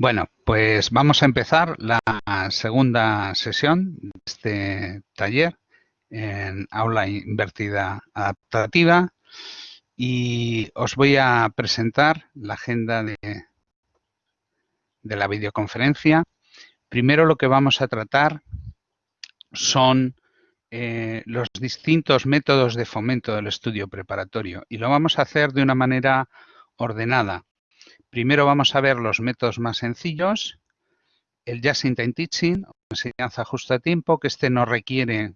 Bueno, pues vamos a empezar la segunda sesión de este taller en aula invertida adaptativa y os voy a presentar la agenda de, de la videoconferencia. Primero lo que vamos a tratar son eh, los distintos métodos de fomento del estudio preparatorio y lo vamos a hacer de una manera ordenada. Primero vamos a ver los métodos más sencillos, el Just in Time Teaching, enseñanza justo a tiempo, que este no requiere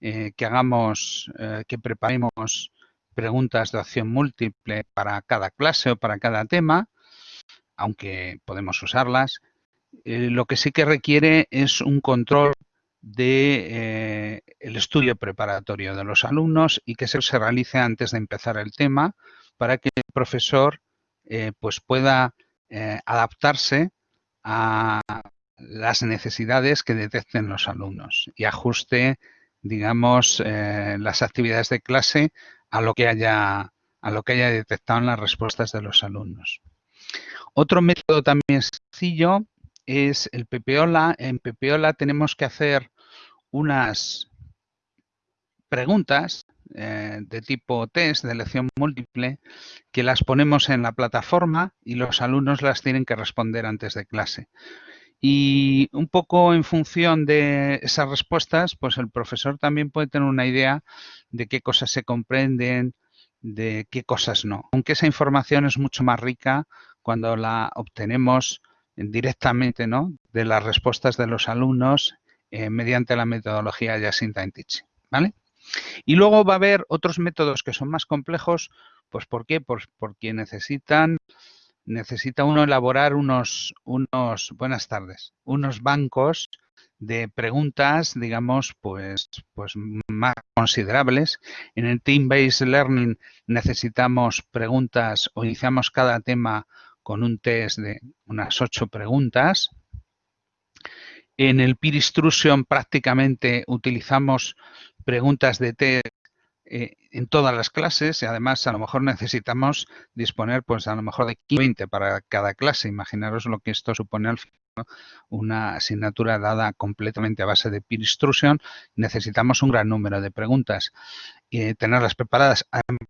eh, que hagamos, eh, que preparemos preguntas de acción múltiple para cada clase o para cada tema, aunque podemos usarlas. lo que sí que requiere es un control de eh, estudio preparatorio de los alumnos y que se realice antes de empezar el tema para que el profesor eh, pues pueda eh, adaptarse a las necesidades que detecten los alumnos y ajuste, digamos, las actividades de clase a lo que haya a lo que haya detectado en las respuestas de los alumnos. Otro método también sencillo es el PPOLA. En PPOLA tenemos que hacer unas preguntas eh, de tipo test, de elección múltiple, que las ponemos en la plataforma y los alumnos las tienen que responder antes de clase. Y un poco en función de esas respuestas, pues el profesor también puede tener una idea de qué cosas se comprenden, de qué cosas no. Aunque esa información es mucho más rica cuando la obtenemos directamente ¿no? de las respuestas de los alumnos eh, mediante la metodología in Time Teaching. ¿vale? Y luego va a haber otros métodos que son más complejos, pues ¿por qué? Pues porque necesitan, necesita uno elaborar unos, unos, buenas tardes, unos bancos de preguntas, digamos, pues, pues más considerables. En el Team-Based Learning necesitamos preguntas o iniciamos cada tema con un test de unas ocho preguntas. En el Peer Instruction prácticamente utilizamos preguntas de test eh, en todas las clases y además a lo mejor necesitamos disponer pues a lo mejor de 20 para cada clase. Imaginaros lo que esto supone al final una asignatura dada completamente a base de peer instruction, necesitamos un gran número de preguntas y tenerlas preparadas.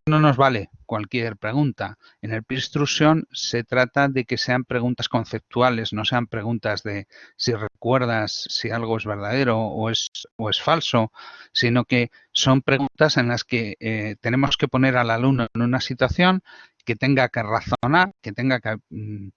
No nos vale cualquier pregunta. En el peer instruction se trata de que sean preguntas conceptuales, no sean preguntas de si recuerdas si algo es verdadero o es, o es falso, sino que son preguntas en las que eh, tenemos que poner al alumno en una situación que tenga que razonar, que tenga que mm,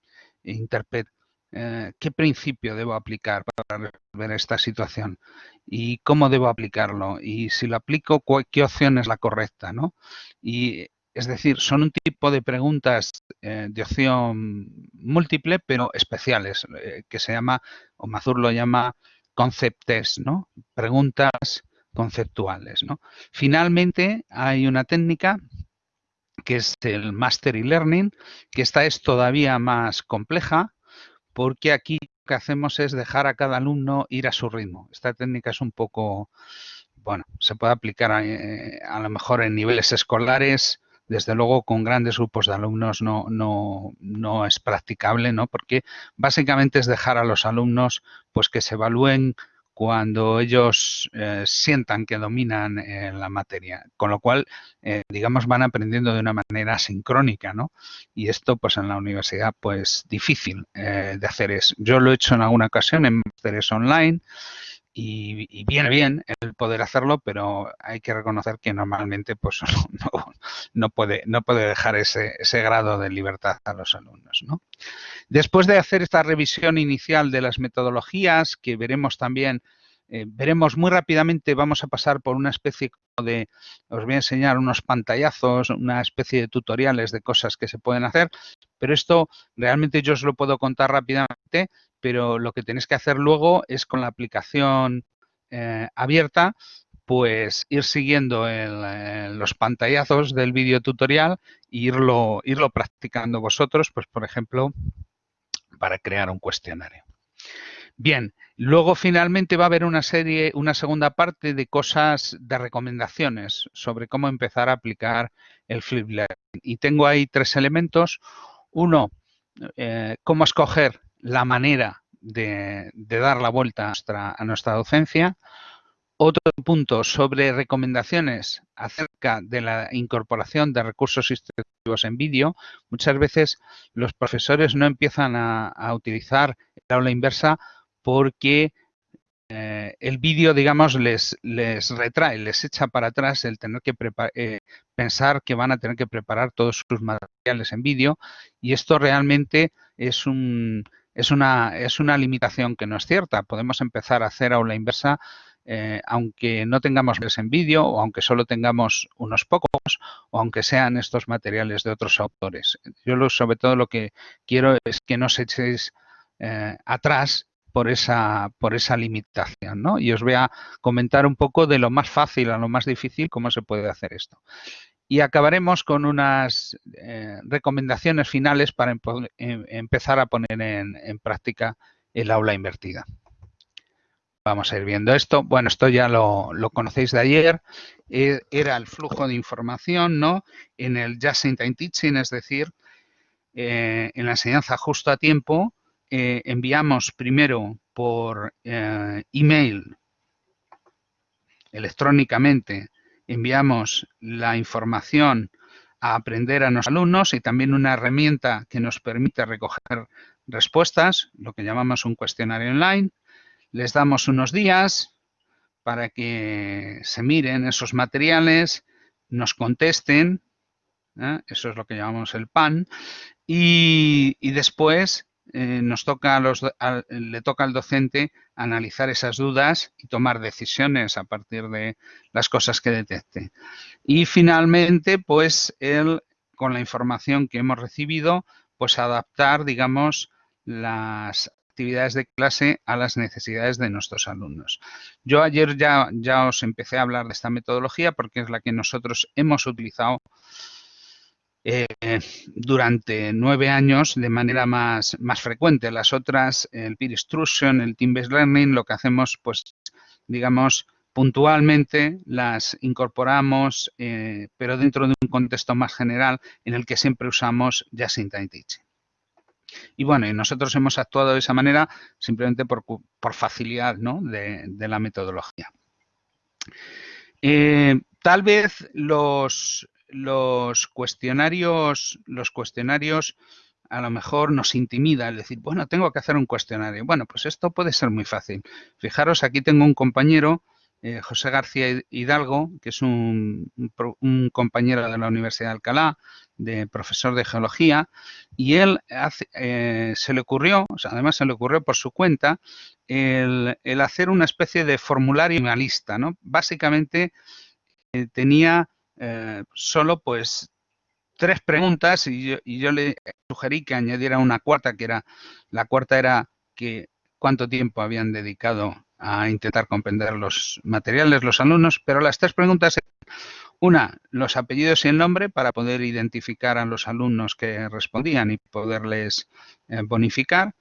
interpretar eh, qué principio debo aplicar para resolver esta situación y cómo debo aplicarlo y si lo aplico, qué opción es la correcta, ¿no? Y es decir, son un tipo de preguntas eh, de opción múltiple, pero especiales, eh, que se llama, o Mazur lo llama concept test, ¿no? Preguntas conceptuales, ¿no? Finalmente, hay una técnica que es el Mastery Learning, que esta es todavía más compleja, porque aquí lo que hacemos es dejar a cada alumno ir a su ritmo. Esta técnica es un poco, bueno, se puede aplicar a, eh, lo mejor en niveles escolares, desde luego con grandes grupos de alumnos no, no, no es practicable, ¿no? Porque básicamente es dejar a los alumnos pues que se evalúen cuando ellos eh, sientan que dominan eh, la materia, con lo cual, eh, digamos, van aprendiendo de una manera sincrónica, ¿no? Y esto, pues, en la universidad, pues, difícil de hacer es. Yo lo he hecho en alguna ocasión en másteres online y, viene bien el poder hacerlo, pero hay que reconocer que normalmente, pues, no, puede, no puede dejar ese, ese grado de libertad a los alumnos, ¿no? Después de hacer esta revisión inicial de las metodologías, que veremos también, eh, veremos muy rápidamente, vamos a pasar por una especie de, os voy a enseñar unos pantallazos, una especie de tutoriales de cosas que se pueden hacer, pero esto realmente yo os lo puedo contar rápidamente, pero lo que tenéis que hacer luego es con la aplicación eh, abierta, pues ir siguiendo los pantallazos del vídeo tutorial e irlo, irlo practicando vosotros, pues por ejemplo, para crear un cuestionario. Bien, luego finalmente va a haber una serie, una segunda parte de cosas, de recomendaciones sobre cómo empezar a aplicar el Flip Learning. Y tengo ahí tres elementos. Uno, eh, cómo escoger la manera de, dar la vuelta a nuestra, docencia. Otro punto sobre recomendaciones acerca de la incorporación de recursos instructivos en vídeo. Muchas veces los profesores no empiezan a, a utilizar el aula inversa porque eh, el vídeo, digamos, les, les retrae, les echa para atrás el tener que eh, pensar que van a tener que preparar todos sus materiales en vídeo y esto realmente es, un, es, una, es una limitación que no es cierta. Podemos empezar a hacer aula inversa eh, aunque no tengamos en vídeo o aunque solo tengamos unos pocos o aunque sean estos materiales de otros autores. Yo sobre todo lo que quiero es que no se echéis atrás por esa, por esa limitación. ¿no? Y os voy a comentar un poco de lo más fácil a lo más difícil, cómo se puede hacer esto. Y acabaremos con unas eh, recomendaciones finales para em, empezar a poner en, práctica el aula invertida. Vamos a ir viendo esto. Bueno, esto ya lo, conocéis de ayer. E, era el flujo de información ¿no? en el Just in Time Teaching, es decir, eh, en la enseñanza justo a tiempo, eh, enviamos primero por email electrónicamente, enviamos la información a aprender a los alumnos y también una herramienta que nos permite recoger respuestas, lo que llamamos un cuestionario online. Les damos unos días para que se miren esos materiales, nos contesten, ¿eh? eso es lo que llamamos el PAN, y, y después eh, nos toca le toca al docente analizar esas dudas y tomar decisiones a partir de las cosas que detecte. Y finalmente, pues él, con la información que hemos recibido, pues adaptar, digamos, las actividades de clase a las necesidades de nuestros alumnos. Yo ayer ya, ya os empecé a hablar de esta metodología porque es la que nosotros hemos utilizado eh, durante nueve años de manera más, más frecuente. Las otras, el peer instruction, el team-based learning, lo que hacemos, pues, digamos, puntualmente las incorporamos, eh, pero dentro de un contexto más general en el que siempre usamos Just in Time Teaching. Y bueno, y nosotros hemos actuado de esa manera simplemente por, facilidad ¿no? de, la metodología. Eh, tal vez los, los cuestionarios, los cuestionarios a lo mejor nos intimida el decir, bueno, tengo que hacer un cuestionario. Bueno, pues esto puede ser muy fácil. Fijaros, aquí tengo un compañero, eh, José García Hidalgo, que es un, compañero de la Universidad de Alcalá, de profesor de geología, y él eh, se le ocurrió, además se le ocurrió por su cuenta, el, hacer una especie de formulario minimalista, ¿no? Básicamente eh, tenía eh, solo pues tres preguntas y yo, le sugerí que añadiera una cuarta, que era, la cuarta era que cuánto tiempo habían dedicado a intentar comprender los materiales los alumnos, pero las tres preguntas eran, una, los apellidos y el nombre para poder identificar a los alumnos que respondían y poderles eh, bonificar.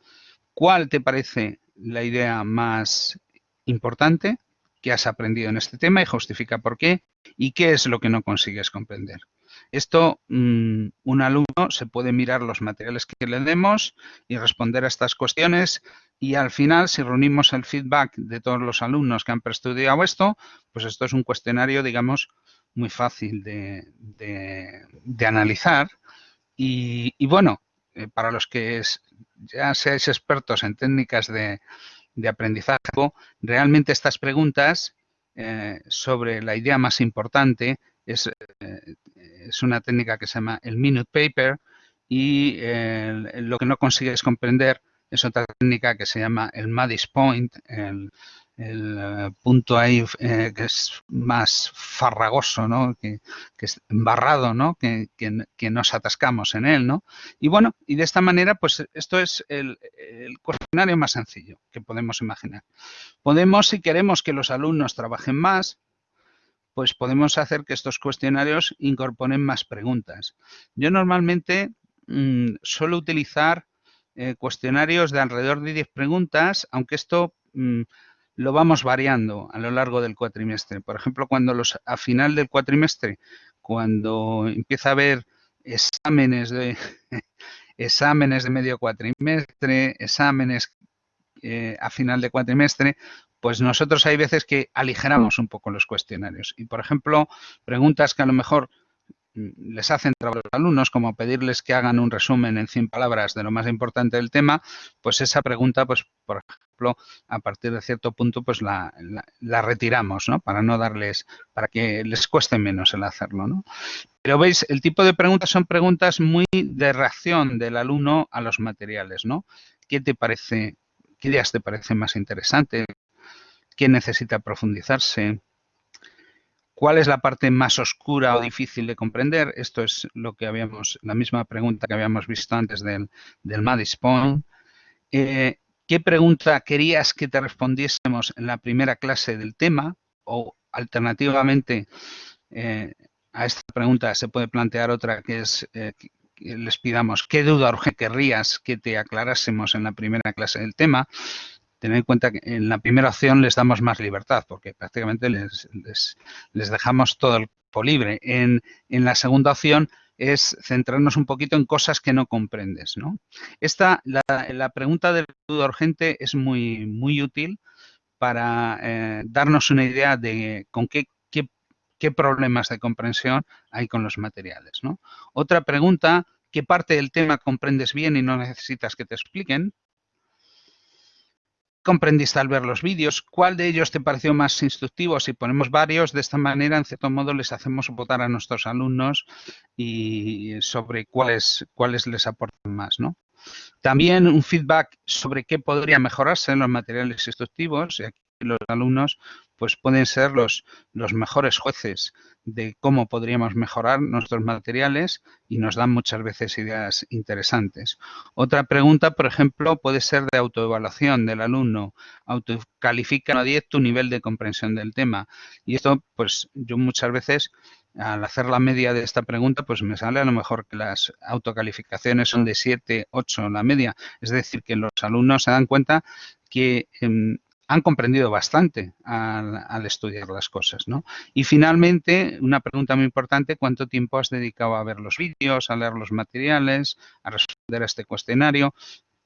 ¿Cuál te parece la idea más importante? Qué has aprendido en este tema y justifica por qué y qué es lo que no consigues comprender. Esto, mm, un alumno se puede mirar los materiales que le demos y responder a estas cuestiones y al final, si reunimos el feedback de todos los alumnos que han preestudiado esto, pues esto es un cuestionario, digamos, muy fácil de, analizar. Y, bueno, eh, para los que ya seáis expertos en técnicas de, de aprendizaje, realmente estas preguntas eh, sobre la idea más importante es, eh, es, una técnica que se llama el minute paper y lo que no consigues comprender es otra técnica que se llama el Maddis Point, el eh, punto ahí eh, que es más farragoso, ¿no? que, es embarrado, ¿no? Que, nos atascamos en él. ¿no? Y bueno, y de esta manera, pues esto es el, cuestionario más sencillo que podemos imaginar. Podemos, si queremos que los alumnos trabajen más, pues podemos hacer que estos cuestionarios incorporen más preguntas. Yo normalmente mm, suelo utilizar eh, cuestionarios de alrededor de 10 preguntas, aunque esto... Mm, lo vamos variando a lo largo del cuatrimestre. Por ejemplo, cuando los a final del cuatrimestre, cuando empieza a haber exámenes de exámenes de medio cuatrimestre, exámenes eh, a final de cuatrimestre, pues nosotros hay veces que aligeramos un poco los cuestionarios. Y, por ejemplo, preguntas que a lo mejor les hacen trabajo a los alumnos, como pedirles que hagan un resumen en 100 palabras de lo más importante del tema, pues esa pregunta, pues por ejemplo, a partir de cierto punto, pues la, retiramos, ¿no? Para no darles, para que les cueste menos el hacerlo, ¿no? Pero veis, el tipo de preguntas son preguntas muy de reacción del alumno a los materiales, ¿no? ¿Qué te parece, qué ideas te parecen más interesantes? ¿Qué necesita profundizarse? ¿Cuál es la parte más oscura o difícil de comprender? Esto es lo que habíamos, la misma pregunta que habíamos visto antes del, del. Eh, ¿Qué pregunta querías que te respondiésemos en la primera clase del tema? O alternativamente eh, a esta pregunta se puede plantear otra que es eh, les pidamos qué duda urgente querrías que te aclarásemos en la primera clase del tema tener en cuenta que en la primera opción les damos más libertad, porque prácticamente les, les, dejamos todo el libre. En, la segunda opción es centrarnos un poquito en cosas que no comprendes. ¿no? Esta, la, pregunta del duda urgente es muy, muy útil para eh, darnos una idea de con qué, qué, qué, problemas de comprensión hay con los materiales. ¿no? Otra pregunta, ¿qué parte del tema comprendes bien y no necesitas que te expliquen? Comprendiste al ver los vídeos? ¿Cuál de ellos te pareció más instructivo? Si ponemos varios, de esta manera, en cierto modo, les hacemos votar a nuestros alumnos y sobre cuáles, cuáles les aportan más, ¿no? También un feedback sobre qué podría mejorarse en los materiales instructivos. Y aquí los alumnos pues pueden ser los, los mejores jueces de cómo podríamos mejorar nuestros materiales y nos dan muchas veces ideas interesantes. Otra pregunta, por ejemplo, puede ser de autoevaluación del alumno. Autocalifica a 10 tu nivel de comprensión del tema. Y esto, pues yo muchas veces al hacer la media de esta pregunta, pues me sale a lo mejor que las autocalificaciones son de 7, 8 la media. Es decir, que los alumnos se dan cuenta que em, han comprendido bastante al, estudiar las cosas. ¿no? Y finalmente, una pregunta muy importante, ¿cuánto tiempo has dedicado a ver los vídeos, a leer los materiales, a responder a este cuestionario?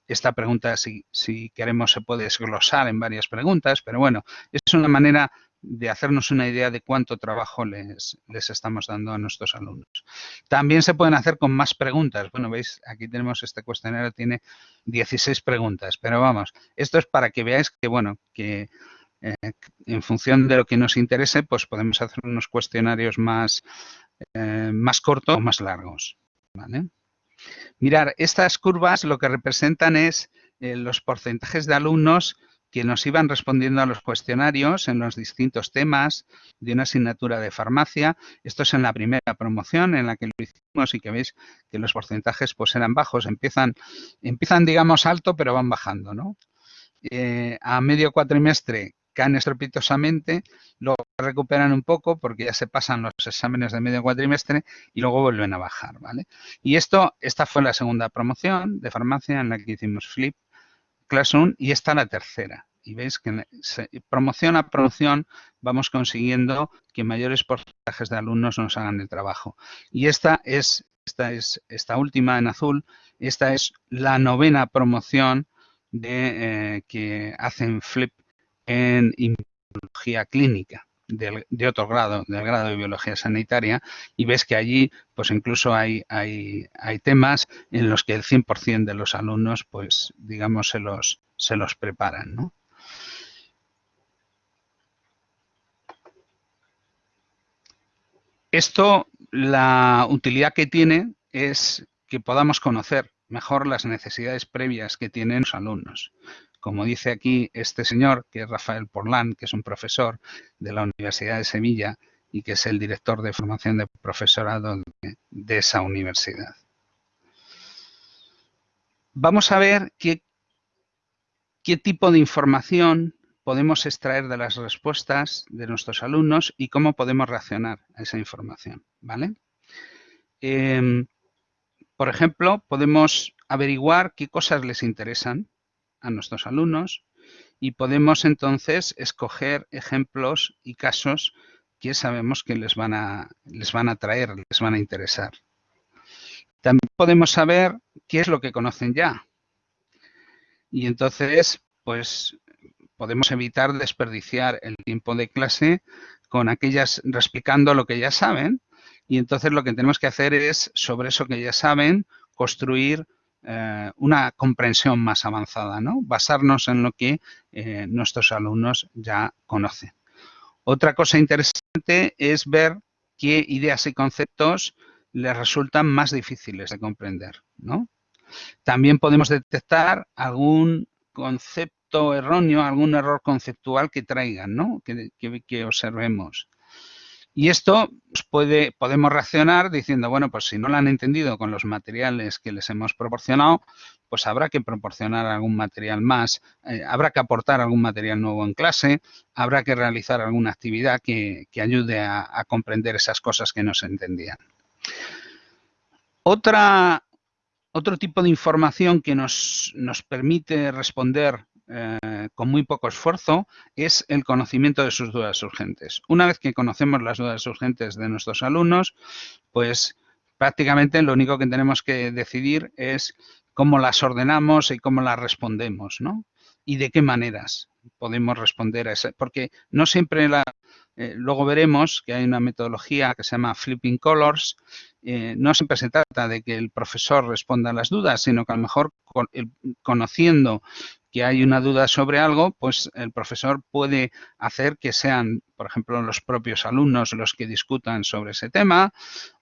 Esta pregunta, si, si queremos, se puede desglosar en varias preguntas, pero bueno, es una manera de hacernos una idea de cuánto trabajo les, les, estamos dando a nuestros alumnos. También se pueden hacer con más preguntas. Bueno, veis, aquí tenemos este cuestionario, tiene 16 preguntas, pero vamos, esto es para que veáis que, bueno, que eh, en función de lo que nos interese, pues podemos hacer unos cuestionarios más, eh, más cortos o más largos. Mirar, estas curvas lo que representan es eh, los porcentajes de alumnos que nos iban respondiendo a los cuestionarios en los distintos temas de una asignatura de farmacia. Esto es en la primera promoción en la que lo hicimos y que veis que los porcentajes pues eran bajos. Empiezan, empiezan digamos, alto, pero van bajando, ¿no? Eh, a medio cuatrimestre caen estrepitosamente, luego recuperan un poco porque ya se pasan los exámenes de medio cuatrimestre y luego vuelven a bajar, ¿vale? Y esto, esta fue la segunda promoción de farmacia en la que hicimos flip Classroom y esta la tercera. Y veis que promoción a promoción vamos consiguiendo que mayores porcentajes de alumnos nos hagan el trabajo. Y esta es, esta es esta última en azul, esta es la novena promoción de, eh, que hacen Flip en inmunología clínica de otro grado, del grado de biología sanitaria, y ves que allí pues incluso hay, hay, hay temas en los que el 100% de los alumnos pues digamos se los, se los preparan. ¿no? Esto, la utilidad que tiene es que podamos conocer mejor las necesidades previas que tienen los alumnos como dice aquí este señor, que es Rafael Porlán, que es un profesor de la Universidad de Sevilla y que es el director de formación de profesorado de, esa universidad. Vamos a ver qué, tipo de información podemos extraer de las respuestas de nuestros alumnos y cómo podemos reaccionar a esa información. ¿vale? Em, por ejemplo, podemos averiguar qué cosas les interesan, a nuestros alumnos y podemos entonces escoger ejemplos y casos que sabemos que les van a, les van a traer, les van a interesar. También podemos saber qué es lo que conocen ya. Y entonces, pues podemos evitar desperdiciar el tiempo de clase con aquellas explicando lo que ya saben y entonces lo que tenemos que hacer es, sobre eso que ya saben, construir eh, una comprensión más avanzada, ¿no? Basarnos en lo que eh, nuestros alumnos ya conocen. Otra cosa interesante es ver qué ideas y conceptos les resultan más difíciles de comprender, ¿no? También podemos detectar algún concepto erróneo, algún error conceptual que traigan, ¿no? que observemos. Y esto pues, puede, podemos reaccionar diciendo, bueno, pues si no lo han entendido con los materiales que les hemos proporcionado, pues habrá que proporcionar algún material más, eh, habrá que aportar algún material nuevo en clase, habrá que realizar alguna actividad que, ayude a, comprender esas cosas que no se entendían. Otra, otro tipo de información que nos, nos permite responder eh, con muy poco esfuerzo es el conocimiento de sus dudas urgentes. Una vez que conocemos las dudas urgentes de nuestros alumnos, pues prácticamente lo único que tenemos que decidir es cómo las ordenamos y cómo las respondemos, ¿no? Y de qué maneras podemos responder a eso. Porque no siempre la... Eh, luego veremos que hay una metodología que se llama Flipping Colors. Eh, no siempre se trata de que el profesor responda a las dudas, sino que a lo mejor conociendo que hay una duda sobre algo, pues el profesor puede hacer que sean, por ejemplo, los propios alumnos los que discutan sobre ese tema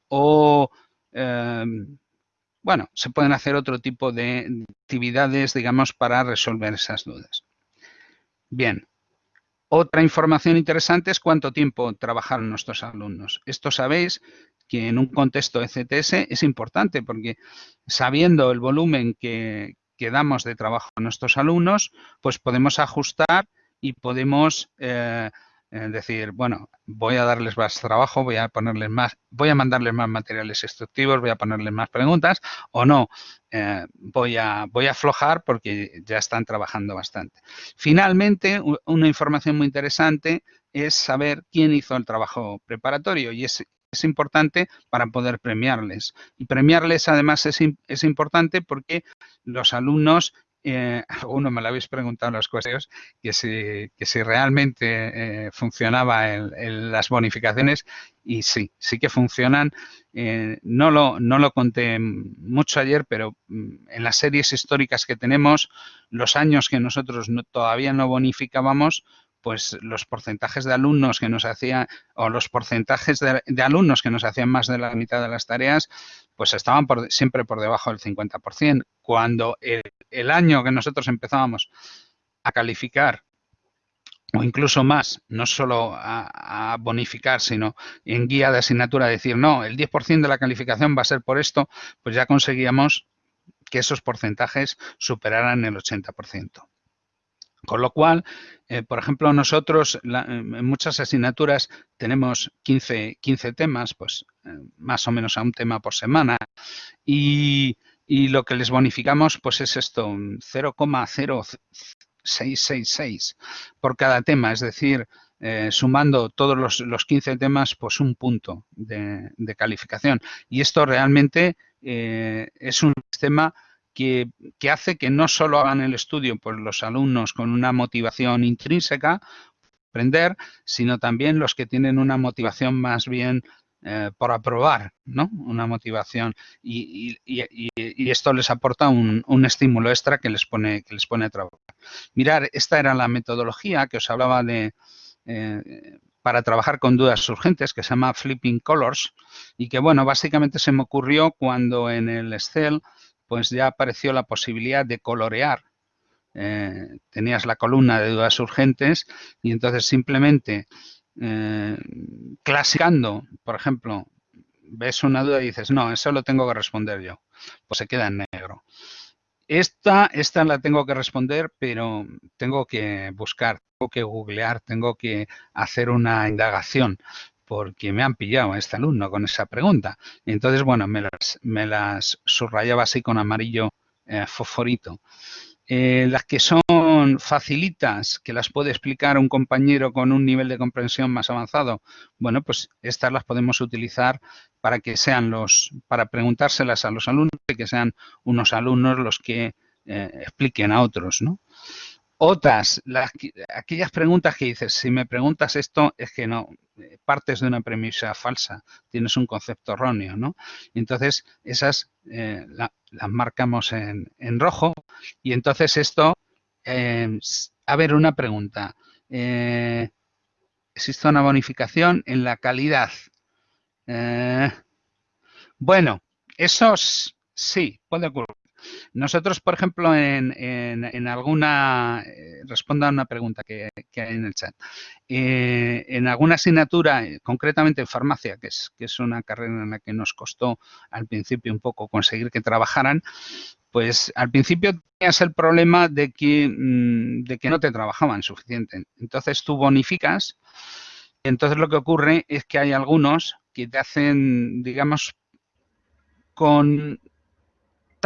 o, em, bueno, se pueden hacer otro tipo de actividades, digamos, para resolver esas dudas. Bien. Otra información interesante es cuánto tiempo trabajaron nuestros alumnos. Esto sabéis que en un contexto de CTS es importante porque sabiendo el volumen que, que damos de trabajo a nuestros alumnos, pues podemos ajustar y podemos eh, eh, decir, bueno, voy a darles más trabajo, voy a ponerles más, voy a mandarles más materiales instructivos, voy a ponerles más preguntas o no, eh, voy, a, voy a aflojar porque ya están trabajando bastante. Finalmente, una información muy interesante es saber quién hizo el trabajo preparatorio y es es importante para poder premiarles. Y premiarles además es, es importante porque los alumnos eh, alguno me lo habéis preguntado en los cuestionarios, que si, que si realmente eh, funcionaba en, las bonificaciones y sí, sí que funcionan. Eh, no, lo, no lo conté mucho ayer, pero mm, en las series históricas que tenemos, los años que nosotros todavía no bonificábamos, pues los porcentajes de alumnos que nos hacían, o los porcentajes de, alumnos que nos hacían más de la mitad de las tareas, pues estaban siempre por debajo del 50%. Cuando el, año que nosotros empezábamos a calificar o incluso más, no solo a, a, bonificar, sino en guía de asignatura decir, no, el 10% de la calificación va a ser por esto, pues ya conseguíamos que esos porcentajes superaran el 80%. Con lo cual, eh, por ejemplo, nosotros en muchas asignaturas tenemos 15, 15 temas, pues eh, más o menos a un tema por semana. Y, lo que les bonificamos pues es esto, 0,0666 por cada tema. Es decir, eh, sumando todos los, los, 15 temas, pues un punto de, calificación. Y esto realmente es un sistema que, hace que no solo hagan el estudio por los alumnos con una motivación intrínseca, aprender, sino también los que tienen una motivación más bien eh, por aprobar, ¿no? Una motivación y, esto les aporta un, estímulo extra que les pone que les pone a trabajar. Mirar, esta era la metodología que os hablaba de eh, para trabajar con dudas urgentes que se llama Flipping Colors y que bueno básicamente se me ocurrió cuando en el Excel pues ya apareció la posibilidad de colorear. Eh, tenías la columna de dudas urgentes y entonces simplemente eh, clasicando, por ejemplo, ves una duda y dices, no, eso lo tengo que responder yo. Pues se queda en negro. Esta, esta la tengo que responder, pero tengo que buscar, tengo que googlear, tengo que hacer una indagación porque me han pillado a este alumno con esa pregunta. Entonces, bueno, me las, me las subrayaba así con amarillo eh, fosforito. Eh, las que son facilitas, que las puede explicar un compañero con un nivel de comprensión más avanzado, bueno, pues estas las podemos utilizar para que sean los, para preguntárselas a los alumnos y que sean unos alumnos los que eh, expliquen a otros, ¿no? Otras, las, aquellas preguntas que dices, si me preguntas esto, es que no, eh, partes de una premisa falsa, tienes un concepto erróneo, ¿no? Entonces, esas eh, las marcamos en, rojo y entonces esto, em, a ver, una pregunta. Eh, ¿Existe una bonificación en la calidad? bueno, esos sí, puede ocurrir. Nosotros, por ejemplo, en, en, alguna, eh, responda a una pregunta que, hay en el chat, eh, en alguna asignatura, eh, concretamente en farmacia, que es, que es una carrera en la que nos costó al principio un poco conseguir que trabajaran, pues al principio tenías el problema de que, mm, de que no te trabajaban suficiente. Entonces tú bonificas, entonces lo que ocurre es que hay algunos que te hacen, digamos, con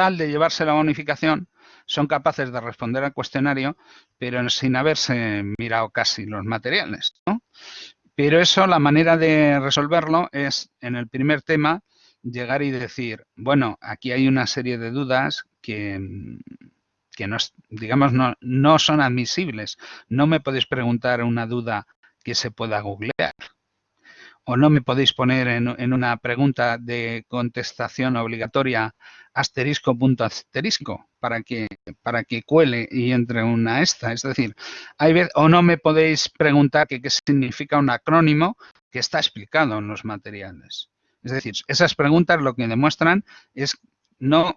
de llevarse la bonificación, son capaces de responder al cuestionario, pero sin haberse mirado casi los materiales. Pero eso, la manera de resolverlo es, en el primer tema, llegar y decir, bueno, aquí hay una serie de dudas que, que no, digamos, no, no son admisibles. No me podéis preguntar una duda que se pueda googlear o no me podéis poner en, una pregunta de contestación obligatoria asterisco punto asterisco para que, para que cuele y entre una esta. Es decir, hay o no me podéis preguntar qué significa un acrónimo que está explicado en los materiales. Es decir, esas preguntas lo que demuestran es no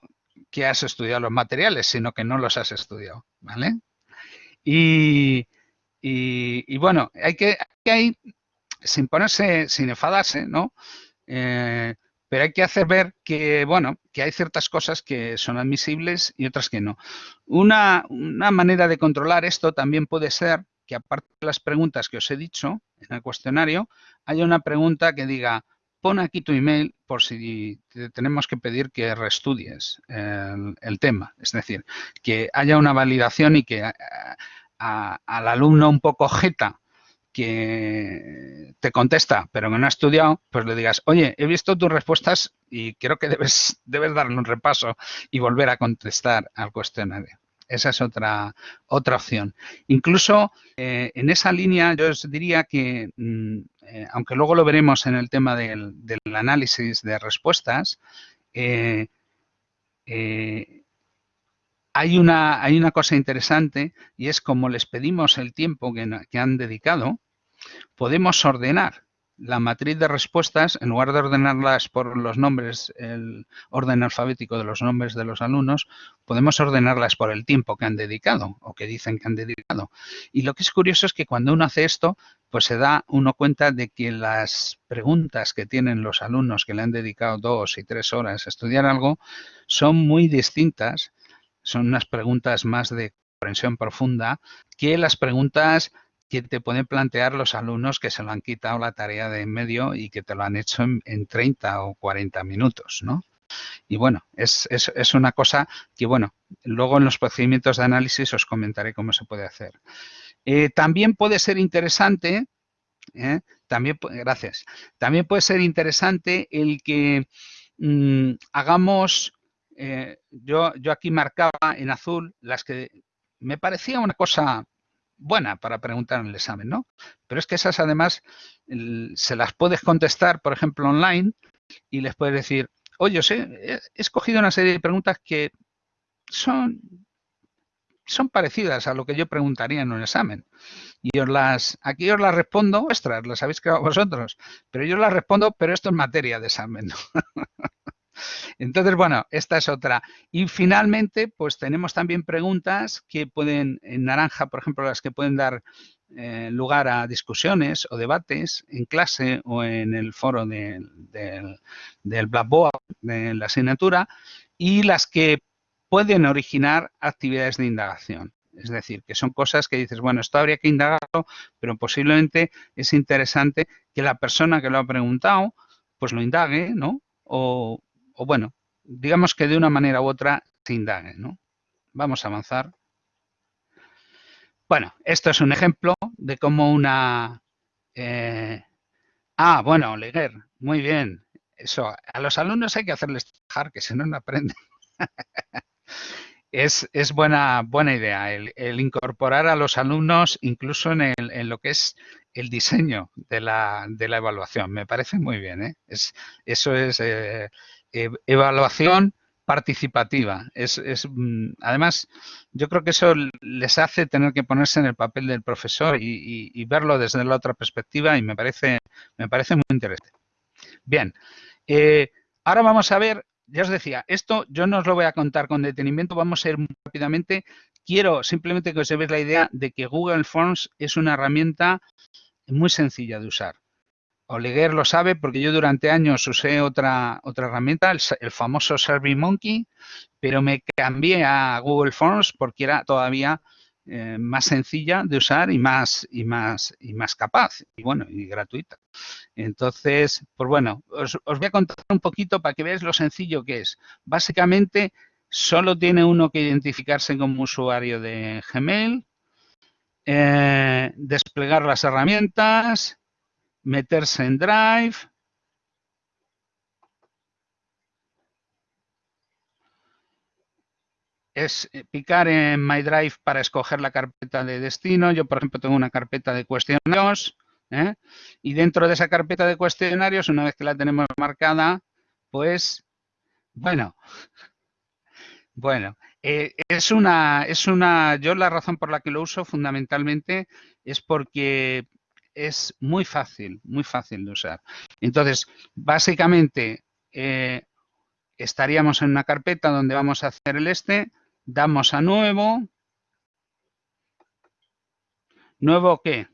que has estudiado los materiales, sino que no los has estudiado, ¿vale? Y, y, bueno, hay que, hay sin ponerse, sin enfadarse, ¿no? Eh, pero hay que hacer ver que, bueno, que hay ciertas cosas que son admisibles y otras que no. Una, manera de controlar esto también puede ser que aparte de las preguntas que os he dicho en el cuestionario, haya una pregunta que diga, pon aquí tu email por si te tenemos que pedir que reestudies el, tema. Es decir, que haya una validación y que al alumno un poco jeta que te contesta, pero que no ha estudiado, pues le digas, oye, he visto tus respuestas y creo que debes, debes darle un repaso y volver a contestar al cuestionario. Esa es otra, otra opción. Incluso eh, en esa línea yo os diría que, mm, eh, aunque luego lo veremos en el tema del, análisis de respuestas, eh, hay una, hay una cosa interesante y es como les pedimos el tiempo que, han dedicado, podemos ordenar la matriz de respuestas, en lugar de ordenarlas por los nombres, el orden alfabético de los nombres de los alumnos, podemos ordenarlas por el tiempo que han dedicado o que dicen que han dedicado. Y lo que es curioso es que cuando uno hace esto, pues se da uno cuenta de que las preguntas que tienen los alumnos que le han dedicado dos y tres horas a estudiar algo son muy distintas son unas preguntas más de comprensión profunda que las preguntas que te pueden plantear los alumnos que se lo han quitado la tarea de en medio y que te lo han hecho en, 30 o 40 minutos, ¿no? Y bueno, es, una cosa que, bueno, luego en los procedimientos de análisis os comentaré cómo se puede hacer. Eh, también puede ser interesante, ¿eh? también, gracias, también puede ser interesante el que mm, hagamos eh, yo, yo aquí marcaba en azul las que me parecía una cosa buena para preguntar en el examen, ¿no? Pero es que esas además se las puedes contestar, por ejemplo, online y les puedes decir, oye, he, escogido una serie de preguntas que son, son parecidas a lo que yo preguntaría en un examen. Y os las, aquí os las respondo vuestras, las habéis creado vosotros, pero yo las respondo, pero esto es materia de examen. Entonces, bueno, esta es otra. Y finalmente, pues tenemos también preguntas que pueden, en naranja, por ejemplo, las que pueden dar eh, lugar a discusiones o debates en clase o en el foro del Blackboard de la asignatura y las que pueden originar actividades de indagación. Es decir, que son cosas que dices, bueno, esto habría que indagarlo, pero posiblemente es interesante que la persona que lo ha preguntado, pues lo indague, ¿no? O, o bueno, digamos que de una manera u otra se indague, ¿no? Vamos a avanzar. Bueno, esto es un ejemplo de cómo una... Eh, ah, bueno, Leguer, muy bien. Eso, a los alumnos hay que hacerles trabajar, que si no, no aprenden. es, es, buena, buena idea el, incorporar a los alumnos incluso en, lo que es el diseño de la, de la evaluación. Me parece muy bien. ¿eh? Es, eso es eh, evaluación participativa. Es, es, mm, además, yo creo que eso les hace tener que ponerse en el papel del profesor y verlo desde la otra perspectiva y me parece, me parece muy interesante. Bien, eh, ahora vamos a ver, ya os decía, esto yo no os lo voy a contar con detenimiento, vamos a ir muy rápidamente. Quiero simplemente que os llevéis la idea de que Google Forms es una herramienta muy sencilla de usar. Oleguer lo sabe porque yo durante años usé otra, otra herramienta, el, el famoso SurveyMonkey, pero me cambié a Google Forms porque era todavía eh, más sencilla de usar y más, y más, y más capaz, y bueno, y gratuita. Entonces, pues bueno, os, os, voy a contar un poquito para que veáis lo sencillo que es. Básicamente, solo tiene uno que identificarse como usuario de Gmail, eh, desplegar las herramientas, meterse en Drive, es eh, picar en My Drive para escoger la carpeta de destino. Yo, por ejemplo, tengo una carpeta de cuestionarios ¿eh? y dentro de esa carpeta de cuestionarios, una vez que la tenemos marcada, pues, bueno, bueno, eh, es una, es una, yo la razón por la que lo uso fundamentalmente es porque es muy fácil, muy fácil de usar. Entonces, básicamente, eh, estaríamos en una carpeta donde vamos a hacer el este, damos a nuevo. ¿Nuevo qué?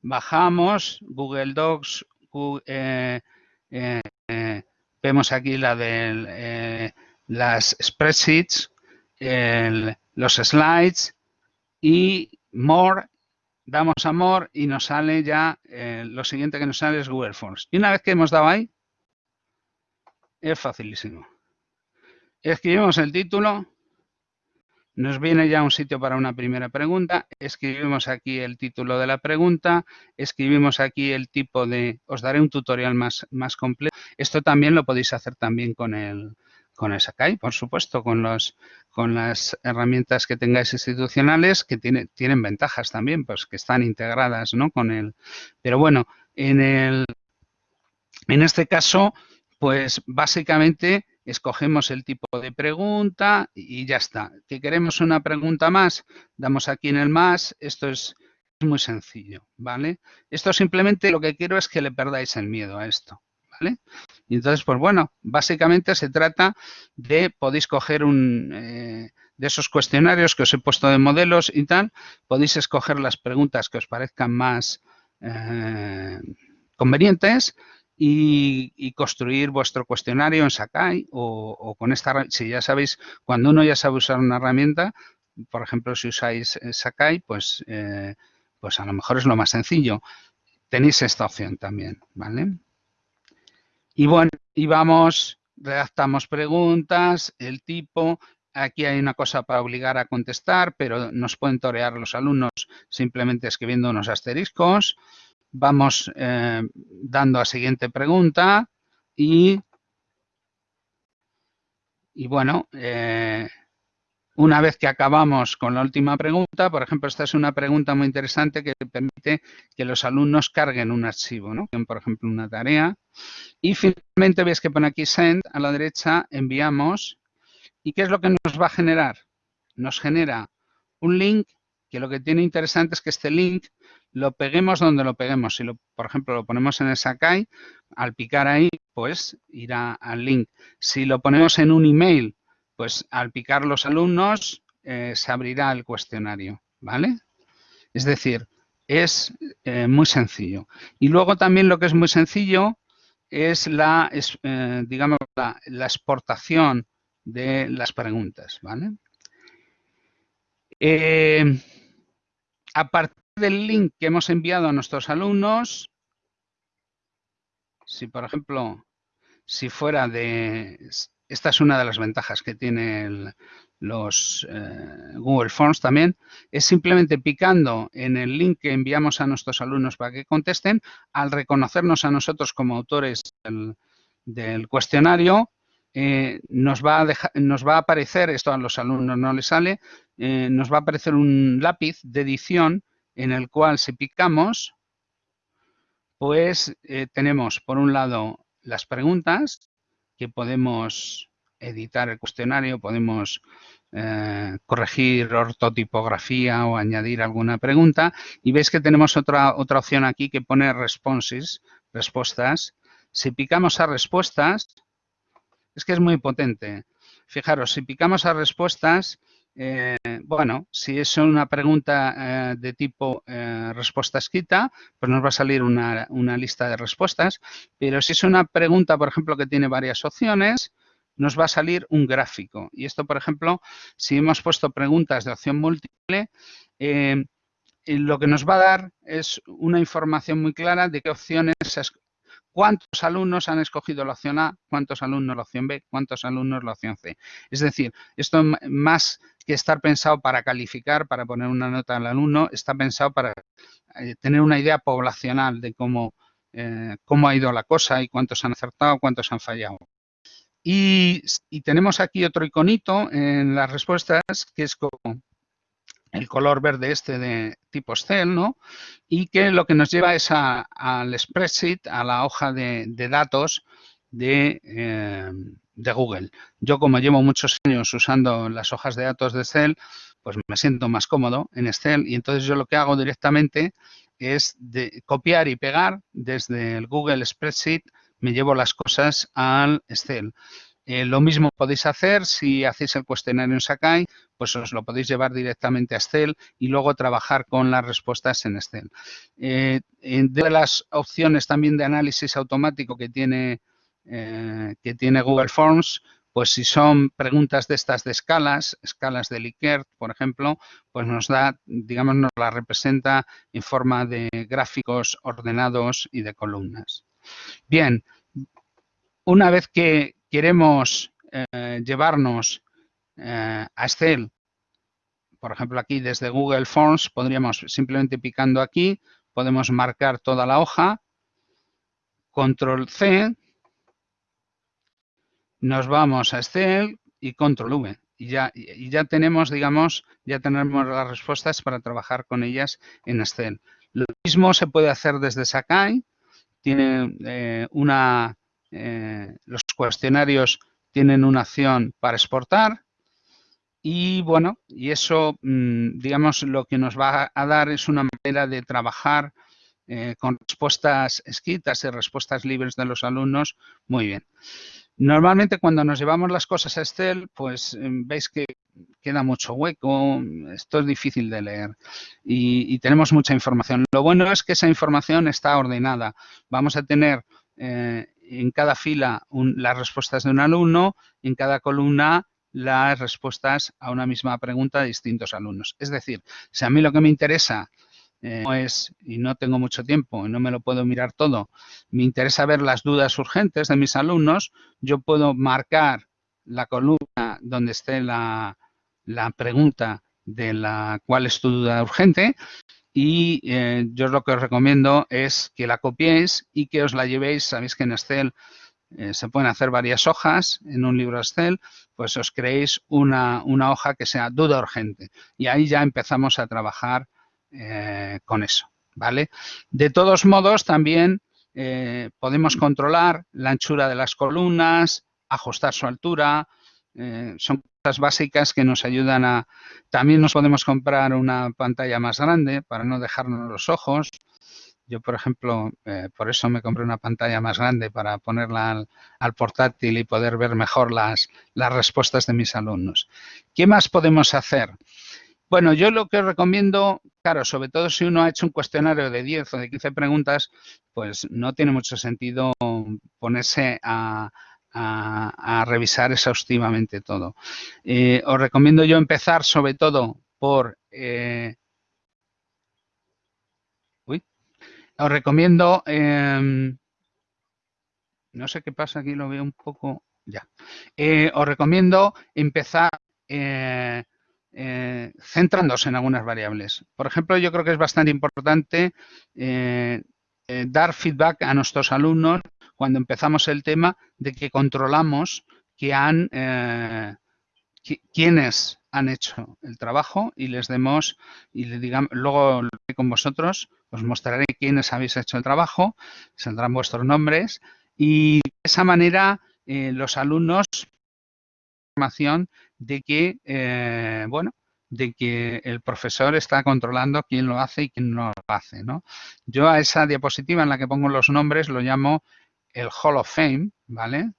Bajamos Google Docs, eh, eh, vemos aquí la de las spreadsheets, el, los slides y more, damos a more y nos sale ya, eh, lo siguiente que nos sale es Google Forms. Y una vez que hemos dado ahí, es facilísimo. Escribimos el título, nos viene ya un sitio para una primera pregunta, escribimos aquí el título de la pregunta, escribimos aquí el tipo de, os daré un tutorial más, más completo. Esto también lo podéis hacer también con el, con el Sakai, por supuesto, con, los, con las herramientas que tengáis institucionales que tiene, tienen ventajas también, pues que están integradas ¿no? con el... Pero bueno, en, el, en este caso, pues básicamente escogemos el tipo de pregunta y ya está. ¿Que queremos una pregunta más? Damos aquí en el más. Esto es muy sencillo, ¿vale? Esto simplemente lo que quiero es que le perdáis el miedo a esto, ¿vale? Y entonces, pues bueno, básicamente se trata de, podéis coger un... Eh, de esos cuestionarios que os he puesto de modelos y tal, podéis escoger las preguntas que os parezcan más eh, convenientes y, construir vuestro cuestionario en Sakai o, con esta, si ya sabéis, cuando uno ya sabe usar una herramienta, por ejemplo, si usáis eh, Sakai, pues, pues a lo mejor es lo más sencillo. Tenéis esta opción también, ¿vale? Y bueno, y vamos, redactamos preguntas, el tipo, Aquí hay una cosa para obligar a contestar, pero nos pueden torear los alumnos simplemente escribiendo unos asteriscos. Vamos eh, dando a siguiente pregunta y, y bueno, eh, una vez que acabamos con la última pregunta, por ejemplo, esta es una pregunta muy interesante que permite que los alumnos carguen un archivo, ¿no? por ejemplo, una tarea. Y finalmente veis que pone aquí send, a la derecha enviamos. ¿Y qué es lo que nos va a generar? Nos genera un link que lo que tiene interesante es que este link lo peguemos donde lo peguemos. Si, lo, por ejemplo, lo ponemos en el Sakai, al picar ahí, pues irá al link. Si lo ponemos en un email, pues al picar los alumnos, eh, se abrirá el cuestionario, ¿vale? Es decir, es eh, muy sencillo. Y luego también lo que es muy sencillo es la, eh, digamos, la, exportación de las preguntas, ¿vale? A partir del link que hemos enviado a nuestros alumnos, si por ejemplo, si fuera de esta es una de las ventajas que tiene los eh, Google Forms también, es simplemente picando en el link que enviamos a nuestros alumnos para que contesten, al reconocernos a nosotros como autores del, cuestionario, eh, nos, va a nos va a aparecer, esto a los alumnos no les sale, eh, nos va a aparecer un lápiz de edición en el cual si picamos, pues tenemos por un lado las preguntas que podemos editar el cuestionario, podemos eh, corregir ortotipografía o añadir alguna pregunta y veis que tenemos otra, otra opción aquí que pone responses, respuestas. Si picamos a respuestas, es que es muy potente. Fijaros, si picamos a respuestas, eh, bueno, si es una pregunta eh, de tipo respuesta escrita, pues nos va a salir una, una, lista de respuestas. Pero si es una pregunta, por ejemplo, que tiene varias opciones, nos va a salir un gráfico. Y esto, por ejemplo, si hemos puesto preguntas de opción múltiple, eh, lo que nos va a dar es una información muy clara de qué opciones, cuántos alumnos han escogido la opción A, cuántos alumnos la opción B, cuántos alumnos la opción C. Es decir, esto más que estar pensado para calificar, para poner una nota al alumno, está pensado para eh, tener una idea poblacional de cómo, eh, cómo ha ido la cosa y cuántos han acertado, cuántos han fallado. Y, tenemos aquí otro iconito en las respuestas, que es como el color verde este de tipo Excel, ¿no? Y que lo que nos lleva es al spreadsheet, a la hoja de, datos de, eh, de, Google. Yo, como llevo muchos años usando las hojas de datos de Excel, pues me siento más cómodo en Excel y entonces yo lo que hago directamente es de copiar y pegar desde el Google Spreadsheet me llevo las cosas al Excel. Eh, lo mismo podéis hacer si hacéis el cuestionario en Sakai, pues os lo podéis llevar directamente a Excel y luego trabajar con las respuestas en Excel. Eh, de las opciones también de análisis automático que tiene, eh, que tiene Google Forms, pues si son preguntas de estas de escalas, escalas de Likert, por ejemplo, pues nos da, digamos, nos la representa en forma de gráficos ordenados y de columnas. Bien, una vez que queremos eh, llevarnos eh, a Excel, por ejemplo aquí desde Google Forms, podríamos simplemente picando aquí, podemos marcar toda la hoja, control C, nos vamos a Excel y control V. Y ya, tenemos, digamos, ya tenemos las respuestas para trabajar con ellas en Excel. Lo mismo se puede hacer desde Sakai, tiene eh, una, eh, los cuestionarios tienen una acción para exportar y bueno, y eso, mm, digamos, lo que nos va a dar es una manera de trabajar eh, con respuestas escritas y respuestas libres de los alumnos muy bien. Normalmente cuando nos llevamos las cosas a Excel, pues em, veis que queda mucho hueco, esto es difícil de leer y, tenemos mucha información. Lo bueno es que esa información está ordenada. Vamos a tener eh, en cada fila las respuestas de un alumno, en cada columna las respuestas a una misma pregunta de distintos alumnos. Es decir, si a mí lo que me interesa eh, es, y no tengo mucho tiempo y no me lo puedo mirar todo, me interesa ver las dudas urgentes de mis alumnos, yo puedo marcar la columna donde esté la, pregunta de la cuál es tu duda urgente y eh, yo lo que os recomiendo es que la copiéis y que os la llevéis, sabéis que en Excel eh, se pueden hacer varias hojas en un libro Excel, pues os creéis una, una hoja que sea duda urgente y ahí ya empezamos a trabajar eh, con eso, ¿vale? De todos modos, también podemos controlar la anchura de las columnas, ajustar su altura, eh, son cosas básicas que nos ayudan a... También nos podemos comprar una pantalla más grande para no dejarnos los ojos. Yo, por ejemplo, por eso me compré una pantalla más grande para ponerla al, portátil y poder ver mejor las, las respuestas de mis alumnos. ¿Qué más podemos hacer? Bueno, yo lo que recomiendo, claro, sobre todo si uno ha hecho un cuestionario de 10 o de 15 preguntas, pues no tiene mucho sentido ponerse a, revisar exhaustivamente todo. Eh, os recomiendo yo empezar sobre todo por... Eh, uy, os recomiendo... Em, no sé qué pasa aquí, lo veo un poco... ya. Eh, os recomiendo empezar eh, eh, centrándose en algunas variables. Por ejemplo, yo creo que es bastante importante dar feedback a nuestros alumnos cuando empezamos el tema de que controlamos que han quiénes han hecho el trabajo y les demos y le digamos luego con vosotros os mostraré quiénes habéis hecho el trabajo, saldrán vuestros nombres y de esa manera eh, los alumnos información de que eh, bueno de que el profesor está controlando quién lo hace y quién no lo hace. ¿no? Yo a esa diapositiva en la que pongo los nombres lo llamo el Hall of Fame, ¿vale?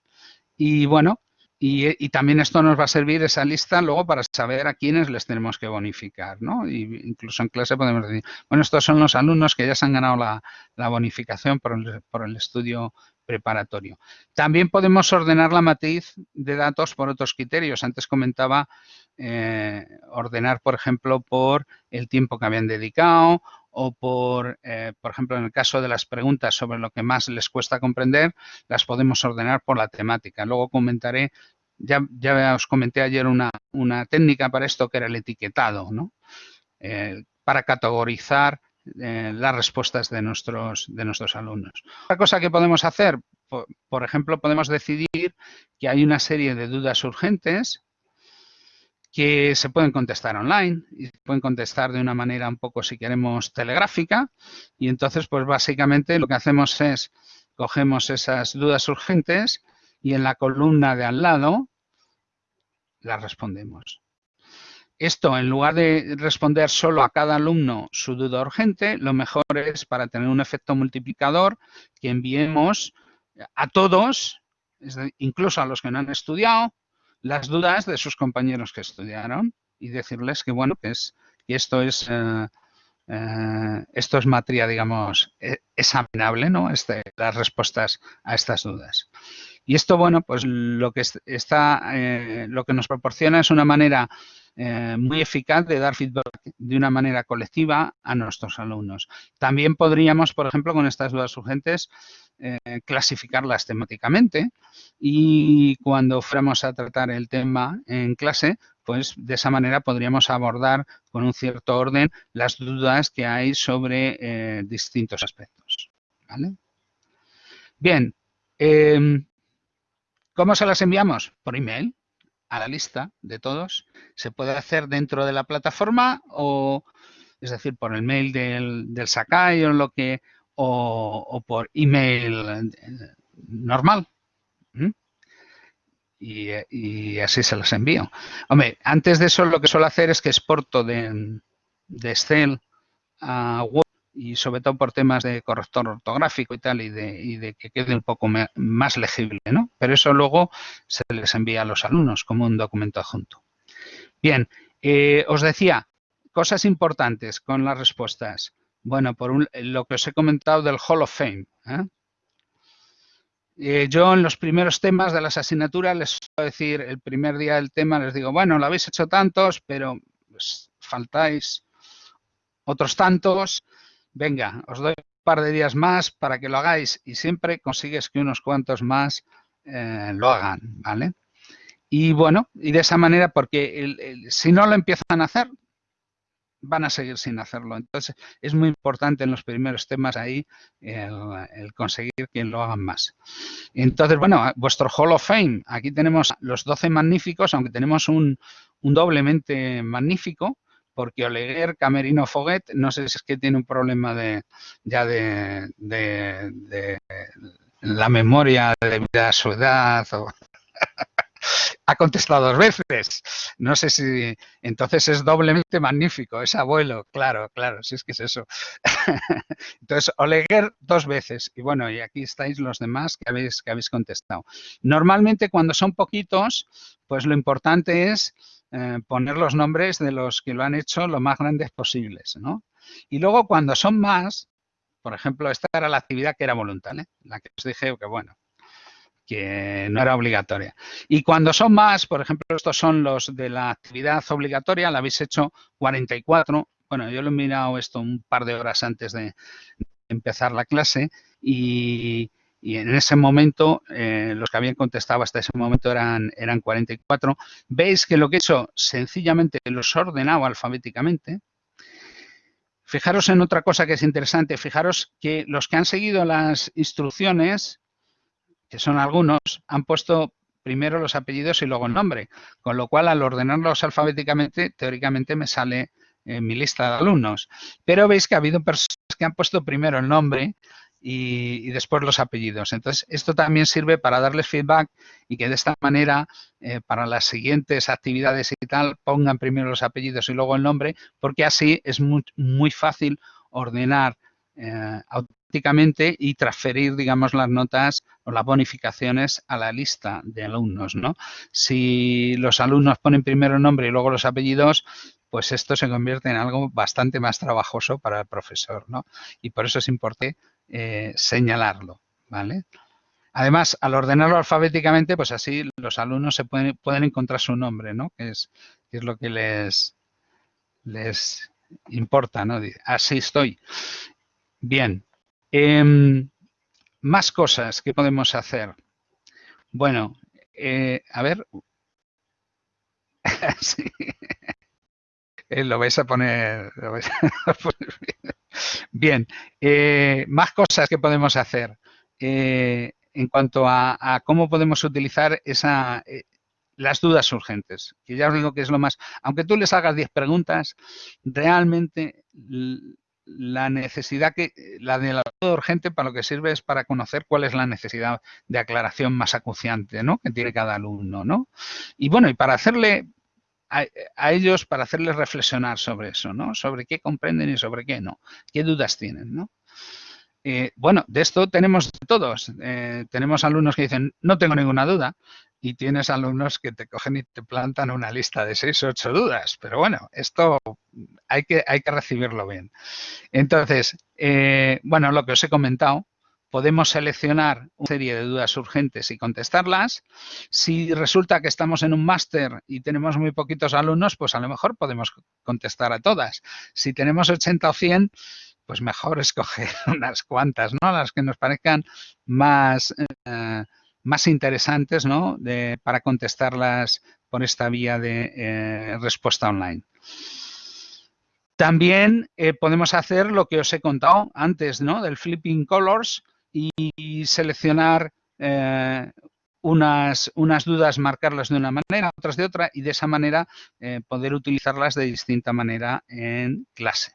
Y bueno, y, también esto nos va a servir esa lista luego para saber a quiénes les tenemos que bonificar, ¿no? Y incluso en clase podemos decir, bueno, estos son los alumnos que ya se han ganado la, bonificación por el, estudio preparatorio. También podemos ordenar la matriz de datos por otros criterios. Antes comentaba eh, ordenar, por ejemplo, por el tiempo que habían dedicado o por, eh, por ejemplo, en el caso de las preguntas sobre lo que más les cuesta comprender, las podemos ordenar por la temática. Luego comentaré ya, ya os comenté ayer una, técnica para esto que era el etiquetado, ¿no? Eh, para categorizar eh, las respuestas de nuestros, de nuestros alumnos. Otra cosa que podemos hacer, por, ejemplo, podemos decidir que hay una serie de dudas urgentes que se pueden contestar online y pueden contestar de una manera un poco, si queremos, telegráfica. Y entonces, pues básicamente lo que hacemos es, cogemos esas dudas urgentes y en la columna de al lado las respondemos. Esto, en lugar de responder solo a cada alumno su duda urgente, lo mejor es para tener un efecto multiplicador que enviemos a todos, incluso a los que no han estudiado, las dudas de sus compañeros que estudiaron y decirles que, bueno, que, es, que esto es... Eh, eh, esto es materia, digamos, e, examinable, ¿no? Este, las respuestas a estas dudas. Y esto, bueno, pues lo que está, eh, lo que nos proporciona es una manera muy eficaz de dar feedback de una manera colectiva a nuestros alumnos. También podríamos, por ejemplo, con estas dudas urgentes, eh, clasificarlas temáticamente y cuando fuéramos a tratar el tema en clase, pues de esa manera podríamos abordar con un cierto orden las dudas que hay sobre distintos aspectos. Bien, em, ¿Cómo se las enviamos? Por email a la lista de todos. Se puede hacer dentro de la plataforma o, es decir, por el mail del, del Sakai o lo que, o, por email eh, normal. Y, así se las envío. Hombre, antes de eso lo que suelo hacer es que exporto de, de Excel a Word y sobre todo por temas de corrector ortográfico y tal, y de, que quede un poco más legible, ¿no? Pero eso luego se les envía a los alumnos como un documento adjunto. Bien, eh, os decía, cosas importantes con las respuestas. Bueno, por lo que os he comentado del Hall of Fame. ¿eh? Eh, yo en los primeros temas de las asignaturas les suelo decir, el primer día del tema les digo, bueno, lo habéis hecho tantos, pero pues, faltáis otros tantos venga, os doy un par de días más para que lo hagáis y siempre consigues que unos cuantos más eh, lo hagan, ¿vale? Y bueno, y de esa manera, porque si no lo empiezan a hacer, van a seguir sin hacerlo. Entonces, es muy importante en los primeros temas ahí el, conseguir que lo hagan más. Entonces, bueno, vuestro Hall of Fame, aquí tenemos los 12 magníficos, aunque tenemos un, un doblemente magnífico, porque Oleguer, Camerino Foguet, no sé si es que tiene un problema de ya de, la memoria debido a su edad o ha contestado dos veces. No sé si entonces es doblemente magnífico, es abuelo, claro, claro, si es que es eso. entonces, Oleguer dos veces. Y bueno, y aquí estáis los demás que habéis, que habéis contestado. Normalmente cuando son poquitos, pues lo importante es eh, poner los nombres de los que lo han hecho lo más grandes posibles, ¿no? Y luego cuando son más, por ejemplo, esta era la actividad que era voluntaria, la que os dije que bueno, que no era obligatoria. Y cuando son más, por ejemplo, estos son los de la actividad obligatoria, la habéis hecho 44. Bueno, yo lo he mirado esto un par de horas antes de empezar la clase y, en ese momento eh, los que habían contestado hasta ese momento eran, eran 44. Veis que lo que he hecho sencillamente los he ordenado alfabéticamente. Fijaros en otra cosa que es interesante, fijaros que los que han seguido las instrucciones, que son algunos, han puesto primero los apellidos y luego el nombre, con lo cual al ordenarlos alfabéticamente, teóricamente me sale en mi lista de alumnos. Pero veis que ha habido personas que han puesto primero el nombre y, después los apellidos. Entonces, esto también sirve para darles feedback y que de esta manera, eh, para las siguientes actividades y tal, pongan primero los apellidos y luego el nombre, porque así es muy fácil ordenar eh, automáticamente y transferir, digamos, las notas o las bonificaciones a la lista de alumnos, ¿no? Si los alumnos ponen primero el nombre y luego los apellidos, pues esto se convierte en algo bastante más trabajoso para el profesor, ¿no? Y por eso es importante eh, señalarlo, ¿vale? Además, al ordenarlo alfabéticamente, pues así los alumnos se pueden, pueden encontrar su nombre, ¿no? Que es, que es lo que les, les importa, ¿no? Así estoy. Bien. Em, más cosas que podemos hacer. Bueno, eh, a ver. sí. Eh, lo vais a poner, bien. Eh, más cosas que podemos hacer en cuanto a, cómo podemos utilizar esa, las dudas urgentes, que ya os digo que es lo más... Aunque tú les hagas 10 preguntas, realmente la necesidad que la de la duda urgente para lo que sirve es para conocer cuál es la necesidad de aclaración más acuciante ¿no? que tiene cada alumno. ¿no? Y bueno, y para hacerle a, ellos para hacerles reflexionar sobre eso, ¿no? Sobre qué comprenden y sobre qué no, qué dudas tienen, ¿no? Eh, bueno, de esto tenemos todos. Eh, tenemos alumnos que dicen, no tengo ninguna duda, y tienes alumnos que te cogen y te plantan una lista de seis o ocho dudas. Pero bueno, esto hay que, hay que recibirlo bien. Entonces, eh, bueno, lo que os he comentado, podemos seleccionar una serie de dudas urgentes y contestarlas. Si resulta que estamos en un máster y tenemos muy poquitos alumnos, pues a lo mejor podemos contestar a todas. Si tenemos 80 o 100, pues mejor escoger unas cuantas, ¿no? Las que nos parezcan más, eh, más interesantes, ¿no? Para contestarlas por esta vía de eh, respuesta online. También eh, podemos hacer lo que os he contado antes, ¿no? Del flipping colors, y seleccionar eh, unas, unas, dudas, marcarlas de una manera, otras de otra, y de esa manera poder utilizarlas de distinta manera en clase.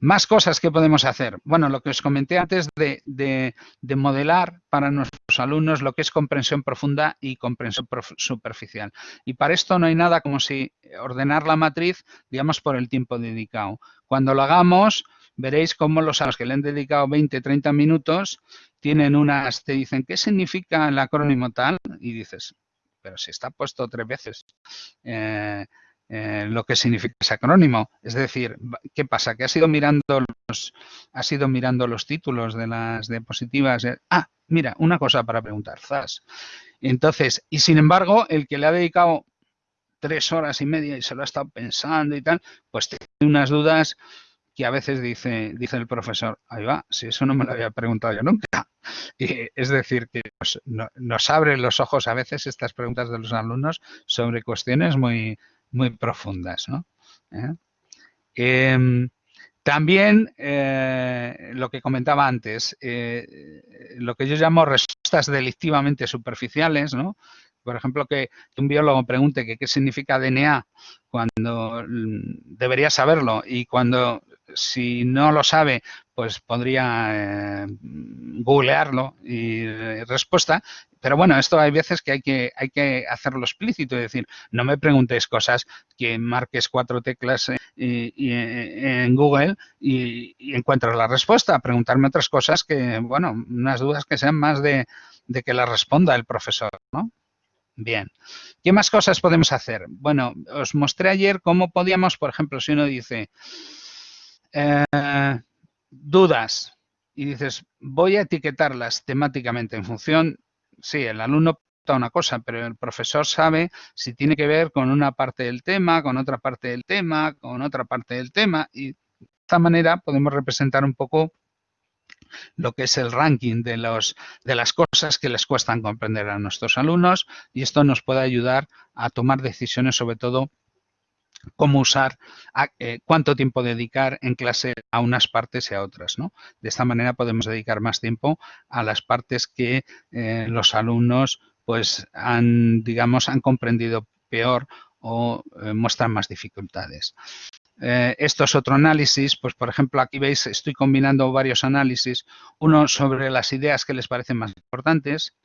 Más cosas que podemos hacer. Bueno, lo que os comenté antes de, de, modelar para nuestros alumnos lo que es comprensión profunda y comprensión superficial. Y para esto no hay nada como si ordenar la matriz, digamos, por el tiempo dedicado. Cuando lo hagamos, veréis cómo los a los que le han dedicado 20, 30 minutos tienen unas, te dicen, ¿qué significa el acrónimo tal? Y dices, pero si está puesto tres veces eh, eh, lo que significa ese acrónimo. Es decir, ¿qué pasa? Que ha sido mirando los, ha sido mirando los títulos de las diapositivas. Ah, mira, una cosa para preguntar, Zas. Entonces, y sin embargo, el que le ha dedicado tres horas y media y se lo ha estado pensando y tal, pues tiene unas dudas que a veces dice, dice el profesor, ahí va, si eso no me lo había preguntado yo nunca. Es decir, que nos, nos abren los ojos a veces estas preguntas de los alumnos sobre cuestiones muy, muy profundas. ¿no? ¿Eh? Em, también eh, lo que comentaba antes, eh, lo que yo llamo respuestas delictivamente superficiales, ¿no? Por ejemplo, que un biólogo pregunte qué significa DNA cuando mm, debería saberlo y cuando si no lo sabe, pues podría googlearlo y respuesta. Pero bueno, esto hay veces que hay que, hay que hacerlo explícito, es decir, no me preguntes cosas que marques cuatro teclas eh, en Google y, y, encuentras la respuesta. Preguntarme otras cosas que, bueno, unas dudas que sean más de, de que las responda el profesor, ¿no? Bien. ¿Qué más cosas podemos hacer? Bueno, os mostré ayer cómo podíamos, por ejemplo, si uno dice, eh, dudas y dices, voy a etiquetarlas temáticamente en función, sí, el alumno una cosa, pero el profesor sabe si tiene que ver con una parte del tema, con otra parte del tema, con otra parte del tema y de esta manera podemos representar un poco lo que es el ranking de, los, de las cosas que les cuestan comprender a nuestros alumnos y esto nos puede ayudar a tomar decisiones sobre todo cómo usar, eh, cuánto tiempo dedicar en clase a unas partes y a otras. De esta manera podemos dedicar más tiempo a las partes que eh, los alumnos pues han, digamos, han comprendido peor o eh, muestran más dificultades. esto es otro análisis, pues por ejemplo aquí veis, estoy combinando varios análisis, uno sobre las ideas que les parecen más importantes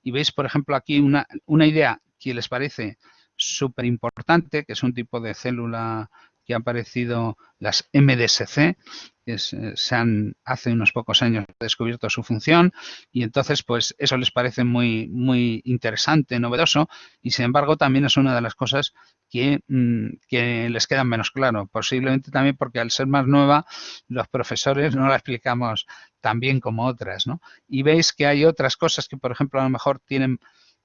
y veis por ejemplo aquí una, una idea que les parece súper importante, que es un tipo de célula que ha aparecido, las MDSC, que eh, se han hace unos pocos años descubierto su función y entonces pues eso les parece muy, muy interesante, novedoso y sin embargo también es una de las cosas que, mm, que les queda menos claro, posiblemente también porque al ser más nueva los profesores no la explicamos tan bien como otras, ¿no? Y veis que hay otras cosas que por ejemplo a lo mejor tienen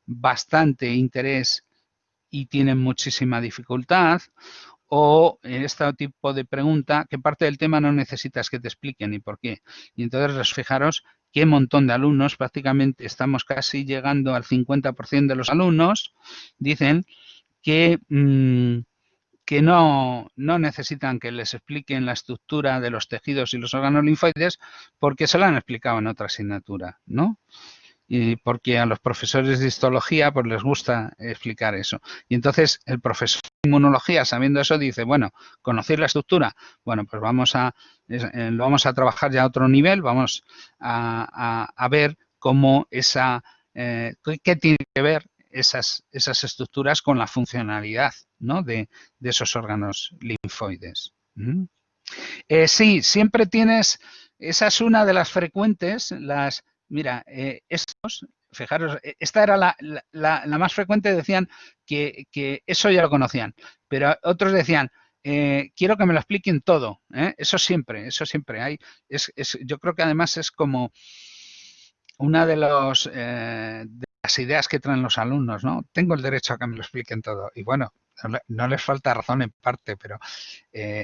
bastante interés y tienen muchísima dificultad o en este tipo de pregunta que parte del tema no necesitas que te expliquen y por qué. Y entonces fijaros qué montón de alumnos, prácticamente estamos casi llegando al 50% de los alumnos, dicen que, mm, que no, no necesitan que les expliquen la estructura de los tejidos y los órganos linfoides porque se lo han explicado en otra asignatura, ¿no? Y porque a los profesores de histología pues les gusta explicar eso. Y entonces el profesor de inmunología, sabiendo eso, dice, bueno, conocer la estructura, bueno, pues vamos a, eh, lo vamos a trabajar ya a otro nivel, vamos a, ver cómo esa, eh, qué tiene que ver esas, esas estructuras con la funcionalidad ¿no? de, esos órganos linfoides. ¿Mm? Eh, sí, siempre tienes, esa es una de las frecuentes, las Mira, eh, estos, fijaros, e, esta era la, más frecuente, decían que, eso ya lo conocían, pero otros decían, eh, quiero que me lo expliquen todo. ¿eh? Eso siempre, eso siempre hay. Es, yo creo que además es como una de, los, de las ideas que traen los alumnos, ¿no? Tengo el derecho a que me lo expliquen todo. Y bueno, no les falta razón en parte, pero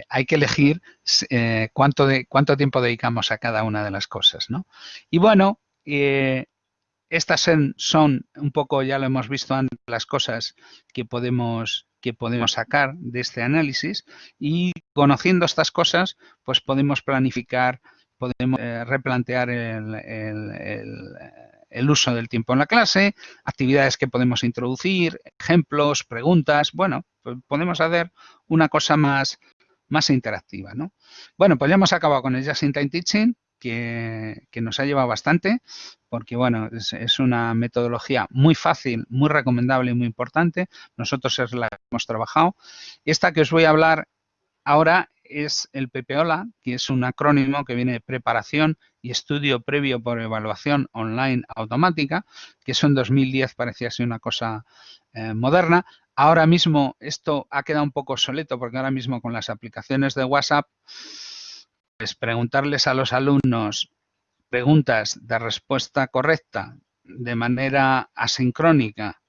hay que elegir cuánto, de, cuánto tiempo dedicamos a cada una de las cosas, ¿no? Y bueno, eh, estas son, un poco, ya lo hemos visto antes, las cosas que podemos, que podemos sacar de este análisis y conociendo estas cosas, pues podemos planificar, podemos eh, replantear el, el, uso del tiempo en la clase, actividades que podemos introducir, ejemplos, preguntas, bueno, pues podemos hacer una cosa más, más interactiva, ¿no? Bueno, pues ya hemos acabado con el Just in Time Teaching que, nos ha llevado bastante, porque bueno, es, una metodología muy fácil, muy recomendable y muy importante. Nosotros es la que hemos trabajado. Esta que os voy a hablar ahora es el PPOLA, que es un acrónimo que viene de preparación y estudio previo por evaluación online automática, que eso en 2010 parecía ser una cosa eh, moderna. Ahora mismo esto ha quedado un poco obsoleto porque ahora mismo con las aplicaciones de WhatsApp preguntarles a los alumnos preguntas de respuesta correcta de manera asincrónica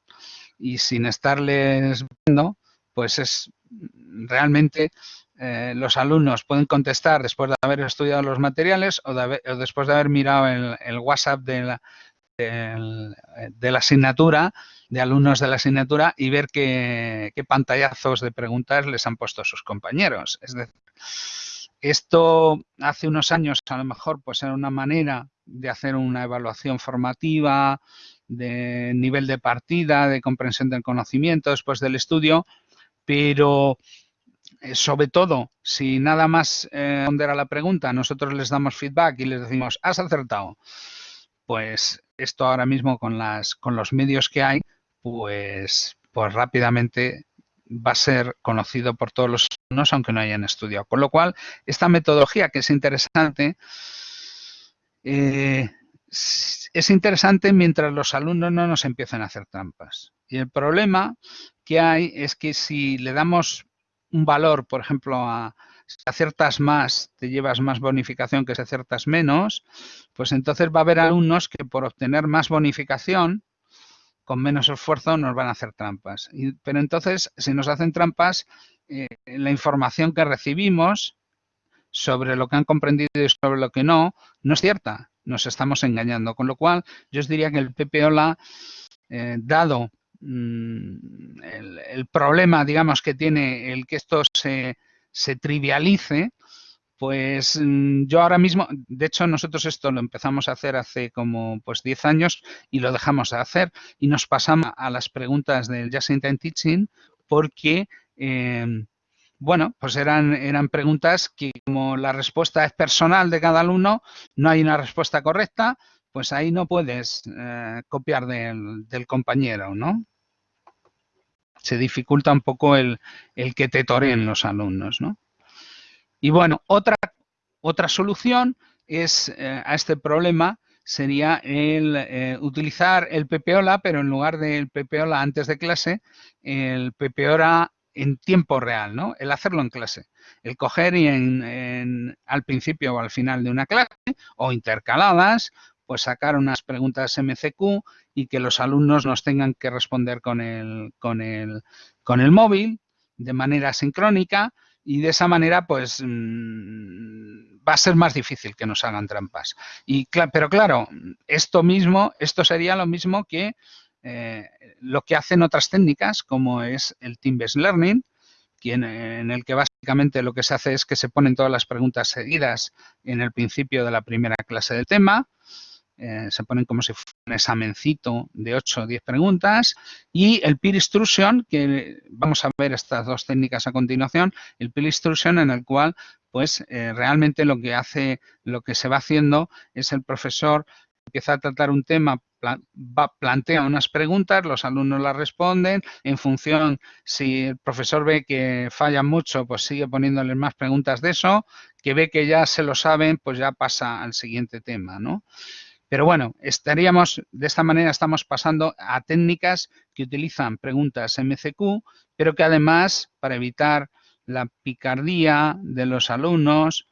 y sin estarles viendo, pues es realmente eh, los alumnos pueden contestar después de haber estudiado los materiales o, después de haber mirado el, WhatsApp de la, de la, asignatura, de alumnos de la asignatura y ver qué, qué pantallazos de preguntas les han puesto sus compañeros. Es decir, esto hace unos años a lo mejor pues era una manera de hacer una evaluación formativa, de nivel de partida, de comprensión del conocimiento después del estudio, pero eh, sobre todo, si nada más eh, responder a la pregunta, nosotros les damos feedback y les decimos, has acertado, pues esto ahora mismo con, las, con los medios que hay, pues, pues rápidamente va a ser conocido por todos los alumnos aunque no hayan estudiado. Con lo cual, esta metodología que es interesante, eh, es interesante mientras los alumnos no nos empiecen a hacer trampas. Y el problema que hay es que si le damos un valor, por ejemplo, a si aciertas más, te llevas más bonificación que si aciertas menos, pues entonces va a haber alumnos que por obtener más bonificación con menos esfuerzo nos van a hacer trampas. pero entonces, si nos hacen trampas, eh, la información que recibimos sobre lo que han comprendido y sobre lo que no, no es cierta. nos estamos engañando. Con lo cual, yo os diría que el PPOLA, eh, dado mm, el, problema, digamos, que tiene el que esto se, se trivialice, pues mm, yo ahora mismo, de hecho nosotros esto lo empezamos a hacer hace como pues 10 años y lo dejamos de hacer y nos pasamos a las preguntas del Just in Time Teaching porque, em, bueno, pues eran, eran preguntas que como la respuesta es personal de cada alumno, no hay una respuesta correcta, pues ahí no puedes eh, copiar del, del compañero, ¿no? Se dificulta un poco el, el que te toreen los alumnos, ¿no? Y bueno, otra, otra solución es eh, a este problema sería el eh, utilizar el PPOLA, pero en lugar del PPOLA antes de clase, el PPOLA en tiempo real, ¿no? El hacerlo en clase. El coger y en, al principio o al final de una clase o intercaladas, pues sacar unas preguntas MCQ y que los alumnos nos tengan que responder con el, con el, con el móvil de manera sincrónica y de esa manera pues mm, va a ser más difícil que nos hagan trampas. Y, pero claro, esto mismo, esto sería lo mismo que eh, lo que hacen otras técnicas como es el Team-Based Learning, en el que básicamente lo que se hace es que se ponen todas las preguntas seguidas en el principio de la primera clase del tema, eh, se ponen como si fuera un examencito de 8 o 10 preguntas y el peer instruction, que vamos a ver estas dos técnicas a continuación, el peer instruction en el cual pues eh, realmente lo que hace, lo que se va haciendo es el profesor empieza a tratar un tema, plantea unas preguntas, los alumnos las responden, en función, si el profesor ve que falla mucho, pues sigue poniéndoles más preguntas de eso, que ve que ya se lo saben, pues ya pasa al siguiente tema, ¿no? Pero bueno, estaríamos, de esta manera estamos pasando a técnicas que utilizan preguntas MCQ, pero que además, para evitar la picardía de los alumnos,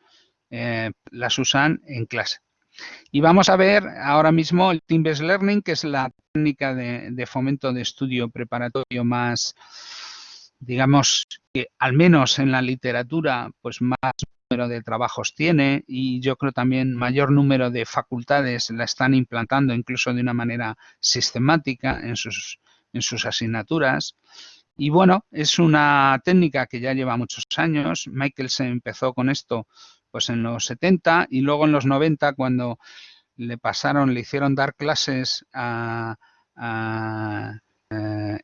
eh, las usan en clase. Y vamos a ver ahora mismo el Team-Based Learning, que es la técnica de, de, fomento de estudio preparatorio más, digamos, que al menos en la literatura, pues más número de trabajos tiene y yo creo también mayor número de facultades la están implantando incluso de una manera sistemática en sus, en sus asignaturas. Y bueno, es una técnica que ya lleva muchos años. Michael se empezó con esto pues en los 70 y luego en los 90 cuando le pasaron, le hicieron dar clases a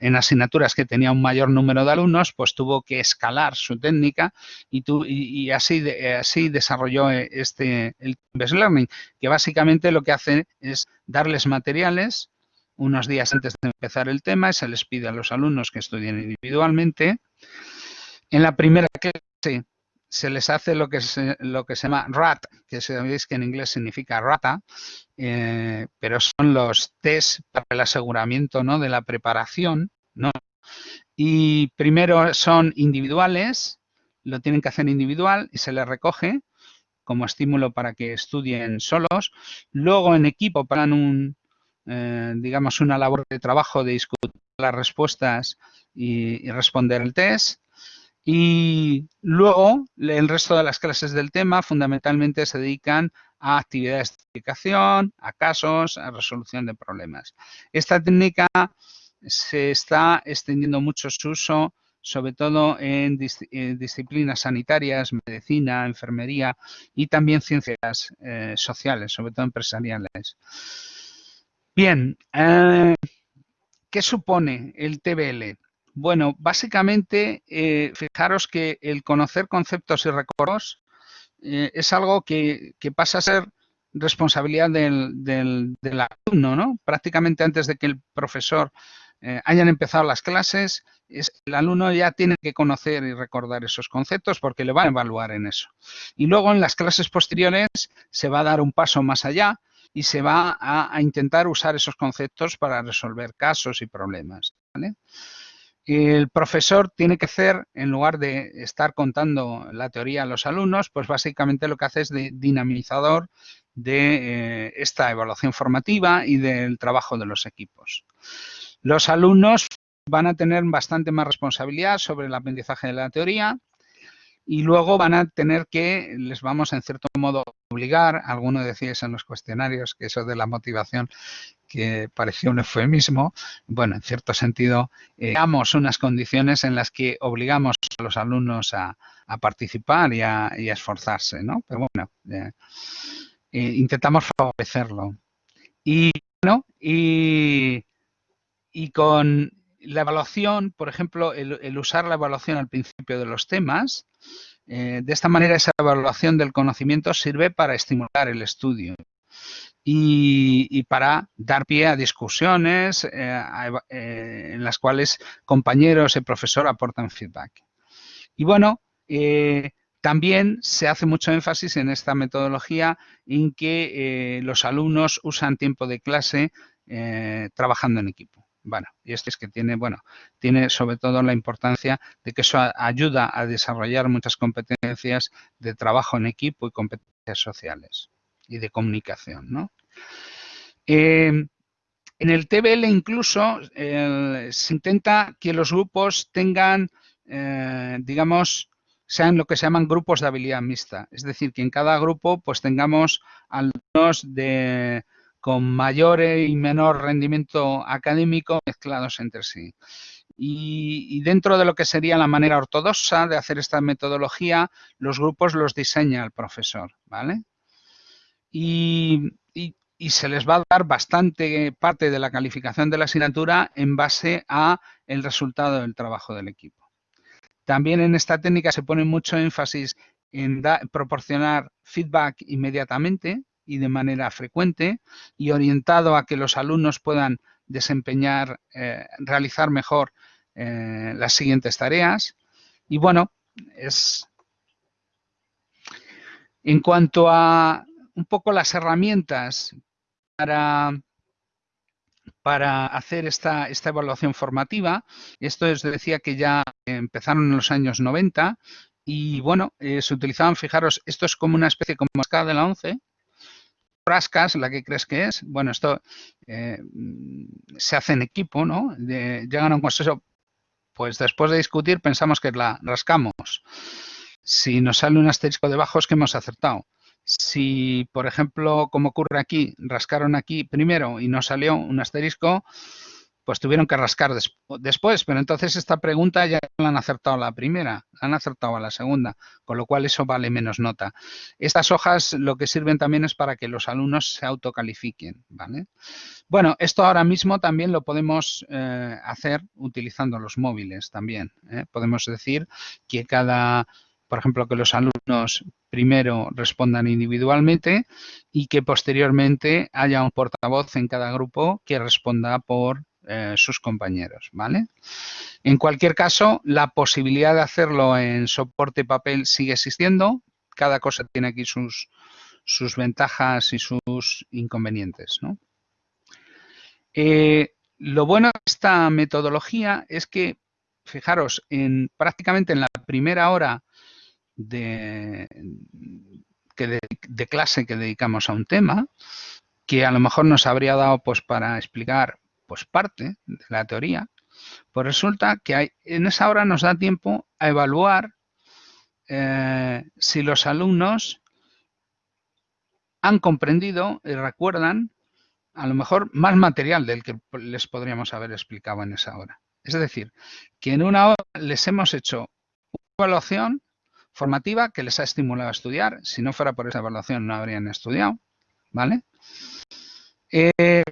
en asignaturas que tenía un mayor número de alumnos, pues tuvo que escalar su técnica y, así, así desarrolló eh, este el Best Learning, que básicamente lo que hace es darles materiales unos días antes de empezar el tema y se les pide a los alumnos que estudien individualmente. En la primera clase se les hace lo que se, lo que se llama RAT, que sabéis que en inglés significa rata, eh, pero son los test para el aseguramiento ¿no? de la preparación. ¿no? Y primero son individuales, lo tienen que hacer individual y se les recoge como estímulo para que estudien solos. Luego en equipo para un, eh, digamos, una labor de trabajo de discutir las respuestas y responder el test. Y luego el resto de las clases del tema fundamentalmente se dedican a actividades de explicación, a casos, a resolución de problemas. Esta técnica se está extendiendo mucho su uso, sobre todo en, disciplinas sanitarias, medicina, enfermería y también ciencias eh, sociales, sobre todo empresariales. Bien, eh, ¿qué supone el TBL? Bueno, básicamente, eh, fijaros que el conocer conceptos y records eh, es algo que, pasa a ser responsabilidad del, alumno, ¿no? Prácticamente antes de que el profesor eh, hayan empezado las clases, el alumno ya tiene que conocer y recordar esos conceptos porque le van a evaluar en eso. Y luego en las clases posteriores se va a dar un paso más allá y se va a, intentar usar esos conceptos para resolver casos y problemas. El profesor tiene que hacer, en lugar de estar contando la teoría a los alumnos, pues básicamente lo que hace es de dinamizador de eh, esta evaluación formativa y del trabajo de los equipos. Los alumnos van a tener bastante más responsabilidad sobre el aprendizaje de la teoría y luego van a tener que, les vamos en cierto modo obligar, alguno decíais en los cuestionarios que eso de la motivación que parecía un eufemismo, bueno, en cierto sentido, eh, damos unas condiciones en las que obligamos a los alumnos a, participar y a, esforzarse, ¿no? Pero bueno, eh, eh, intentamos favorecerlo. Y, bueno, y, y con la evaluación, por ejemplo, el, usar la evaluación al principio de los temas, de esta manera esa evaluación del conocimiento sirve para estimular el estudio y, para dar pie a discusiones eh, eh, en las cuales compañeros y profesor aportan feedback. Y bueno, eh, también se hace mucho énfasis en esta metodología en que los alumnos usan tiempo de clase trabajando en equipo. Bueno, y esto es que tiene, bueno, tiene sobre todo la importancia de que eso ayuda a desarrollar muchas competencias de trabajo en equipo y competencias sociales y de comunicación. ¿no? Eh, en el TBL incluso se intenta que los grupos tengan, eh, digamos, sean lo que se llaman grupos de habilidad mixta. Es decir, que en cada grupo pues tengamos alumnos de, con mayor y menor rendimiento académico mezclados entre sí. Y, y, dentro de lo que sería la manera ortodoxa de hacer esta metodología, los grupos los diseña el profesor, ¿vale? Y, se les va a dar bastante parte de la calificación de la asignatura en base a el resultado del trabajo del equipo. También en esta técnica se pone mucho énfasis en proporcionar feedback inmediatamente y de manera frecuente y orientado a que los alumnos puedan desempeñar, eh, realizar mejor eh, las siguientes tareas. Y bueno, es en cuanto a un poco las herramientas para, para hacer esta, esta evaluación formativa. Esto os decía que ya empezaron en los años 90 y bueno, eh, se utilizaban, fijaros, esto es como una especie como escala de la 11, frascas, la que crees que es, bueno, esto eh, se hace en equipo, ¿no? llegan a un consenso, pues después de discutir pensamos que la rascamos. Si nos sale un asterisco debajo es que hemos acertado. Si, por ejemplo, como ocurre aquí, rascaron aquí primero y no salió un asterisco, pues tuvieron que rascar después. Pero entonces esta pregunta ya la han acertado a la primera, la han acertado a la segunda, con lo cual eso vale menos nota. Estas hojas lo que sirven también es para que los alumnos se autocalifiquen. ¿vale? Bueno, esto ahora mismo también lo podemos eh, hacer utilizando los móviles también. ¿eh? Podemos decir que cada por ejemplo, que los alumnos primero respondan individualmente y que posteriormente haya un portavoz en cada grupo que responda por eh, sus compañeros, ¿vale? En cualquier caso, la posibilidad de hacerlo en soporte papel sigue existiendo. Cada cosa tiene aquí sus, sus ventajas y sus inconvenientes, ¿no? Eh, lo bueno de esta metodología es que, fijaros, en prácticamente en la primera hora de, de, clase que dedicamos a un tema, que a lo mejor nos habría dado pues para explicar pues parte de la teoría, pues resulta que hay, en esa hora nos da tiempo a evaluar eh, si los alumnos han comprendido y recuerdan a lo mejor más material del que les podríamos haber explicado en esa hora. Es decir, que en una hora les hemos hecho una evaluación formativa que les ha estimulado a estudiar. Si no fuera por esa evaluación no habrían estudiado, ¿vale? Eh,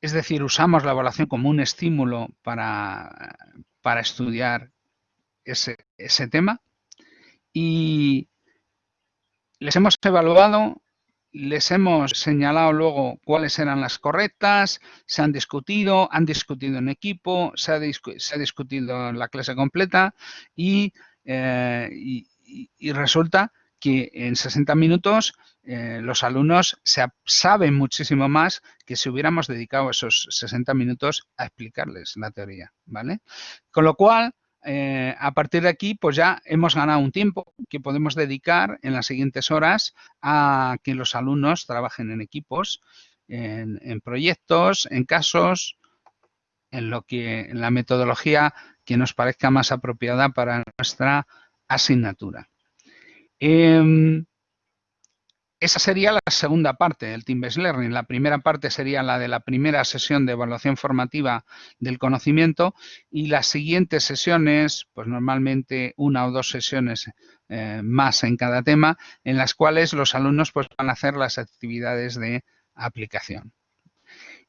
es decir, usamos la evaluación como un estímulo para, para estudiar ese, ese tema y les hemos evaluado, les hemos señalado luego cuáles eran las correctas, se han discutido, han discutido en equipo, se ha, se ha discutido en la clase completa y eh, y, resulta que en 60 minutos eh, los alumnos se, saben muchísimo más que si hubiéramos dedicado esos 60 minutos a explicarles la teoría, ¿vale? Con lo cual, eh, a partir de aquí, pues ya hemos ganado un tiempo que podemos dedicar en las siguientes horas a que los alumnos trabajen en equipos, en, en proyectos, en casos, en lo que en la metodología que nos parezca más apropiada para nuestra asignatura. Em, esa sería la segunda parte del Team-Based Learning. La primera parte sería la de la primera sesión de evaluación formativa del conocimiento y las siguientes sesiones, pues normalmente una o dos sesiones eh, más en cada tema, en las cuales los alumnos pues, van a hacer las actividades de aplicación.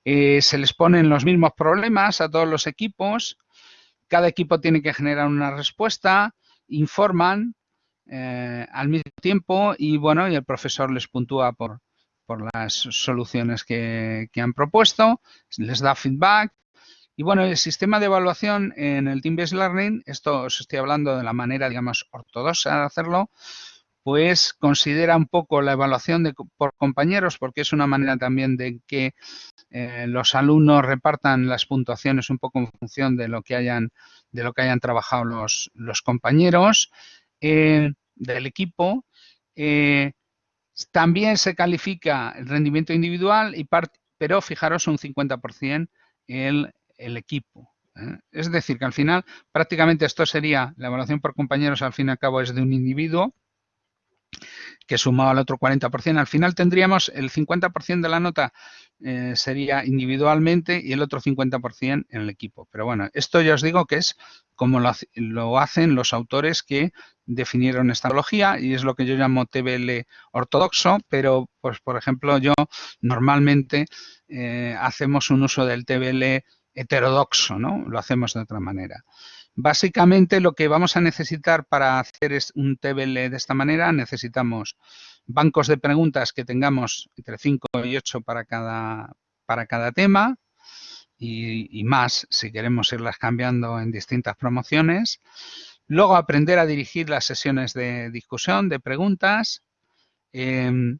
Eh, se les ponen los mismos problemas a todos los equipos, cada equipo tiene que generar una respuesta, informan, eh, al mismo tiempo y bueno, y el profesor les puntúa por, por las soluciones que, han propuesto, les da feedback. Y bueno, el sistema de evaluación en el Team-Based Learning, esto os estoy hablando de la manera, digamos, ortodoxa de hacerlo, pues considera un poco la evaluación por compañeros, porque es una manera también de que eh, los alumnos repartan las puntuaciones un poco en función de lo que hayan, de lo que hayan trabajado los, compañeros. Eh, del equipo. Eh, también se califica el rendimiento individual, pero fijaros un 50% el, el equipo. Es decir, que al final prácticamente esto sería, la evaluación por compañeros al fin y al cabo es de un individuo que sumado al otro 40%, al final tendríamos el 50% de la nota eh, sería individualmente y el otro 50% en el equipo. Pero bueno, esto ya os digo que es como lo, hacen los autores que definieron esta analogía y es lo que yo llamo TBL ortodoxo, pero pues por ejemplo yo normalmente eh, hacemos un uso del TBL heterodoxo, ¿no? Lo hacemos de otra manera. Básicamente lo que vamos a necesitar para hacer un TBL de esta manera, necesitamos bancos de preguntas que tengamos entre 5 y 8 para cada, para cada tema y, más si queremos irlas cambiando en distintas promociones. Luego aprender a dirigir las sesiones de discusión, de preguntas. Em,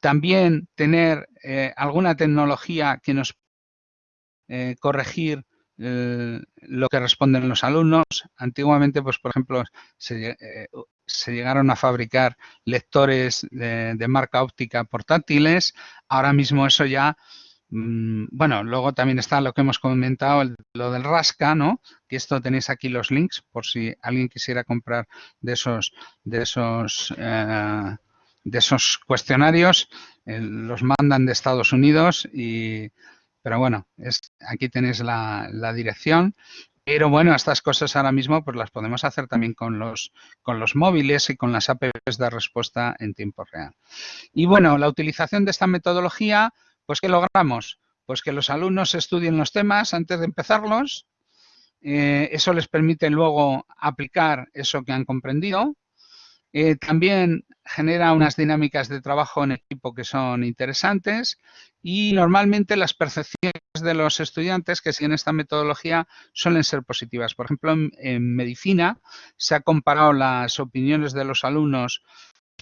también tener eh, alguna tecnología que nos eh, corregir eh, lo que responden los alumnos. Antiguamente, pues por ejemplo, se, eh, llegaron a fabricar lectores de, marca óptica portátiles. Ahora mismo eso ya, mm, bueno, luego también está lo que hemos comentado, lo del Rasca, ¿no? Que esto tenéis aquí los links por si alguien quisiera comprar de esos, de esos, eh, de esos cuestionarios. los mandan de Estados Unidos y pero bueno, es, aquí tenéis la, dirección. Pero bueno, estas cosas ahora mismo pues las podemos hacer también con los, con los móviles y con las apps de respuesta en tiempo real. Y bueno, la utilización de esta metodología, pues ¿qué logramos? Pues que los alumnos estudien los temas antes de empezarlos. Eh, eso les permite luego aplicar eso que han comprendido. Eh, también genera unas dinámicas de trabajo en equipo que son interesantes y normalmente las percepciones de los estudiantes que siguen esta metodología suelen ser positivas. Por ejemplo, en, medicina se ha comparado las opiniones de los alumnos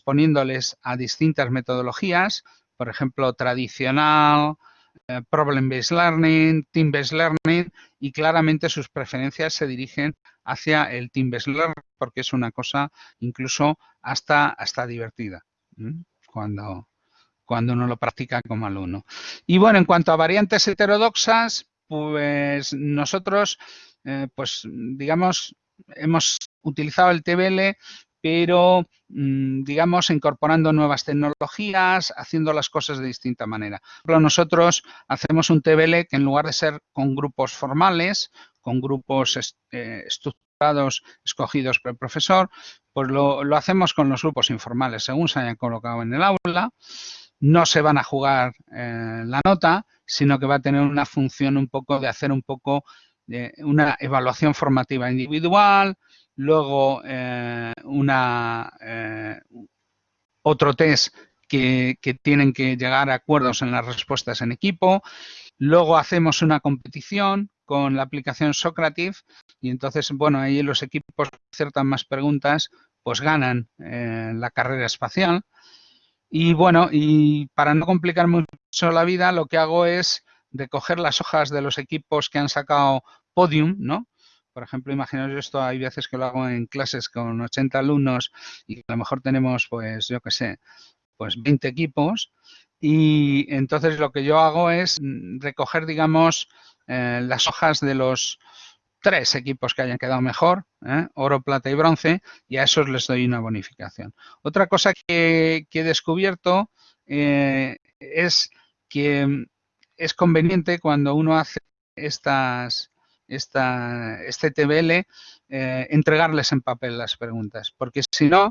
poniéndoles a distintas metodologías, por ejemplo, tradicional, eh, problem-based learning, team-based learning y claramente sus preferencias se dirigen hacia el learning porque es una cosa incluso hasta, hasta divertida cuando, cuando uno lo practica como alumno. Y bueno, en cuanto a variantes heterodoxas, pues nosotros, eh, pues digamos, hemos utilizado el TBL pero mm, digamos incorporando nuevas tecnologías, haciendo las cosas de distinta manera. Pero nosotros hacemos un TBL que en lugar de ser con grupos formales, con grupos eh, estructurados escogidos por el profesor, pues lo, hacemos con los grupos informales, según se hayan colocado en el aula. No se van a jugar eh, la nota, sino que va a tener una función un poco de hacer un poco de una evaluación formativa individual, luego eh, una, eh, otro test que, tienen que llegar a acuerdos en las respuestas en equipo, luego hacemos una competición con la aplicación Socrative y entonces, bueno, ahí los equipos acertan más preguntas, pues ganan eh, la carrera espacial. Y bueno, y para no complicar mucho la vida, lo que hago es de coger las hojas de los equipos que han sacado podium, ¿no? Por ejemplo, imaginaos esto, hay veces que lo hago en clases con 80 alumnos y a lo mejor tenemos, pues, yo qué sé, pues 20 equipos. Y entonces lo que yo hago es recoger, digamos, eh, las hojas de los tres equipos que hayan quedado mejor, ¿eh? oro, plata y bronce, y a esos les doy una bonificación. Otra cosa que, he descubierto eh, es que es conveniente cuando uno hace estas, esta, este TBL eh, entregarles en papel las preguntas, porque si no,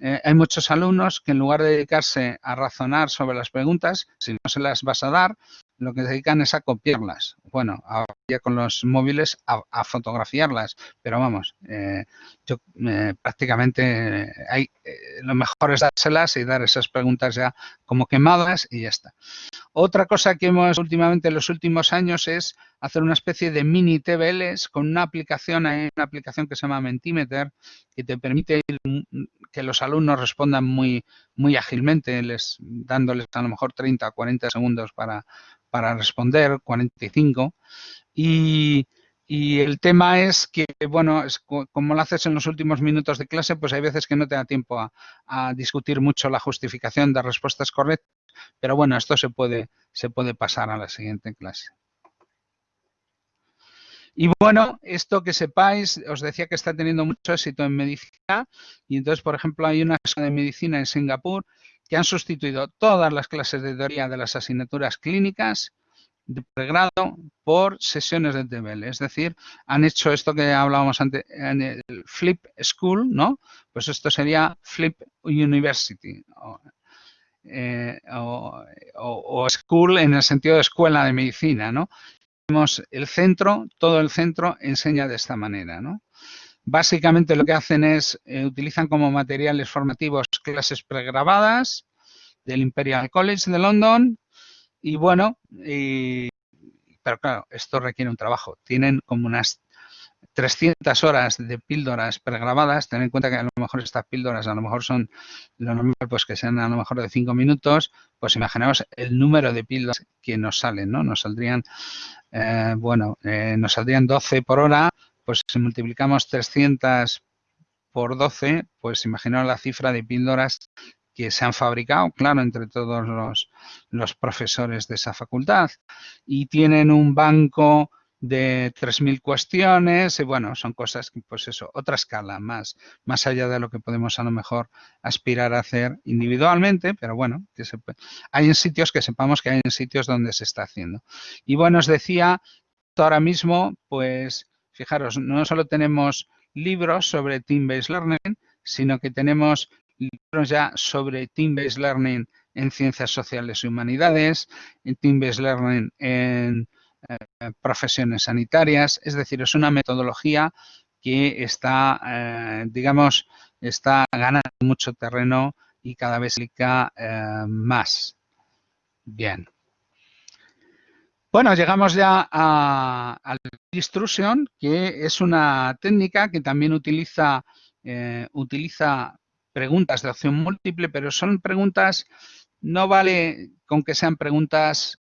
hay muchos alumnos que en lugar de dedicarse a razonar sobre las preguntas, si no se las vas a dar, lo que se dedican es a copiarlas. Bueno, ya con los móviles a, fotografiarlas, pero vamos, eh, yo eh, prácticamente hay, eh, lo mejor es dárselas y dar esas preguntas ya como quemadas y ya está. Otra cosa que hemos últimamente en los últimos años es hacer una especie de mini TBLs con una aplicación, hay una aplicación que se llama Mentimeter, que te permite que los alumnos respondan muy, muy ágilmente, les, dándoles a lo mejor 30 o 40 segundos para, para responder, 45. Y, y el tema es que, bueno, es, como lo haces en los últimos minutos de clase, pues hay veces que no te da tiempo a, a, discutir mucho la justificación de respuestas correctas, pero bueno, esto se puede, se puede pasar a la siguiente clase. Y bueno, esto que sepáis, os decía que está teniendo mucho éxito en medicina y entonces, por ejemplo, hay una escuela de medicina en Singapur que han sustituido todas las clases de teoría de las asignaturas clínicas de pregrado por sesiones de TBL. Es decir, han hecho esto que hablábamos antes en el Flip School, ¿no? Pues esto sería Flip University. Eh, o, school en el sentido de escuela de medicina, ¿no? El centro, todo el centro enseña de esta manera, ¿no? Básicamente lo que hacen es, eh, utilizan como materiales formativos clases pregrabadas del Imperial College de London y bueno, pero claro, esto requiere un trabajo. Tienen como unas 300 horas de píldoras pregrabadas. Ten en cuenta que a lo mejor estas píldoras a lo mejor son lo normal, pues que sean a lo mejor de 5 minutos. Pues imaginaos el número de píldoras que nos salen, ¿no? Nos saldrían, eh, bueno, eh, nos saldrían 12 por hora pues si multiplicamos 300 por 12, pues imaginaos la cifra de píldoras que se han fabricado, claro, entre todos los, profesores de esa facultad. Y tienen un banco de 3.000 cuestiones y bueno, son cosas que pues eso, otra escala más, más allá de lo que podemos a lo mejor aspirar a hacer individualmente, pero bueno, que se, hay en sitios que sepamos que hay en sitios donde se está haciendo. Y bueno, os decía, ahora mismo pues Fijaros, no solo tenemos libros sobre Team-Based Learning, sino que tenemos libros ya sobre Team-Based Learning en ciencias sociales y humanidades, en Team-Based Learning en eh, profesiones sanitarias. Es decir, es una metodología que está, eh, digamos, está ganando mucho terreno y cada vez se eh, más. Bien. Bueno, llegamos ya a, la Extrusion, que es una técnica que también utiliza, utiliza preguntas de opción múltiple, pero son preguntas, no vale con que sean preguntas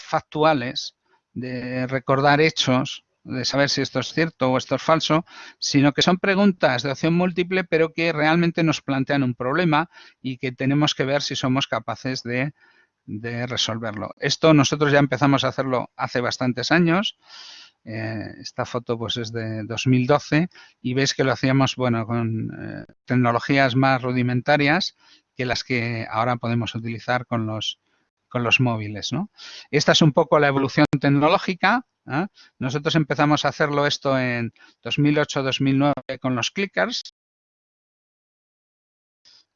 factuales, de recordar hechos, de saber si esto es cierto o esto es falso, sino que son preguntas de opción múltiple, pero que realmente nos plantean un problema y que tenemos que ver si somos capaces de de resolverlo. Esto nosotros ya empezamos a hacerlo hace bastantes años. Eh, esta foto pues es de 2012 y veis que lo hacíamos bueno con eh, tecnologías más rudimentarias que las que ahora podemos utilizar con los con los móviles. ¿no? Esta es un poco la evolución tecnológica. ¿eh? Nosotros empezamos a hacerlo esto en 2008-2009 con los clickers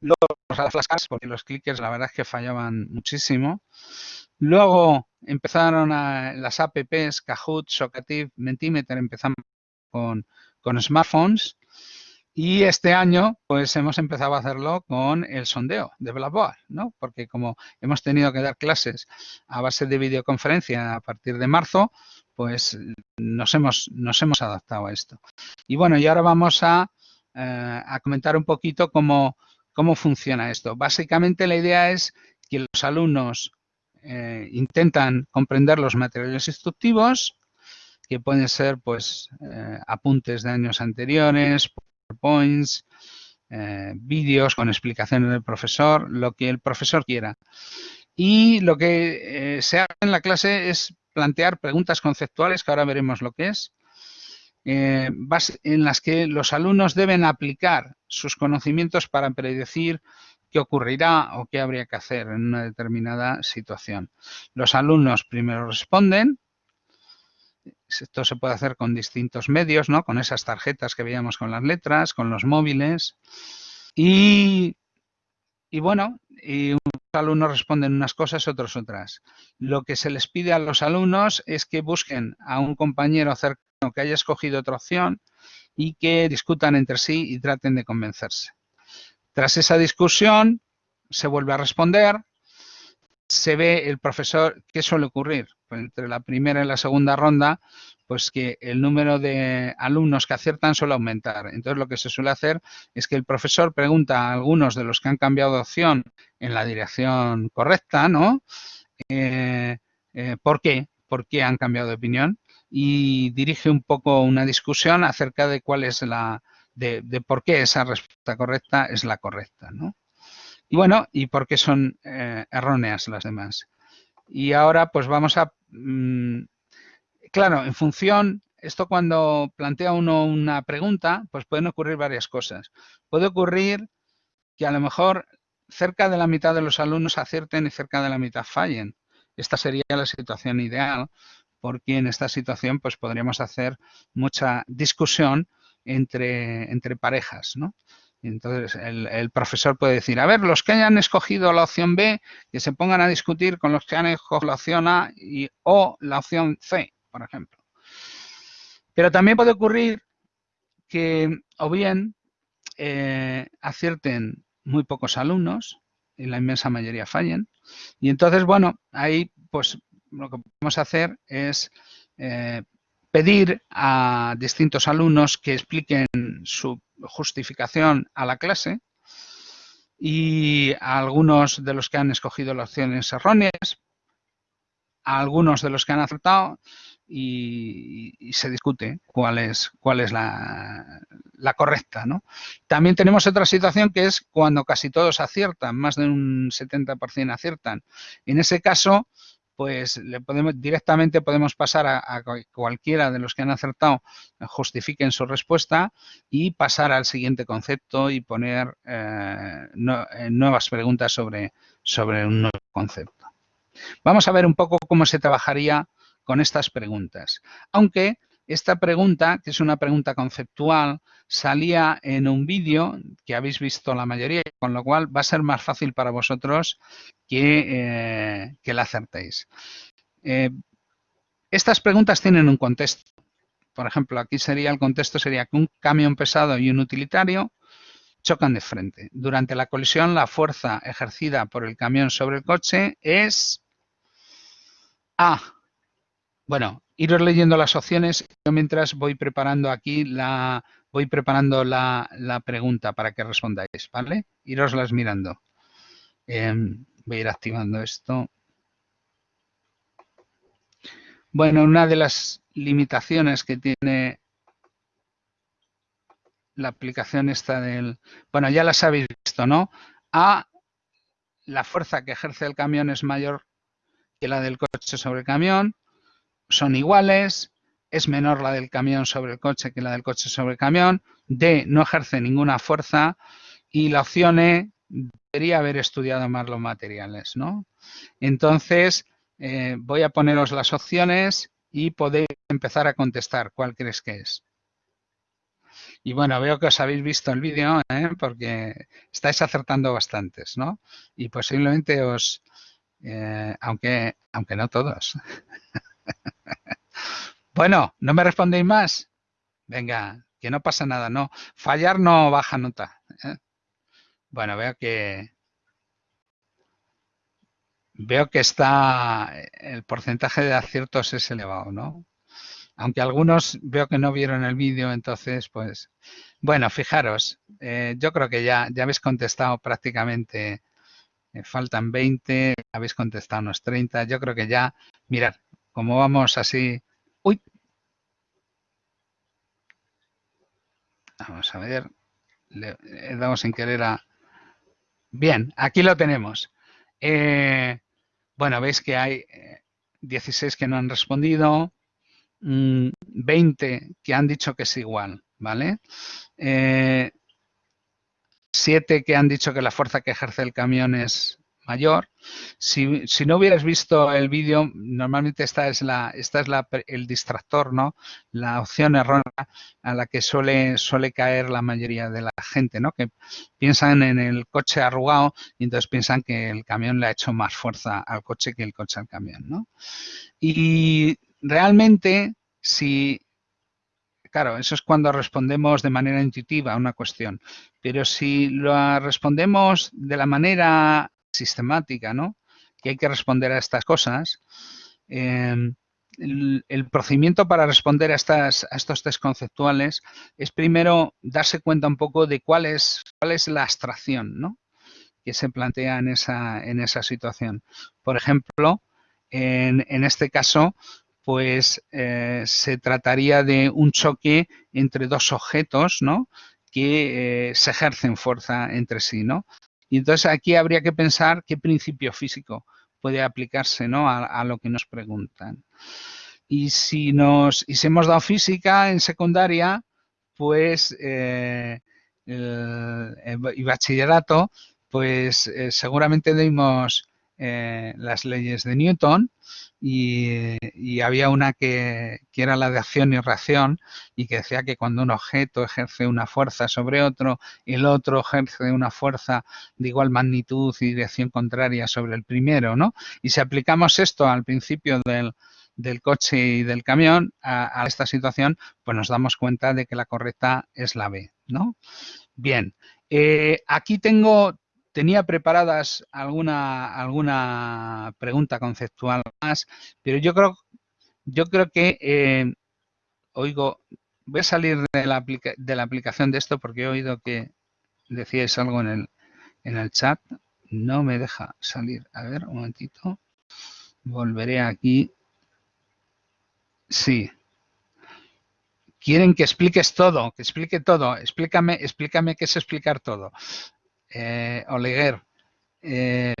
Luego las flascas, porque los clickers la verdad es que fallaban muchísimo. Luego empezaron las apps, Kahoot, Socative, Mentimeter, empezamos con, smartphones. Y este año, pues hemos empezado a hacerlo con el sondeo de Blackboard, ¿no? Porque como hemos tenido que dar clases a base de videoconferencia a partir de marzo, pues nos hemos, nos hemos adaptado a esto. Y bueno, y ahora vamos a, eh, a comentar un poquito cómo, ¿Cómo funciona esto? Básicamente la idea es que los alumnos eh, intentan comprender los materiales instructivos, que pueden ser pues eh, apuntes de años anteriores, PowerPoints, eh, vídeos con explicaciones del profesor, lo que el profesor quiera. Y lo que se hace en la clase es plantear preguntas conceptuales, que ahora veremos lo que es, eh, en las que los alumnos deben aplicar sus conocimientos para predecir qué ocurrirá o qué habría que hacer en una determinada situación. Los alumnos primero responden, esto se puede hacer con distintos medios, ¿no? Con esas tarjetas que veíamos con las letras, con los móviles. Y, y bueno, y unos alumnos responden unas cosas, otros otras. Lo que se les pide a los alumnos es que busquen a un compañero cercano que haya escogido otra opción y que discutan entre sí y traten de convencerse. Tras esa discusión, se vuelve a responder, se ve el profesor, ¿qué suele ocurrir? Pues entre la primera y la segunda ronda, pues que el número de alumnos que aciertan suele aumentar. Entonces lo que se suele hacer es que el profesor pregunta a algunos de los que han cambiado de opción en la dirección correcta, ¿no? Eh, eh, ¿Por qué? ¿Por qué han cambiado de opinión? Y dirige un poco una discusión acerca de cuál es la, de, por qué esa respuesta correcta es la correcta, ¿no? Y bueno, y por qué son eh, erróneas las demás. Y ahora pues vamos a... Mm, claro, en función, esto cuando plantea uno una pregunta, pues pueden ocurrir varias cosas. Puede ocurrir que a lo mejor cerca de la mitad de los alumnos acierten y cerca de la mitad fallen. Esta sería la situación ideal, porque en esta situación pues podríamos hacer mucha discusión entre, entre parejas, ¿no? Entonces, el, profesor puede decir, a ver, los que hayan escogido la opción B, que se pongan a discutir con los que han escogido la opción A y, o la opción C, por ejemplo. Pero también puede ocurrir que o bien eh, acierten muy pocos alumnos y la inmensa mayoría fallen. Y entonces, bueno, ahí pues lo que podemos hacer es eh, pedir a distintos alumnos que expliquen su justificación a la clase y a algunos de los que han escogido las opciones erróneas, a algunos de los que han acertado y, se discute cuál es, cuál es la, la correcta. ¿no? También tenemos otra situación que es cuando casi todos aciertan, más de un 70% aciertan. En ese caso, pues le podemos directamente podemos pasar a, cualquiera de los que han acertado eh, justifiquen su respuesta y pasar al siguiente concepto y poner eh, eh, nuevas preguntas sobre, sobre un nuevo concepto. Vamos a ver un poco cómo se trabajaría con estas preguntas. Aunque esta pregunta, que es una pregunta conceptual, salía en un vídeo que habéis visto la mayoría, con lo cual va a ser más fácil para vosotros que, eh, la acertéis. Eh, estas preguntas tienen un contexto. Por ejemplo, aquí sería el contexto sería que un camión pesado y un utilitario chocan de frente. Durante la colisión, la fuerza ejercida por el camión sobre el coche es A. Bueno, iros leyendo las opciones. Yo mientras voy preparando aquí la voy preparando la, pregunta para que respondáis, ¿vale? Iroslas mirando. Em, voy a ir activando esto. Bueno, una de las limitaciones que tiene la aplicación esta del... Bueno, ya las habéis visto, ¿no? A, la fuerza que ejerce el camión es mayor que la del coche sobre el camión son iguales, es menor la del camión sobre el coche que la del coche sobre el camión, D, no ejerce ninguna fuerza y la opción E, debería haber estudiado más los materiales, ¿no? Entonces, eh, voy a poneros las opciones y podéis empezar a contestar cuál crees que es. Y bueno, veo que os habéis visto el vídeo, ¿eh? porque estáis acertando bastantes, ¿no? Y posiblemente os, eh, aunque, aunque no todos. bueno, ¿no me respondéis más? Venga, que no pasa nada, no. Fallar no baja nota. ¿eh? Bueno, veo que veo que está el porcentaje de aciertos es elevado, ¿no? Aunque algunos veo que no vieron el vídeo, entonces, pues, bueno, fijaros, eh, yo creo que ya, ya habéis contestado prácticamente, eh, faltan 20, habéis contestado unos 30, yo creo que ya, mirad, como vamos así... ¡Uy! Vamos a ver. Le dado sin querer a... Bien, aquí lo tenemos. Eh, bueno, veis que hay 16 eh, que no han respondido. Mm, 20 que han dicho que es igual, ¿vale? Eh, siete que han dicho que la fuerza que ejerce el camión es mayor. Si, no hubieras visto el vídeo, normalmente esta es, la, esta es la, el distractor, ¿no? La opción errónea a la que suele, suele caer la mayoría de la gente, ¿no? Que piensan en el coche arrugado y entonces piensan que el camión le ha hecho más fuerza al coche que el coche al camión, ¿no? Y realmente, si claro, eso es cuando respondemos de manera intuitiva a una cuestión. Pero si lo respondemos de la manera sistemática, ¿no? Que hay que responder a estas cosas. Em, el, procedimiento para responder a, estas, a estos test conceptuales es primero darse cuenta un poco de cuál es, cuál es la abstracción ¿no? que se plantea en esa, en esa situación. Por ejemplo, en, en este caso, pues eh, se trataría de un choque entre dos objetos ¿no? que eh, se ejercen fuerza entre sí. ¿no? Y entonces aquí habría que pensar qué principio físico puede aplicarse ¿no? a, lo que nos preguntan. Y si, nos, y si hemos dado física en secundaria, pues eh, y bachillerato, pues eh, seguramente dimos eh, las leyes de Newton y, había una que, era la de acción y reacción y que decía que cuando un objeto ejerce una fuerza sobre otro, el otro ejerce una fuerza de igual magnitud y dirección contraria sobre el primero, ¿no? Y si aplicamos esto al principio del, coche y del camión a, esta situación, pues nos damos cuenta de que la correcta es la B, ¿no? Bien, eh, aquí tengo tenía preparadas alguna, alguna pregunta conceptual más, pero yo creo, yo creo que, eh, oigo, voy a salir de la, de la aplicación de esto porque he oído que decíais algo en el, en el chat. No me deja salir. A ver, un momentito. Volveré aquí. Sí. Quieren que expliques todo, que explique todo. Explícame, explícame qué es explicar todo eh, Oleguer. Eh,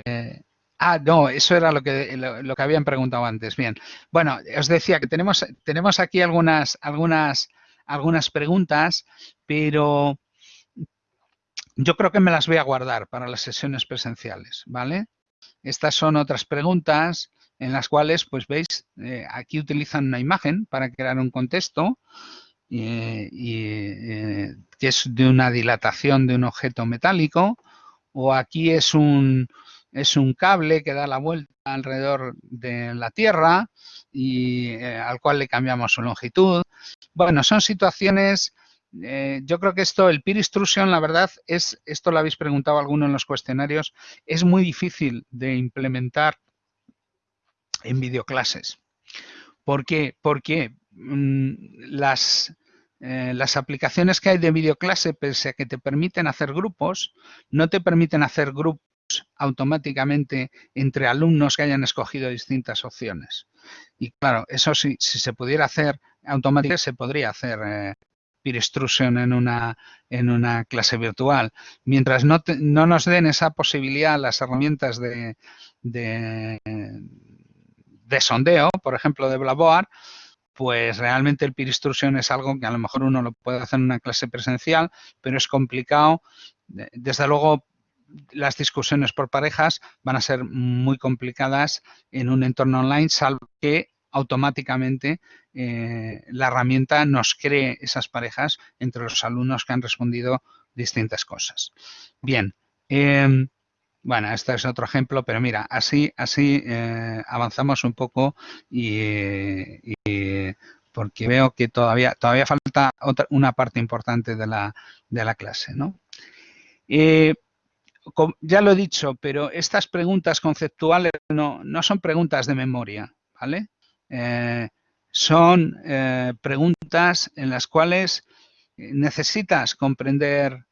ah, no, eso era lo que, lo, que habían preguntado antes. Bien. Bueno, os decía que tenemos, tenemos aquí algunas, algunas, algunas preguntas, pero yo creo que me las voy a guardar para las sesiones presenciales, ¿vale? Estas son otras preguntas en las cuales, pues veis, eh, aquí utilizan una imagen para crear un contexto y, eh, que es de una dilatación de un objeto metálico, o aquí es un, es un cable que da la vuelta alrededor de la Tierra y eh, al cual le cambiamos su longitud. Bueno, son situaciones, eh, yo creo que esto, el peer instruction, la verdad, es, esto lo habéis preguntado alguno en los cuestionarios, es muy difícil de implementar en videoclases. ¿Por qué? Porque mm, las, eh, las aplicaciones que hay de videoclase, pese a que te permiten hacer grupos, no te permiten hacer grupos automáticamente entre alumnos que hayan escogido distintas opciones. Y claro, eso sí, si se pudiera hacer automáticamente, se podría hacer eh, peer instruction en una, en una clase virtual. Mientras no, no nos den esa posibilidad las herramientas de, de, de sondeo, por ejemplo, de Blackboard, pues realmente el peer instruction es algo que a lo mejor uno lo puede hacer en una clase presencial, pero es complicado. Desde luego, las discusiones por parejas van a ser muy complicadas en un entorno online, salvo que automáticamente eh, la herramienta nos cree esas parejas entre los alumnos que han respondido distintas cosas. Bien, em, bueno, este es otro ejemplo, pero mira, así, así eh, avanzamos un poco y, porque veo que todavía, todavía falta otra, una parte importante de la, de la clase. ¿no? Eh, ya lo he dicho, pero estas preguntas conceptuales no, no son preguntas de memoria, ¿vale? Eh, son preguntas en las cuales necesitas comprender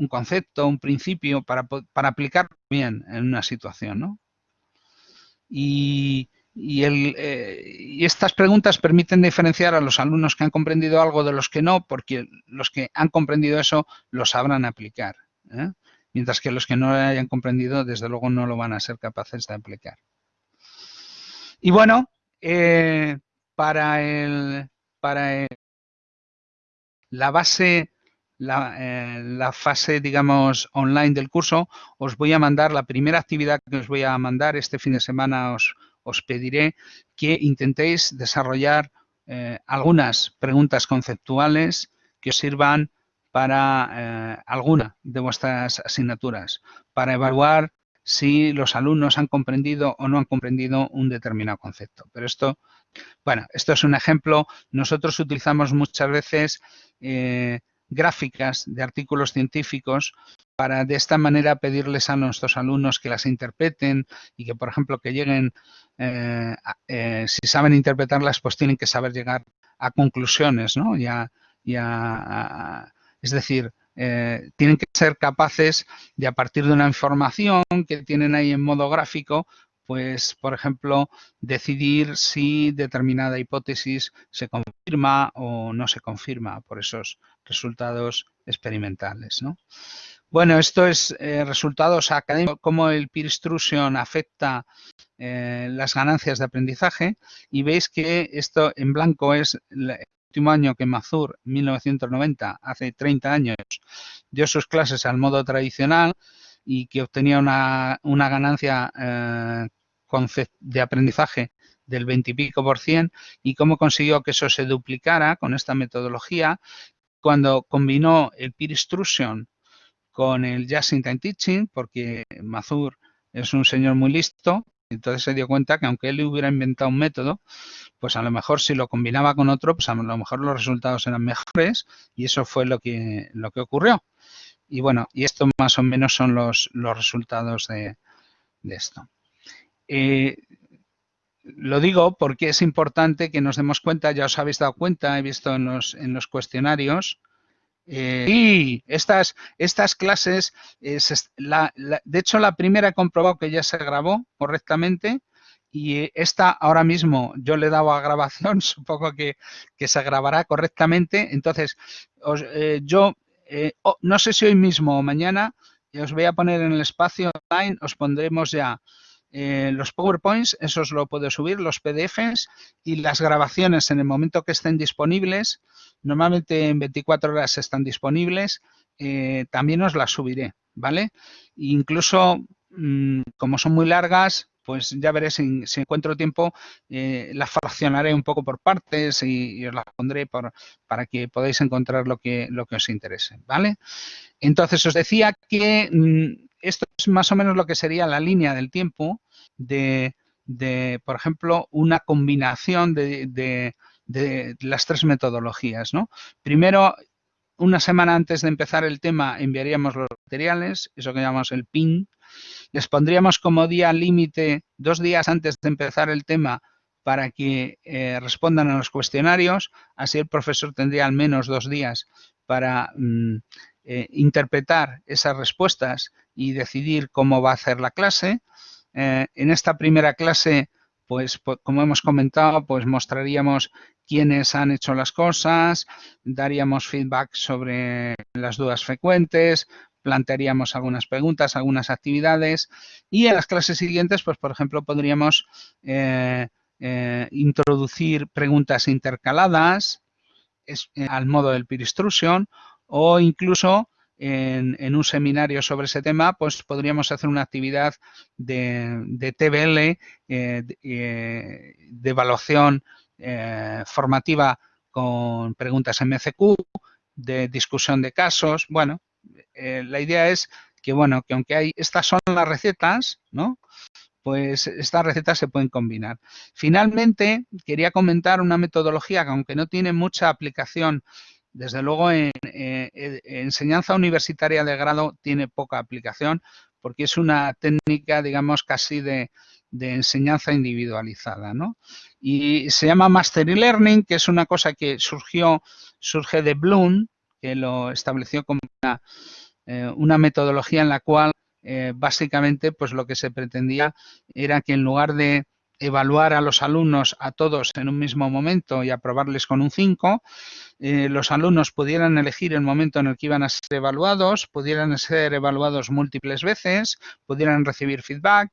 un concepto, un principio para, para aplicarlo bien en una situación. ¿no? Y, el, eh, y, estas preguntas permiten diferenciar a los alumnos que han comprendido algo de los que no, porque los que han comprendido eso lo sabrán aplicar. ¿eh? Mientras que los que no lo hayan comprendido, desde luego no lo van a ser capaces de aplicar. Y bueno, eh, para el, para la base, la, la, fase, digamos, online del curso, os voy a mandar la primera actividad que os voy a mandar este fin de semana. Os, os pediré que intentéis desarrollar eh, algunas preguntas conceptuales que os sirvan para eh, alguna de vuestras asignaturas, para evaluar si los alumnos han comprendido o no han comprendido un determinado concepto. Pero esto, bueno, esto es un ejemplo. Nosotros utilizamos muchas veces eh, gráficas de artículos científicos para de esta manera pedirles a nuestros alumnos que las interpreten y que, por ejemplo, que lleguen, eh, eh, si saben interpretarlas, pues tienen que saber llegar a conclusiones, ¿no? Ya, ya, es decir, eh, tienen que ser capaces de, a partir de una información que tienen ahí en modo gráfico, pues, por ejemplo, decidir si determinada hipótesis se confirma o no se confirma por esos resultados experimentales. ¿no? Bueno, esto es eh, resultados académicos, cómo el peer instruction afecta eh, las ganancias de aprendizaje y veis que esto en blanco es el último año que Mazur, 1990, hace 30 años, dio sus clases al modo tradicional y que obtenía una, una ganancia eh, de aprendizaje del 20 y pico por cien y cómo consiguió que eso se duplicara con esta metodología cuando combinó el peer instruction con el Just in Time Teaching, porque Mazur es un señor muy listo, entonces se dio cuenta que aunque él hubiera inventado un método, pues a lo mejor si lo combinaba con otro, pues a lo mejor los resultados eran mejores y eso fue lo que, lo que ocurrió. Y bueno, y esto más o menos son los, los resultados de, esto. Eh, lo digo porque es importante que nos demos cuenta, ya os habéis dado cuenta, he visto en los, en los cuestionarios, eh, y estas, estas clases, de hecho la primera he comprobado que ya se grabó correctamente y esta ahora mismo yo le he dado a grabación, supongo que, que se grabará correctamente. Entonces, eh, yo eh, no sé si hoy mismo o mañana os voy a poner en el espacio online, os pondremos ya eh, los PowerPoints, esos lo puedo subir, los PDFs y las grabaciones en el momento que estén disponibles, normalmente en 24 horas están disponibles, eh, también os las subiré, ¿vale? incluso, mm, como son muy largas, pues ya veré si, encuentro tiempo, eh, las fraccionaré un poco por partes y, os las pondré para que podáis encontrar lo que, lo que os interese, ¿vale? Entonces, os decía que mm, esto es más o menos lo que sería la línea del tiempo de, por ejemplo, una combinación de, las tres metodologías. ¿no? Primero, una semana antes de empezar el tema enviaríamos los materiales, eso que llamamos el PIN. Les pondríamos como día límite dos días antes de empezar el tema para que eh, respondan a los cuestionarios. Así el profesor tendría al menos dos días para mm, eh, interpretar esas respuestas y decidir cómo va a hacer la clase. Eh, en esta primera clase, pues, como hemos comentado, pues mostraríamos quiénes han hecho las cosas, daríamos feedback sobre las dudas frecuentes, plantearíamos algunas preguntas, algunas actividades y en las clases siguientes, pues por ejemplo, podríamos eh, eh, introducir preguntas intercaladas al modo del peer instruction o incluso en, un seminario sobre ese tema, pues podríamos hacer una actividad de, TBL, eh, eh, de, evaluación eh, formativa con preguntas MCQ, de discusión de casos. Bueno, la idea es que, bueno, que aunque hay, estas son las recetas, ¿no? Pues estas recetas se pueden combinar. Finalmente, quería comentar una metodología que aunque no tiene mucha aplicación desde luego, en, enseñanza universitaria de grado tiene poca aplicación porque es una técnica, digamos, casi de, enseñanza individualizada, ¿no? Y se llama Mastery Learning, que es una cosa que surgió, surge de Bloom, que lo estableció como una, eh, metodología en la cual eh, básicamente pues lo que se pretendía era que en lugar de evaluar a los alumnos a todos en un mismo momento y aprobarles con un 5, eh, los alumnos pudieran elegir el momento en el que iban a ser evaluados, pudieran ser evaluados múltiples veces, pudieran recibir feedback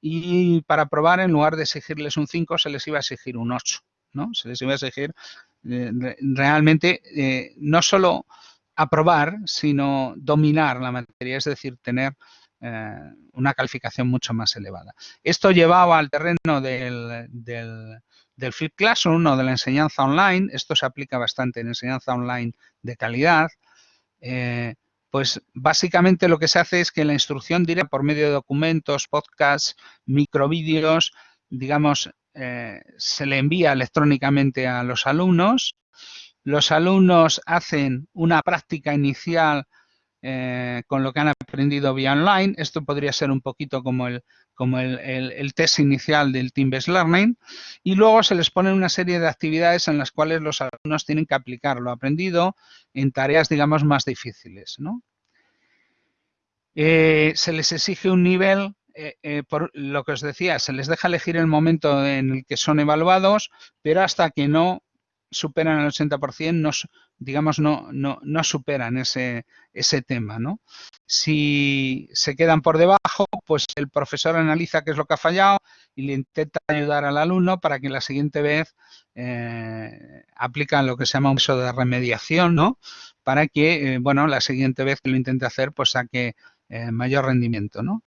y para aprobar en lugar de exigirles un 5 se les iba a exigir un 8. ¿no? Se les iba a exigir realmente no solo aprobar, sino dominar la materia, es decir, tener una calificación mucho más elevada. Esto llevaba al terreno del, del, del Flip Classroom o de la enseñanza online. Esto se aplica bastante en enseñanza online de calidad. Eh, pues básicamente lo que se hace es que la instrucción directa por medio de documentos, podcasts, microvídeos, digamos, eh, se le envía electrónicamente a los alumnos. Los alumnos hacen una práctica inicial eh, con lo que han aprendido vía online. Esto podría ser un poquito como el, como el, test inicial del Team-Based Learning. Y luego se les pone una serie de actividades en las cuales los alumnos tienen que aplicar lo aprendido en tareas, digamos, más difíciles. Eh, se les exige un nivel eh, por lo que os decía, se les deja elegir el momento en el que son evaluados, pero hasta que no superan el 80%, no, digamos, no, no, no superan ese, ese tema, ¿no? Si se quedan por debajo, pues el profesor analiza qué es lo que ha fallado y le intenta ayudar al alumno para que la siguiente vez eh, aplican lo que se llama un uso de remediación, ¿no? Para que, eh, bueno, la siguiente vez que lo intente hacer, pues saque eh, mayor rendimiento, ¿no?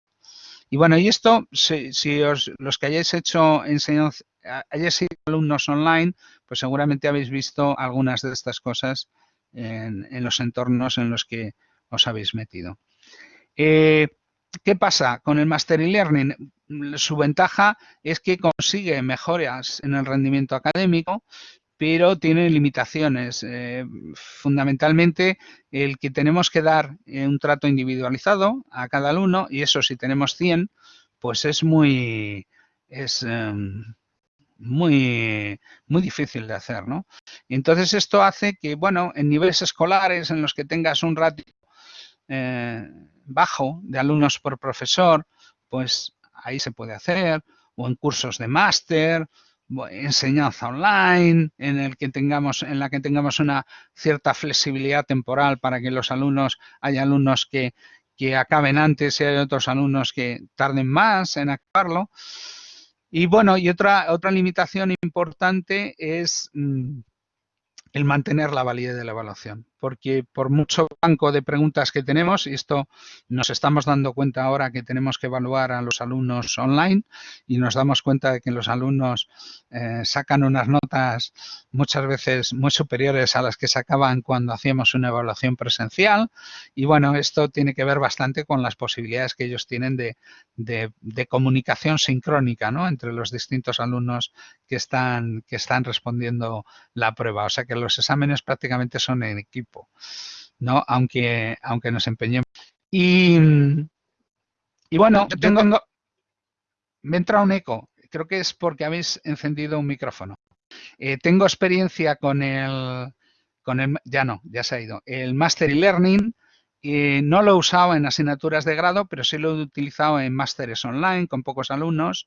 Y bueno, y esto, si, os, los que hayáis hecho enseñanza, hayáis sido alumnos online, pues seguramente habéis visto algunas de estas cosas en, los entornos en los que os habéis metido. Eh, ¿Qué pasa con el Master e-Learning? Su ventaja es que consigue mejoras en el rendimiento académico, pero tiene limitaciones. Eh, fundamentalmente, el que tenemos que dar eh, un trato individualizado a cada alumno, y eso si tenemos 100, pues es muy... Es, em, muy, muy difícil de hacer, ¿no? Entonces esto hace que, bueno, en niveles escolares en los que tengas un ratio eh, bajo de alumnos por profesor, pues ahí se puede hacer, o en cursos de máster, enseñanza online, en el que tengamos, en la que tengamos una cierta flexibilidad temporal para que los alumnos, hay alumnos que, que acaben antes y hay otros alumnos que tarden más en acabarlo. Y bueno, y otra, otra limitación importante es mm, el mantener la validez de la evaluación porque por mucho banco de preguntas que tenemos, y esto nos estamos dando cuenta ahora que tenemos que evaluar a los alumnos online y nos damos cuenta de que los alumnos eh, sacan unas notas muchas veces muy superiores a las que sacaban cuando hacíamos una evaluación presencial. Y bueno, esto tiene que ver bastante con las posibilidades que ellos tienen de, comunicación sincrónica ¿no? entre los distintos alumnos que están, que están respondiendo la prueba. O sea que los exámenes prácticamente son en equipo ¿no? Aunque, aunque nos empeñemos. Y, y bueno, tengo, me entra un eco. Creo que es porque habéis encendido un micrófono. Eh, tengo experiencia con el, con el, ya no, ya se ha ido, el Master e-Learning. Eh, no lo he usado en asignaturas de grado, pero sí lo he utilizado en másteres online con pocos alumnos.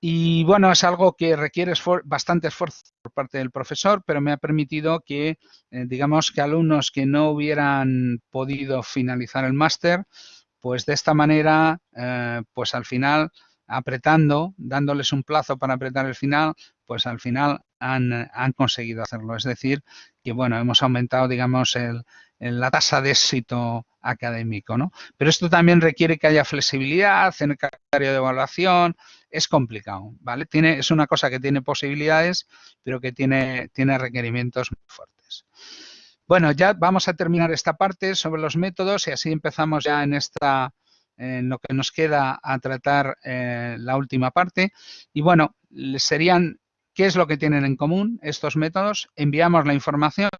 Y bueno, es algo que requiere bastante esfuerzo por parte del profesor, pero me ha permitido que, eh, digamos, que alumnos que no hubieran podido finalizar el máster, pues de esta manera, eh, pues al final, apretando, dándoles un plazo para apretar el final, pues al final han, han conseguido hacerlo. Es decir, que bueno, hemos aumentado, digamos, el, la tasa de éxito académico, ¿no? Pero esto también requiere que haya flexibilidad en el calendario de evaluación, es complicado, ¿vale? Tiene, es una cosa que tiene posibilidades, pero que tiene, tiene requerimientos muy fuertes. Bueno, ya vamos a terminar esta parte sobre los métodos y así empezamos ya en esta en lo que nos queda a tratar eh, la última parte. Y bueno, serían, ¿qué es lo que tienen en común estos métodos? Enviamos la información,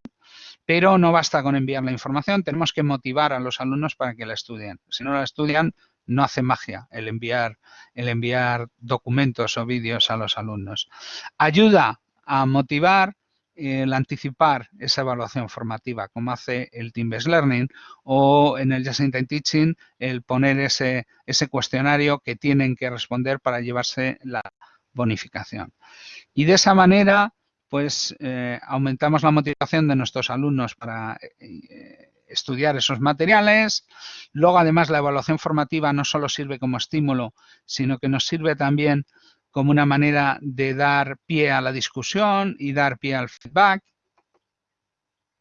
pero no basta con enviar la información, tenemos que motivar a los alumnos para que la estudien. Si no la estudian, no hace magia el enviar, el enviar documentos o vídeos a los alumnos. Ayuda a motivar el anticipar esa evaluación formativa, como hace el Team-Based Learning, o en el Just in Time Teaching, el poner ese, ese cuestionario que tienen que responder para llevarse la bonificación. Y de esa manera, pues, eh, aumentamos la motivación de nuestros alumnos para eh, estudiar esos materiales. Luego, además, la evaluación formativa no solo sirve como estímulo, sino que nos sirve también como una manera de dar pie a la discusión y dar pie al feedback.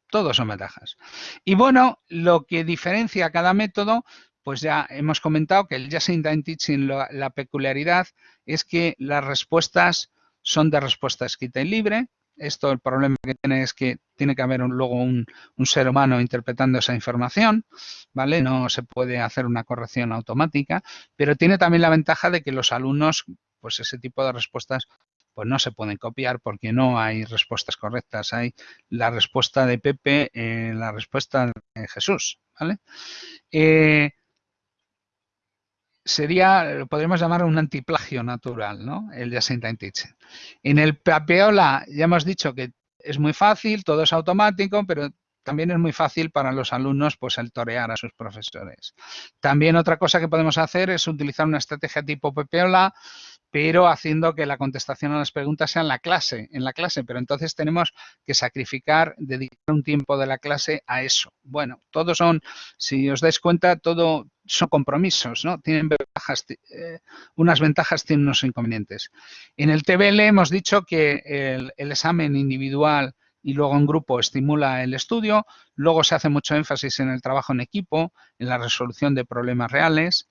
Todos son ventajas. Y bueno, lo que diferencia cada método, pues ya hemos comentado que el Just in Time Teaching, la peculiaridad es que las respuestas son de respuesta escrita y libre, esto el problema que tiene es que tiene que haber luego un, ser humano interpretando esa información, ¿vale? No se puede hacer una corrección automática, pero tiene también la ventaja de que los alumnos, pues ese tipo de respuestas pues no se pueden copiar porque no hay respuestas correctas. Hay la respuesta de Pepe, eh, la respuesta de Jesús, ¿vale? Eh, sería, podríamos llamar un antiplagio natural, ¿no? El Time Teaching. En el Papeola ya hemos dicho que es muy fácil, todo es automático, pero también es muy fácil para los alumnos pues el torear a sus profesores. También otra cosa que podemos hacer es utilizar una estrategia tipo Pepeola pero haciendo que la contestación a las preguntas sea en la clase, en la clase, pero entonces tenemos que sacrificar, dedicar un tiempo de la clase a eso. Bueno, todos son, si os dais cuenta, todo son compromisos, ¿no? Tienen ventajas, eh, unas ventajas tienen unos inconvenientes. En el TBL hemos dicho que el, el examen individual y luego en grupo estimula el estudio, luego se hace mucho énfasis en el trabajo en equipo, en la resolución de problemas reales,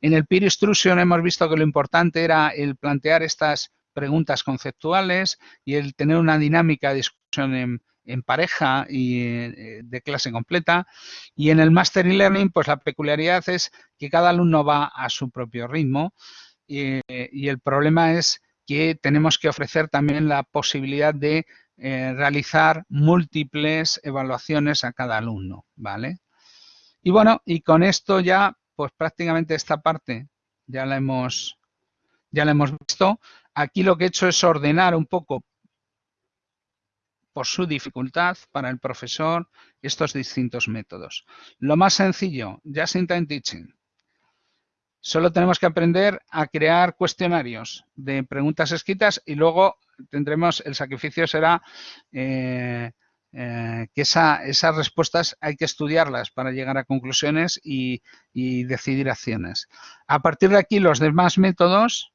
en el peer instruction hemos visto que lo importante era el plantear estas preguntas conceptuales y el tener una dinámica de discusión en, pareja y eh, de clase completa. Y en el Master e-Learning, pues la peculiaridad es que cada alumno va a su propio ritmo y, el problema es que tenemos que ofrecer también la posibilidad de eh, realizar múltiples evaluaciones a cada alumno, ¿vale? Y bueno, y con esto ya pues prácticamente esta parte ya la hemos, ya la hemos visto. Aquí lo que he hecho es ordenar un poco por su dificultad para el profesor estos distintos métodos. Lo más sencillo, Just in Time Teaching. Solo tenemos que aprender a crear cuestionarios de preguntas escritas y luego tendremos, el sacrificio será eh, eh, que esas respuestas hay que estudiarlas para llegar a conclusiones y, decidir acciones. A partir de aquí, los demás métodos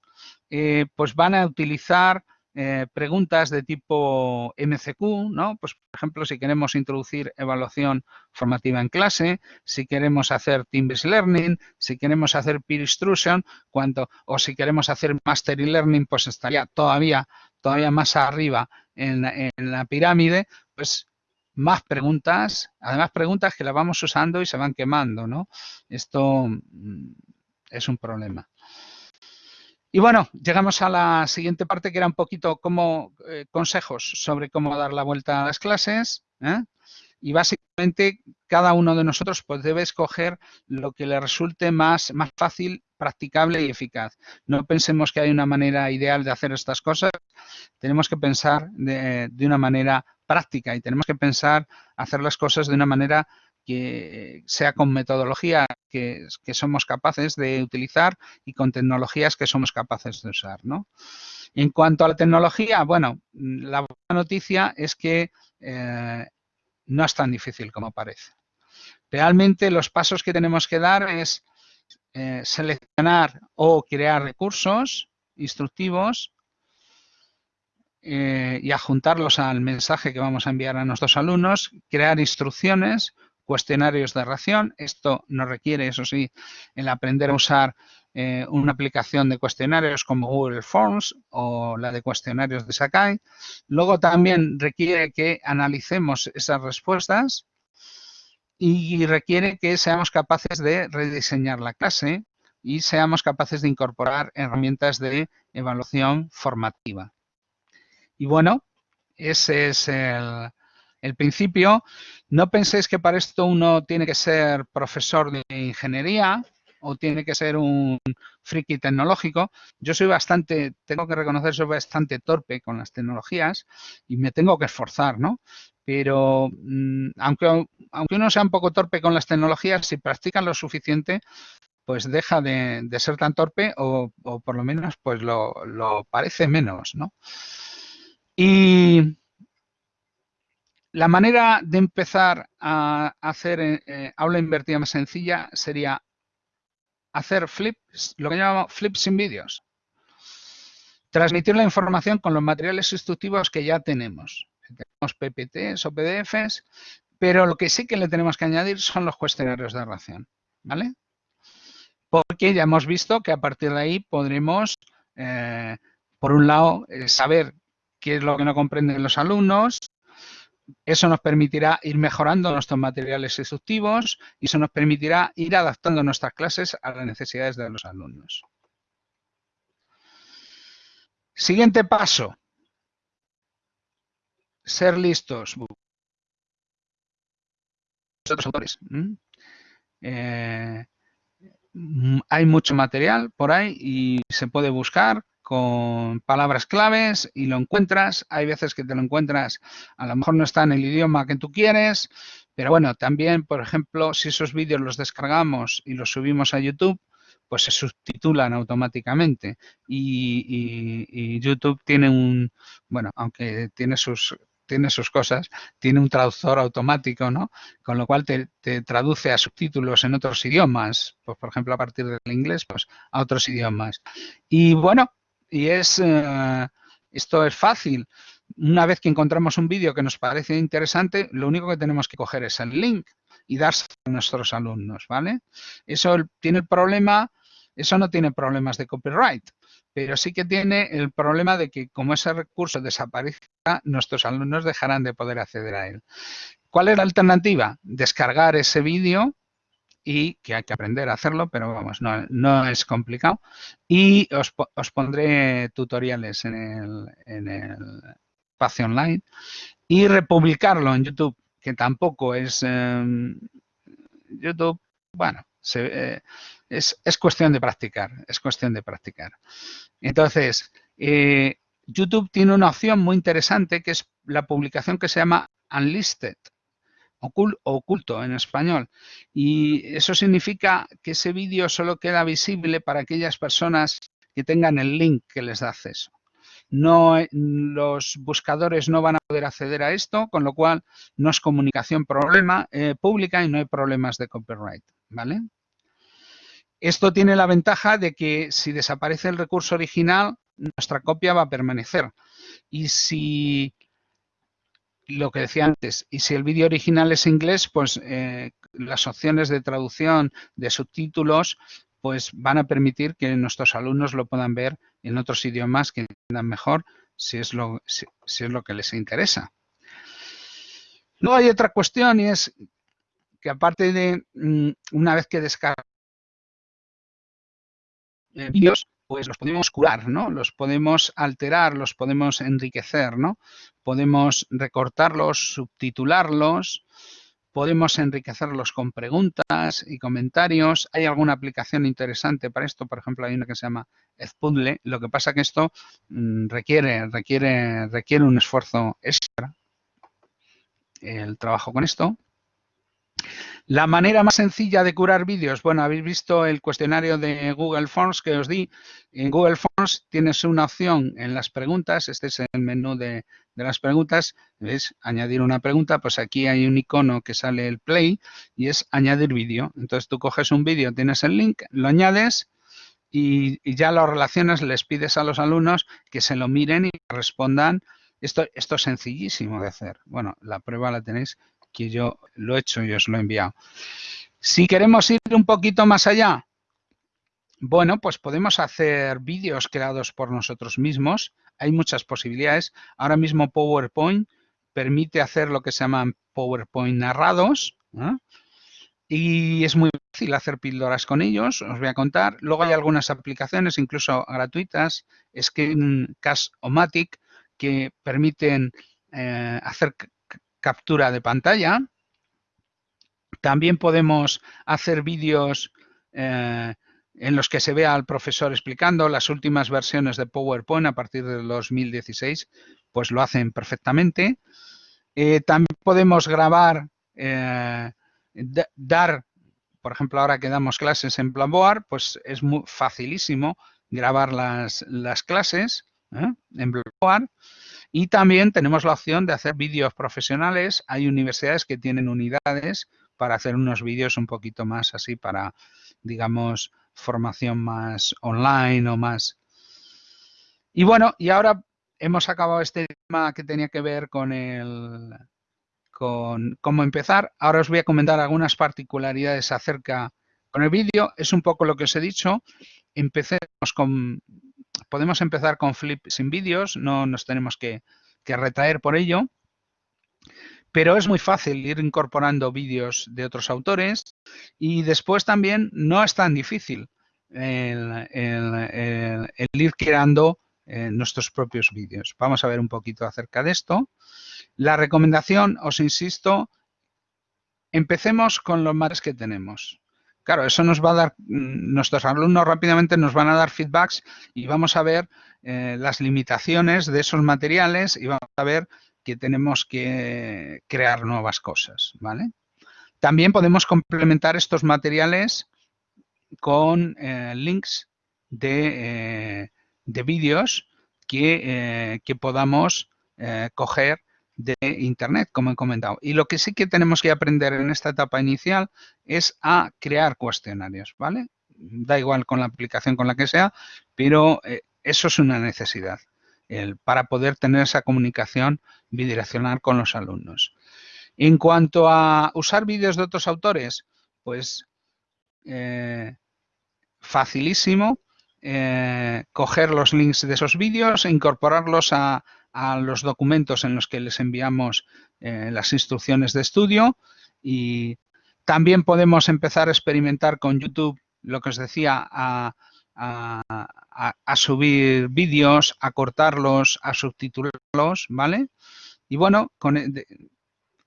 eh, pues van a utilizar eh, preguntas de tipo MCQ, ¿no? Pues, por ejemplo, si queremos introducir evaluación formativa en clase, si queremos hacer team-based learning, si queremos hacer peer instruction, o si queremos hacer master learning, pues estaría todavía, todavía más arriba en, la pirámide, pues más preguntas, además preguntas que las vamos usando y se van quemando, ¿no? Esto mm, es un problema. Y bueno, llegamos a la siguiente parte que era un poquito como eh, consejos sobre cómo dar la vuelta a las clases. ¿eh? Y básicamente cada uno de nosotros pues, debe escoger lo que le resulte más, más fácil, practicable y eficaz. No pensemos que hay una manera ideal de hacer estas cosas. Tenemos que pensar de, de una manera práctica y tenemos que pensar hacer las cosas de una manera que sea con metodología que, somos capaces de utilizar y con tecnologías que somos capaces de usar. ¿no? En cuanto a la tecnología, bueno, la buena noticia es que eh, no es tan difícil como parece. Realmente los pasos que tenemos que dar es eh, seleccionar o crear recursos instructivos eh, y adjuntarlos al mensaje que vamos a enviar a nuestros alumnos, crear instrucciones, cuestionarios de ración. Esto nos requiere, eso sí, el aprender a usar eh, una aplicación de cuestionarios como Google Forms o la de cuestionarios de Sakai. Luego también requiere que analicemos esas respuestas y requiere que seamos capaces de rediseñar la clase y seamos capaces de incorporar herramientas de evaluación formativa. Y bueno, ese es el, principio. No penséis que para esto uno tiene que ser profesor de ingeniería o tiene que ser un friki tecnológico. Yo soy bastante, tengo que reconocer, soy bastante torpe con las tecnologías y me tengo que esforzar, ¿no? Pero mm, aunque, aunque uno sea un poco torpe con las tecnologías, si practican lo suficiente, pues deja de, ser tan torpe o, por lo menos pues lo, lo parece menos, ¿no? Y la manera de empezar a hacer eh, aula invertida más sencilla sería hacer flips, lo que llamamos flips sin vídeos. Transmitir la información con los materiales instructivos que ya tenemos. Tenemos PPTs o PDFs, pero lo que sí que le tenemos que añadir son los cuestionarios de ración. ¿Vale? Porque ya hemos visto que a partir de ahí podremos, eh, por un lado, eh, saber qué es lo que no comprenden los alumnos, eso nos permitirá ir mejorando nuestros materiales instructivos y eso nos permitirá ir adaptando nuestras clases a las necesidades de los alumnos. Siguiente paso. Ser listos. autores. Eh, hay mucho material por ahí y se puede buscar con palabras claves y lo encuentras. Hay veces que te lo encuentras, a lo mejor no está en el idioma que tú quieres, pero bueno, también, por ejemplo, si esos vídeos los descargamos y los subimos a YouTube, pues se subtitulan automáticamente. Y, YouTube tiene un, bueno, aunque tiene sus tiene sus cosas, tiene un traductor automático, ¿no? Con lo cual te, traduce a subtítulos en otros idiomas, pues por ejemplo a partir del inglés, pues a otros idiomas. Y bueno, y es, eh, esto es fácil. Una vez que encontramos un vídeo que nos parece interesante, lo único que tenemos que coger es el link y darse a nuestros alumnos, ¿vale? Eso tiene el problema, eso no tiene problemas de copyright, pero sí que tiene el problema de que como ese recurso desaparezca, nuestros alumnos dejarán de poder acceder a él. ¿Cuál es la alternativa? Descargar ese vídeo y que hay que aprender a hacerlo, pero vamos, no, es complicado. Y os, pondré tutoriales en el, en el espacio online y republicarlo en YouTube, que tampoco es em, YouTube, bueno, eh, es, es, cuestión de practicar, es cuestión de practicar. Entonces, eh, YouTube tiene una opción muy interesante que es la publicación que se llama Unlisted oculto en español. Y eso significa que ese vídeo solo queda visible para aquellas personas que tengan el link que les da acceso. No, los buscadores no van a poder acceder a esto, con lo cual no es comunicación problema, eh, pública y no hay problemas de copyright. ¿vale? Esto tiene la ventaja de que si desaparece el recurso original, nuestra copia va a permanecer. Y si lo que decía antes, y si el vídeo original es inglés, pues eh, las opciones de traducción de subtítulos pues van a permitir que nuestros alumnos lo puedan ver en otros idiomas que entiendan mejor si es lo, si, es lo que les interesa. Luego hay otra cuestión y es que aparte de mm, una vez que descargan vídeos, pues los podemos curar, ¿no? Los podemos alterar, los podemos enriquecer, ¿no? Podemos recortarlos, subtitularlos, podemos enriquecerlos con preguntas y comentarios. Hay alguna aplicación interesante para esto, por ejemplo, hay una que se llama Ezpuzzle. Lo que pasa que esto mm, requiere, requiere, requiere un esfuerzo extra el trabajo con esto. La manera más sencilla de curar vídeos, bueno, habéis visto el cuestionario de Google Forms que os di. En Google Forms tienes una opción en las preguntas, este es el menú de, las preguntas, ¿ves? Añadir una pregunta, pues aquí hay un icono que sale el play y es añadir vídeo. Entonces tú coges un vídeo, tienes el link, lo añades y, ya lo relacionas, les pides a los alumnos que se lo miren y respondan. Esto, esto es sencillísimo de hacer. Bueno, la prueba la tenéis que yo lo he hecho y os lo he enviado. Si queremos ir un poquito más allá, bueno, pues podemos hacer vídeos creados por nosotros mismos. Hay muchas posibilidades. Ahora mismo PowerPoint permite hacer lo que se llaman PowerPoint narrados. Y es muy fácil hacer píldoras con ellos, os voy a contar. Luego hay algunas aplicaciones, incluso gratuitas, Screencast o Matic, que permiten eh, hacer captura de pantalla. También podemos hacer vídeos eh, en los que se vea al profesor explicando las últimas versiones de PowerPoint a partir del 2016, pues lo hacen perfectamente. Eh, también podemos grabar, eh, dar, por ejemplo, ahora que damos clases en Blackboard, pues es muy facilísimo grabar las, las clases en Blackboard. Y también tenemos la opción de hacer vídeos profesionales. Hay universidades que tienen unidades para hacer unos vídeos un poquito más así para, digamos, formación más online o más... Y bueno, y ahora hemos acabado este tema que tenía que ver con el con cómo empezar. Ahora os voy a comentar algunas particularidades acerca con el vídeo. Es un poco lo que os he dicho. Empecemos con podemos empezar con Flip sin vídeos, no nos tenemos que, que retraer por ello. Pero es muy fácil ir incorporando vídeos de otros autores y después también no es tan difícil el, ir creando eh, nuestros propios vídeos. Vamos a ver un poquito acerca de esto. La recomendación, os insisto, empecemos con los materiales que tenemos. Claro, eso nos va a dar, mm, nuestros alumnos rápidamente nos van a dar feedbacks y vamos a ver eh, las limitaciones de esos materiales y vamos a ver que tenemos que crear nuevas cosas, ¿vale? También podemos complementar estos materiales con eh, links de, de vídeos que, que, podamos coger de Internet, como he comentado. Y lo que sí que tenemos que aprender en esta etapa inicial es a crear cuestionarios, ¿vale? Da igual con la aplicación con la que sea, pero eh, eso es una necesidad el, para poder tener esa comunicación bidireccional con los alumnos. En cuanto a usar vídeos de otros autores, pues eh, facilísimo eh, coger los links de esos vídeos e incorporarlos a, a los documentos en los que les enviamos eh, las instrucciones de estudio y también podemos empezar a experimentar con YouTube, lo que os decía, a, subir vídeos, a cortarlos, a subtitularlos, ¿vale? Y bueno, con, e,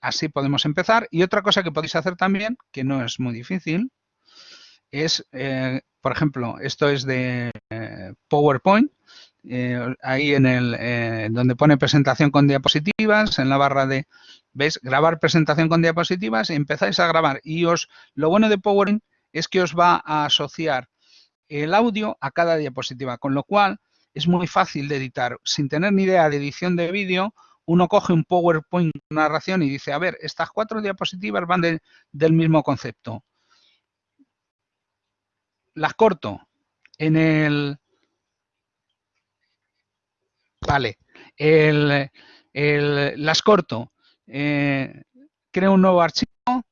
así podemos empezar. Y otra cosa que podéis hacer también, que no es muy difícil, es, eh, por ejemplo, esto es de eh, PowerPoint, eh, ahí en el eh, donde pone presentación con diapositivas, en la barra de, ¿ves? Grabar presentación con diapositivas y empezáis a grabar. Y os, lo bueno de PowerPoint es que os va a asociar el audio a cada diapositiva, con lo cual es muy fácil de editar. Sin tener ni idea de edición de vídeo, uno coge un PowerPoint narración y dice, a ver, estas cuatro diapositivas van del mismo concepto. Las corto en el, Vale. El, las corto. Eh, creo un nuevo archivo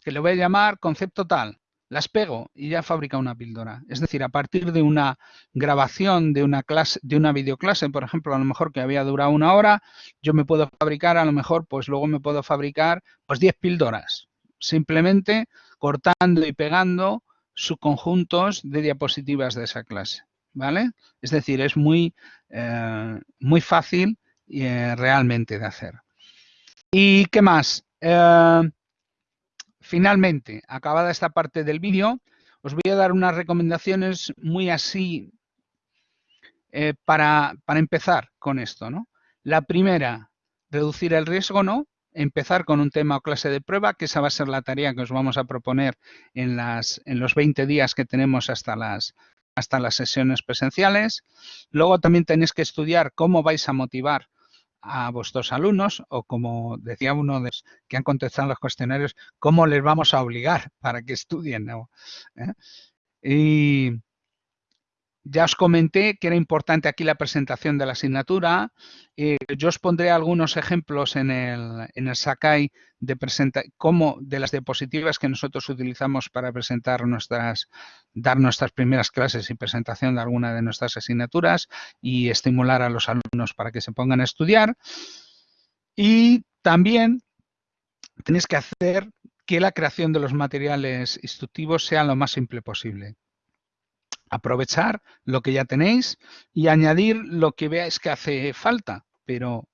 que le voy a llamar concepto tal. Las pego y ya fabrica una píldora. Es decir, a partir de una grabación de una clase, de una videoclase, por ejemplo, a lo mejor que había durado una hora, yo me puedo fabricar, a lo mejor, pues luego me puedo fabricar pues 10 píldoras. Simplemente cortando y pegando subconjuntos de diapositivas de esa clase. ¿Vale? Es decir, es muy, eh, muy fácil eh, realmente de hacer. ¿Y qué más? Eh, finalmente, acabada esta parte del vídeo, os voy a dar unas recomendaciones muy así para, para, empezar con esto, ¿no? La primera, reducir el riesgo, ¿no? Empezar con un tema o clase de prueba, que esa va a ser la tarea que os vamos a proponer en, las, en los 20 días que tenemos hasta las hasta las sesiones presenciales. Luego también tenéis que estudiar cómo vais a motivar a vuestros alumnos o como decía uno de los que han contestado los cuestionarios, cómo les vamos a obligar para que estudien. ¿Eh? Y ya os comenté que era importante aquí la presentación de la asignatura. Eh, yo os pondré algunos ejemplos en el, Sakai de, presenta de las diapositivas que nosotros utilizamos para presentar nuestras, dar nuestras primeras clases y presentación de alguna de nuestras asignaturas y estimular a los alumnos para que se pongan a estudiar. Y también tenéis que hacer que la creación de los materiales instructivos sea lo más simple posible aprovechar lo que ya tenéis y añadir lo que veáis que hace falta. Pero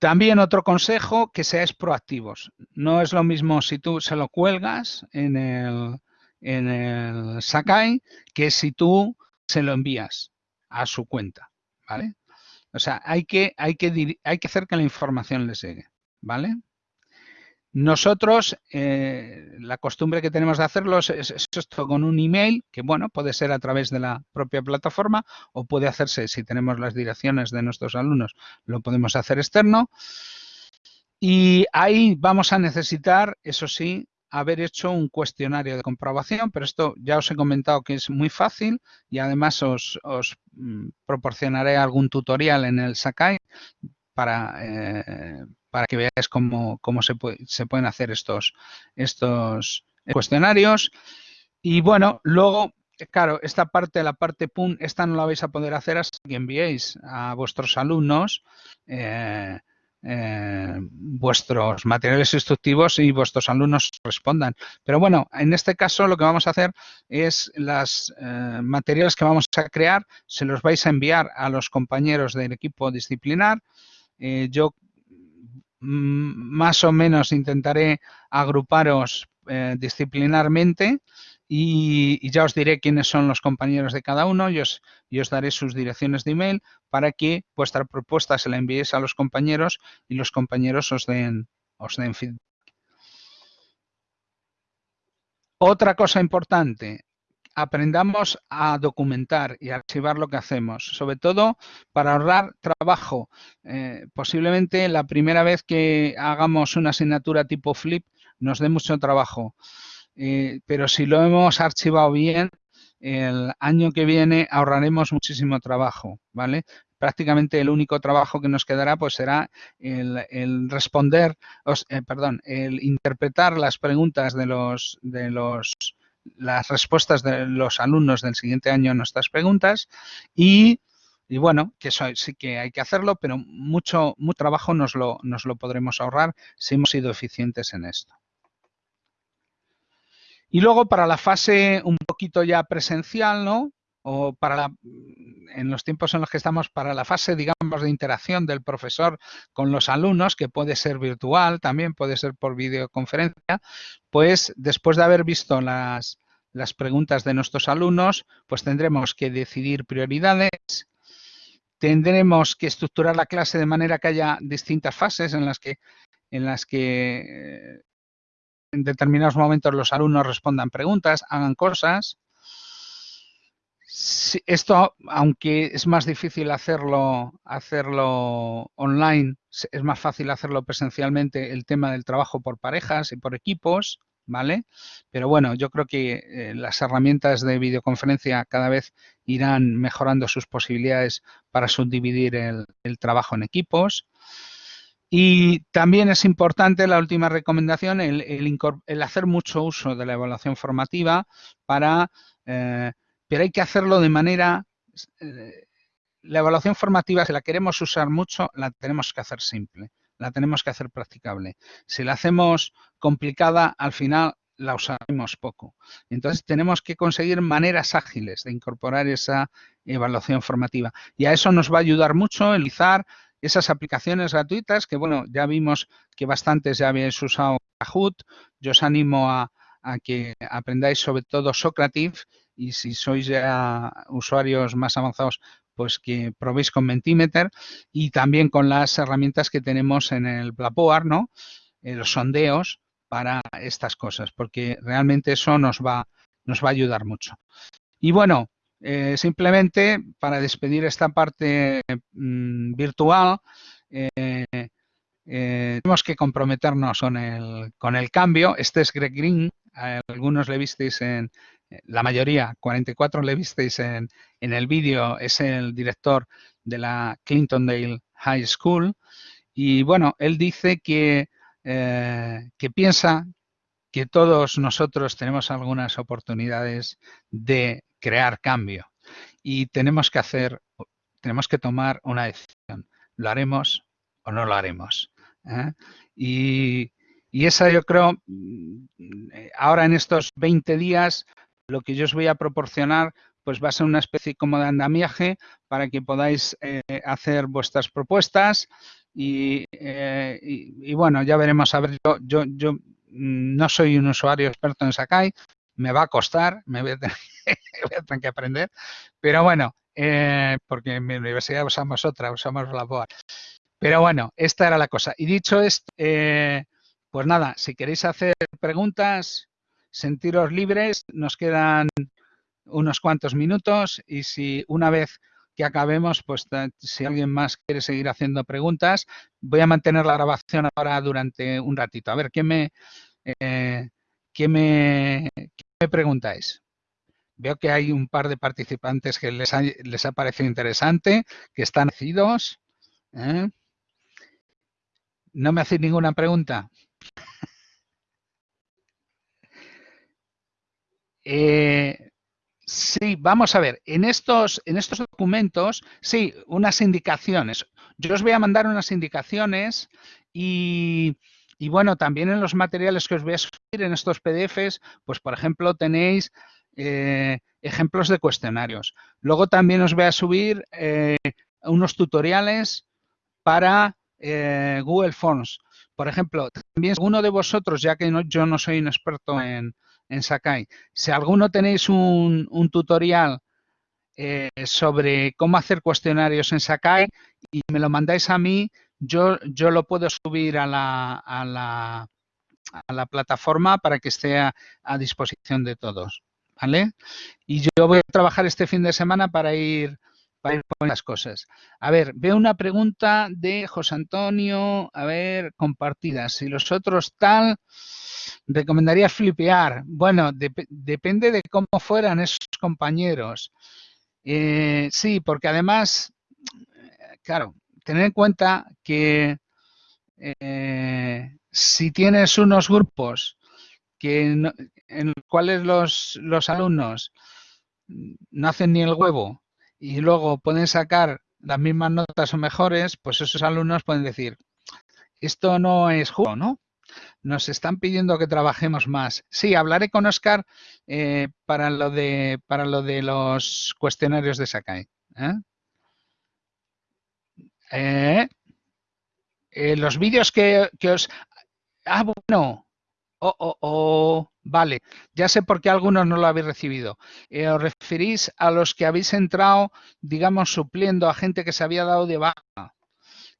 también otro consejo, que seáis proactivos. No es lo mismo si tú se lo cuelgas en el, en el Sakai que si tú se lo envías a su cuenta, ¿vale? O sea, hay que, hay que, hay que hacer que la información les llegue, ¿vale? Nosotros, eh, la costumbre que tenemos de hacerlo es, esto con un email, que bueno, puede ser a través de la propia plataforma o puede hacerse, si tenemos las direcciones de nuestros alumnos, lo podemos hacer externo. Y ahí vamos a necesitar, eso sí, haber hecho un cuestionario de comprobación, pero esto ya os he comentado que es muy fácil y además os, mm, proporcionaré algún tutorial en el Sakai para, eh, para que veáis cómo, cómo se, se, pueden hacer estos, estos cuestionarios. Y bueno, luego, claro, esta parte, la parte PUN, esta no la vais a poder hacer hasta que enviéis a vuestros alumnos eh, eh, vuestros materiales instructivos y vuestros alumnos respondan. Pero bueno, en este caso lo que vamos a hacer es eh, materiales que vamos a crear, se los vais a enviar a los compañeros del equipo disciplinar. Eh, yo más o menos intentaré agruparos disciplinarmente y, ya os diré quiénes son los compañeros de cada uno y os, os, daré sus direcciones de email para que vuestra propuesta se la enviéis a los compañeros y los compañeros os den, os den feedback. Otra cosa importante, aprendamos a documentar y archivar lo que hacemos, sobre todo para ahorrar trabajo. Eh, posiblemente la primera vez que hagamos una asignatura tipo flip nos dé mucho trabajo. Eh, pero si lo hemos archivado bien, el año que viene ahorraremos muchísimo trabajo, ¿vale? Prácticamente el único trabajo que nos quedará pues será el, responder, eh, perdón, el interpretar las preguntas de los, de los, las respuestas de los alumnos del siguiente año a nuestras preguntas y y bueno, que eso sí que hay que hacerlo, pero mucho, mucho trabajo nos lo, nos lo podremos ahorrar si hemos sido eficientes en esto. Y luego para la fase un poquito ya presencial, ¿no? O para la, en los tiempos en los que estamos, para la fase, digamos, de interacción del profesor con los alumnos, que puede ser virtual, también puede ser por videoconferencia, pues después de haber visto las, las preguntas de nuestros alumnos, pues tendremos que decidir prioridades, tendremos que estructurar la clase de manera que haya distintas fases en las que, en las que en determinados momentos los alumnos respondan preguntas, hagan cosas. Esto, aunque es más difícil hacerlo, hacerlo online, es más fácil hacerlo presencialmente el tema del trabajo por parejas y por equipos, ¿vale? Pero bueno, yo creo que eh, las herramientas de videoconferencia cada vez irán mejorando sus posibilidades para subdividir el trabajo en equipos. Y también es importante la última recomendación, el, hacer mucho uso de la evaluación formativa para, eh, pero hay que hacerlo de manera, eh, la evaluación formativa, si la queremos usar mucho, la tenemos que hacer simple, la tenemos que hacer practicable. Si la hacemos complicada, al final la usaremos poco. Entonces tenemos que conseguir maneras ágiles de incorporar esa evaluación formativa. Y a eso nos va a ayudar mucho el izar esas aplicaciones gratuitas que, bueno, ya vimos que bastantes ya habéis usado Kahoot. Yo os animo a, que aprendáis sobre todo Socrative y si sois ya usuarios más avanzados, pues que probéis con Mentimeter y también con las herramientas que tenemos en el Blackboard. Eh, los sondeos para estas cosas, porque realmente eso nos va, nos va a ayudar mucho. Y bueno, eh, simplemente para despedir esta parte mm, virtual, eh, tenemos que comprometernos con el, con el cambio. Este es Greg Green, algunos le visteis en, la mayoría, 44 le visteis en, en el vídeo, es el director de la Clintondale High School. Y bueno, él dice que, que piensa que todos nosotros tenemos algunas oportunidades de crear cambio y tenemos que hacer, tenemos que tomar una decisión. ¿Lo haremos o no lo haremos? ¿eh? Y, esa yo creo, mm, ahora en estos 20 días, lo que yo os voy a proporcionar pues va a ser una especie como de andamiaje para que podáis eh, hacer vuestras propuestas y, eh, y, bueno, ya veremos. A ver, yo, yo, mm, no soy un usuario experto en Sakai, me va a costar, me voy a tener, que aprender, pero bueno, eh, porque en mi universidad usamos otra, usamos la BOA. Pero bueno, esta era la cosa. Y dicho esto, pues nada, si queréis hacer preguntas, sentiros libres, nos quedan unos cuantos minutos y si una vez que acabemos, pues si alguien más quiere seguir haciendo preguntas, voy a mantener la grabación ahora durante un ratito. A ver, ¿qué me, eh, ¿qué me, preguntáis? Veo que hay un par de participantes que les ha, les ha parecido interesante, que están nacidos. ¿eh? ¿No me hacéis ninguna pregunta? Eh, sí, vamos a ver. En estos, en estos documentos, sí, unas indicaciones. Yo os voy a mandar unas indicaciones y, y bueno, también en los materiales que os voy a subir en estos PDFs, pues por ejemplo tenéis eh, ejemplos de cuestionarios. Luego también os voy a subir eh, unos tutoriales para Google Forms. Por ejemplo, también alguno de vosotros, ya que yo no soy un experto en, Sakai, si alguno tenéis un, tutorial sobre cómo hacer cuestionarios en Sakai y me lo mandáis a mí, yo, yo lo puedo subir a la, a la, a la plataforma para que esté a, disposición de todos. ¿Vale? Y yo voy a trabajar este fin de semana para ir, para ir con las cosas. A ver, veo una pregunta de José Antonio, a ver, compartida. Si los otros tal, recomendaría flipear. Bueno, depende de cómo fueran esos compañeros. Eh, sí, porque además, claro, tener en cuenta que eh, si tienes unos grupos que en los cuales los, los alumnos no hacen ni el huevo y luego pueden sacar las mismas notas o mejores, pues esos alumnos pueden decir, esto no es justo, ¿no? Nos están pidiendo que trabajemos más. Sí, hablaré con Oscar eh, para, lo de, para lo de los cuestionarios de Sakai. ¿eh? Eh, los vídeos que, os... Ah, bueno. Oh, oh, oh, vale, ya sé por qué algunos no lo habéis recibido. Eh, os referís a los que habéis entrado, digamos, supliendo a gente que se había dado de baja,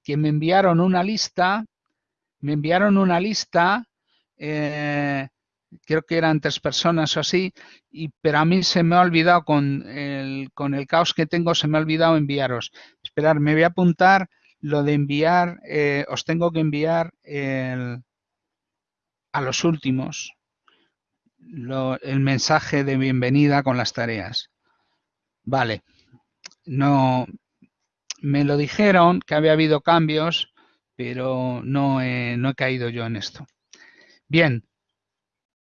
que me enviaron una lista, me enviaron una lista, creo que eran tres personas o así, y, pero a mí se me ha olvidado, con el, con el caos que tengo, se me ha olvidado enviaros. Esperar, me voy a apuntar lo de enviar, eh, os tengo que enviar a los últimos el mensaje de bienvenida con las tareas. Vale, no, me lo dijeron que había habido cambios, pero no no he caído yo en esto. Bien,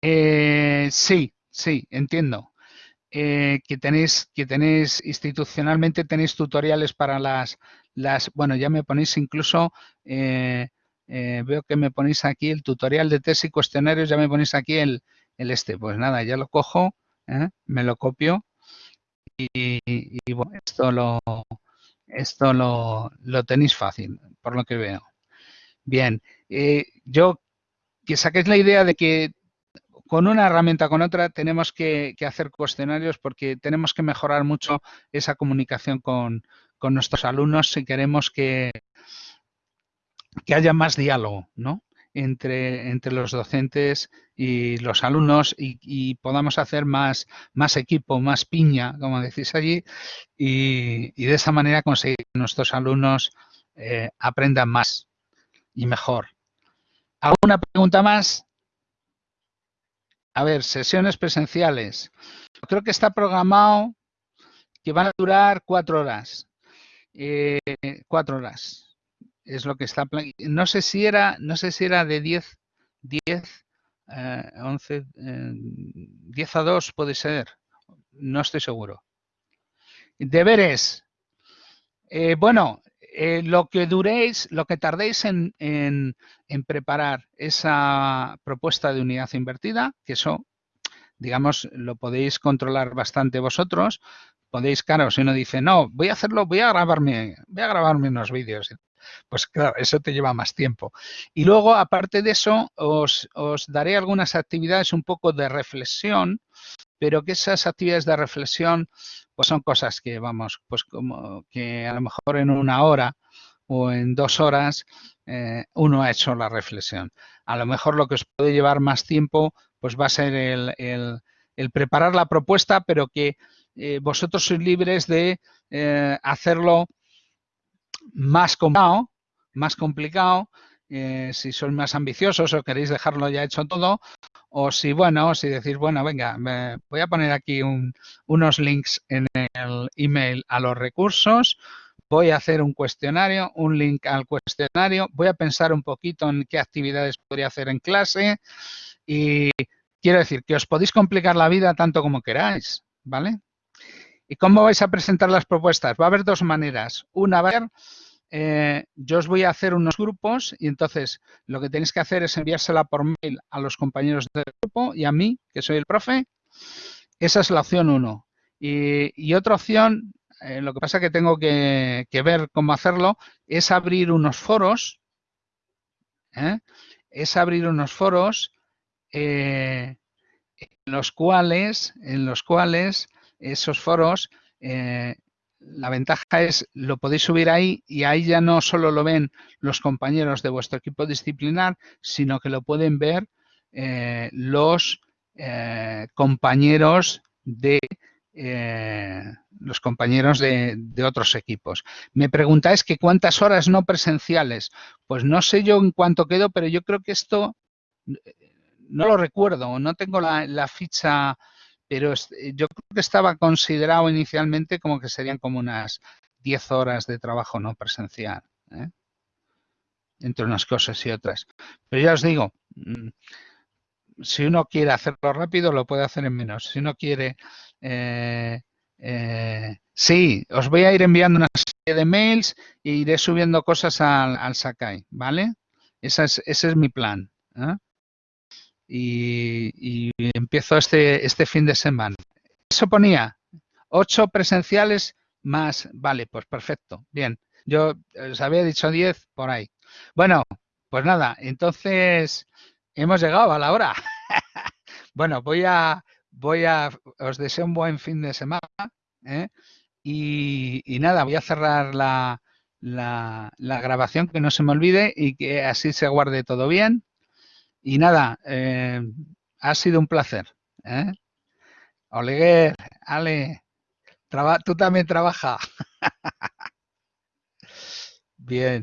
eh, sí, sí, entiendo. Eh, que tenéis, que tenéis institucionalmente tenéis tutoriales para las, las bueno, ya me ponéis incluso, eh, veo que me ponéis aquí el tutorial de test y cuestionarios, ya me ponéis aquí el, el este. Pues nada, ya lo cojo, me lo copio y, bueno, esto lo, esto lo, lo, tenéis fácil, por lo que veo. Bien, yo que saquéis la idea de que con una herramienta con otra tenemos que, hacer cuestionarios porque tenemos que mejorar mucho esa comunicación con, nuestros alumnos si queremos que, que haya más diálogo ¿no? Entre, entre los docentes y los alumnos y, podamos hacer más, más equipo, más piña, como decís allí, y, de esa manera conseguir que nuestros alumnos eh, aprendan más y mejor. ¿Alguna pregunta más? A ver, sesiones presenciales. Creo que está programado que van a durar cuatro horas. Eh, cuatro horas. Es lo que está No sé si era, no sé si era de 10, 10, 11, 10 a 2 puede ser. No estoy seguro. Deberes. Eh, bueno, eh, lo que duréis, lo que tardéis en, preparar esa propuesta de unidad invertida, que eso, digamos, lo podéis controlar bastante vosotros. Podéis, claro, si uno dice, no, voy a hacerlo, voy a grabarme, voy a grabarme unos vídeos. Pues claro, eso te lleva más tiempo. Y luego, aparte de eso, os, os daré algunas actividades un poco de reflexión, pero que esas actividades de reflexión pues son cosas que vamos, pues como que a lo mejor en una hora o en dos horas eh, uno ha hecho la reflexión. A lo mejor lo que os puede llevar más tiempo pues va a ser el, preparar la propuesta, pero que eh, vosotros sois libres de eh, hacerlo más complicado, más complicado si sois más ambiciosos o queréis dejarlo ya hecho todo, o si, bueno, si decís, bueno, venga, me voy a poner aquí unos links en el email a los recursos, voy a hacer un cuestionario, un link al cuestionario, voy a pensar un poquito en qué actividades podría hacer en clase y quiero decir que os podéis complicar la vida tanto como queráis, ¿vale? ¿Y cómo vais a presentar las propuestas? Va a haber dos maneras. Una va a ser eh, yo os voy a hacer unos grupos y entonces lo que tenéis que hacer es enviársela por mail a los compañeros del grupo y a mí, que soy el profe. Esa es la opción 1. Y, otra opción, eh, lo que pasa que tengo que, ver cómo hacerlo, es abrir unos foros. ¿eh? Es abrir unos foros en los cuales, en los cuales esos foros la ventaja es, lo podéis subir ahí y ahí ya no solo lo ven los compañeros de vuestro equipo disciplinar, sino que lo pueden ver eh, los eh, compañeros de eh, los compañeros de, otros equipos. Me preguntáis que cuántas horas no presenciales. Pues no sé yo en cuánto quedo, pero yo creo que esto no lo recuerdo, no tengo la ficha pero eh, yo creo que estaba considerado inicialmente como que serían como unas 10 horas de trabajo no presencial, ¿eh? entre unas cosas y otras. Pero ya os digo, mm, si uno quiere hacerlo rápido, lo puede hacer en menos. Si uno quiere... Eh, sí, os voy a ir enviando una serie de mails e iré subiendo cosas al, Sakai, ¿vale? Esa es, ese es mi plan y, empiezo este, este fin de semana. Eso ponía ocho presenciales más, vale, pues perfecto, bien. Yo os había dicho 10 por ahí. Bueno, pues nada, entonces hemos llegado a la hora. bueno, voy a, voy a, os deseo un buen fin de semana. ¿eh? Y, y, nada, voy a cerrar la, la, la grabación, que no se me olvide y que así se guarde todo bien. Y nada, eh, ha sido un placer. ¿eh? Oleguer, Ale, tú también trabaja. Bien.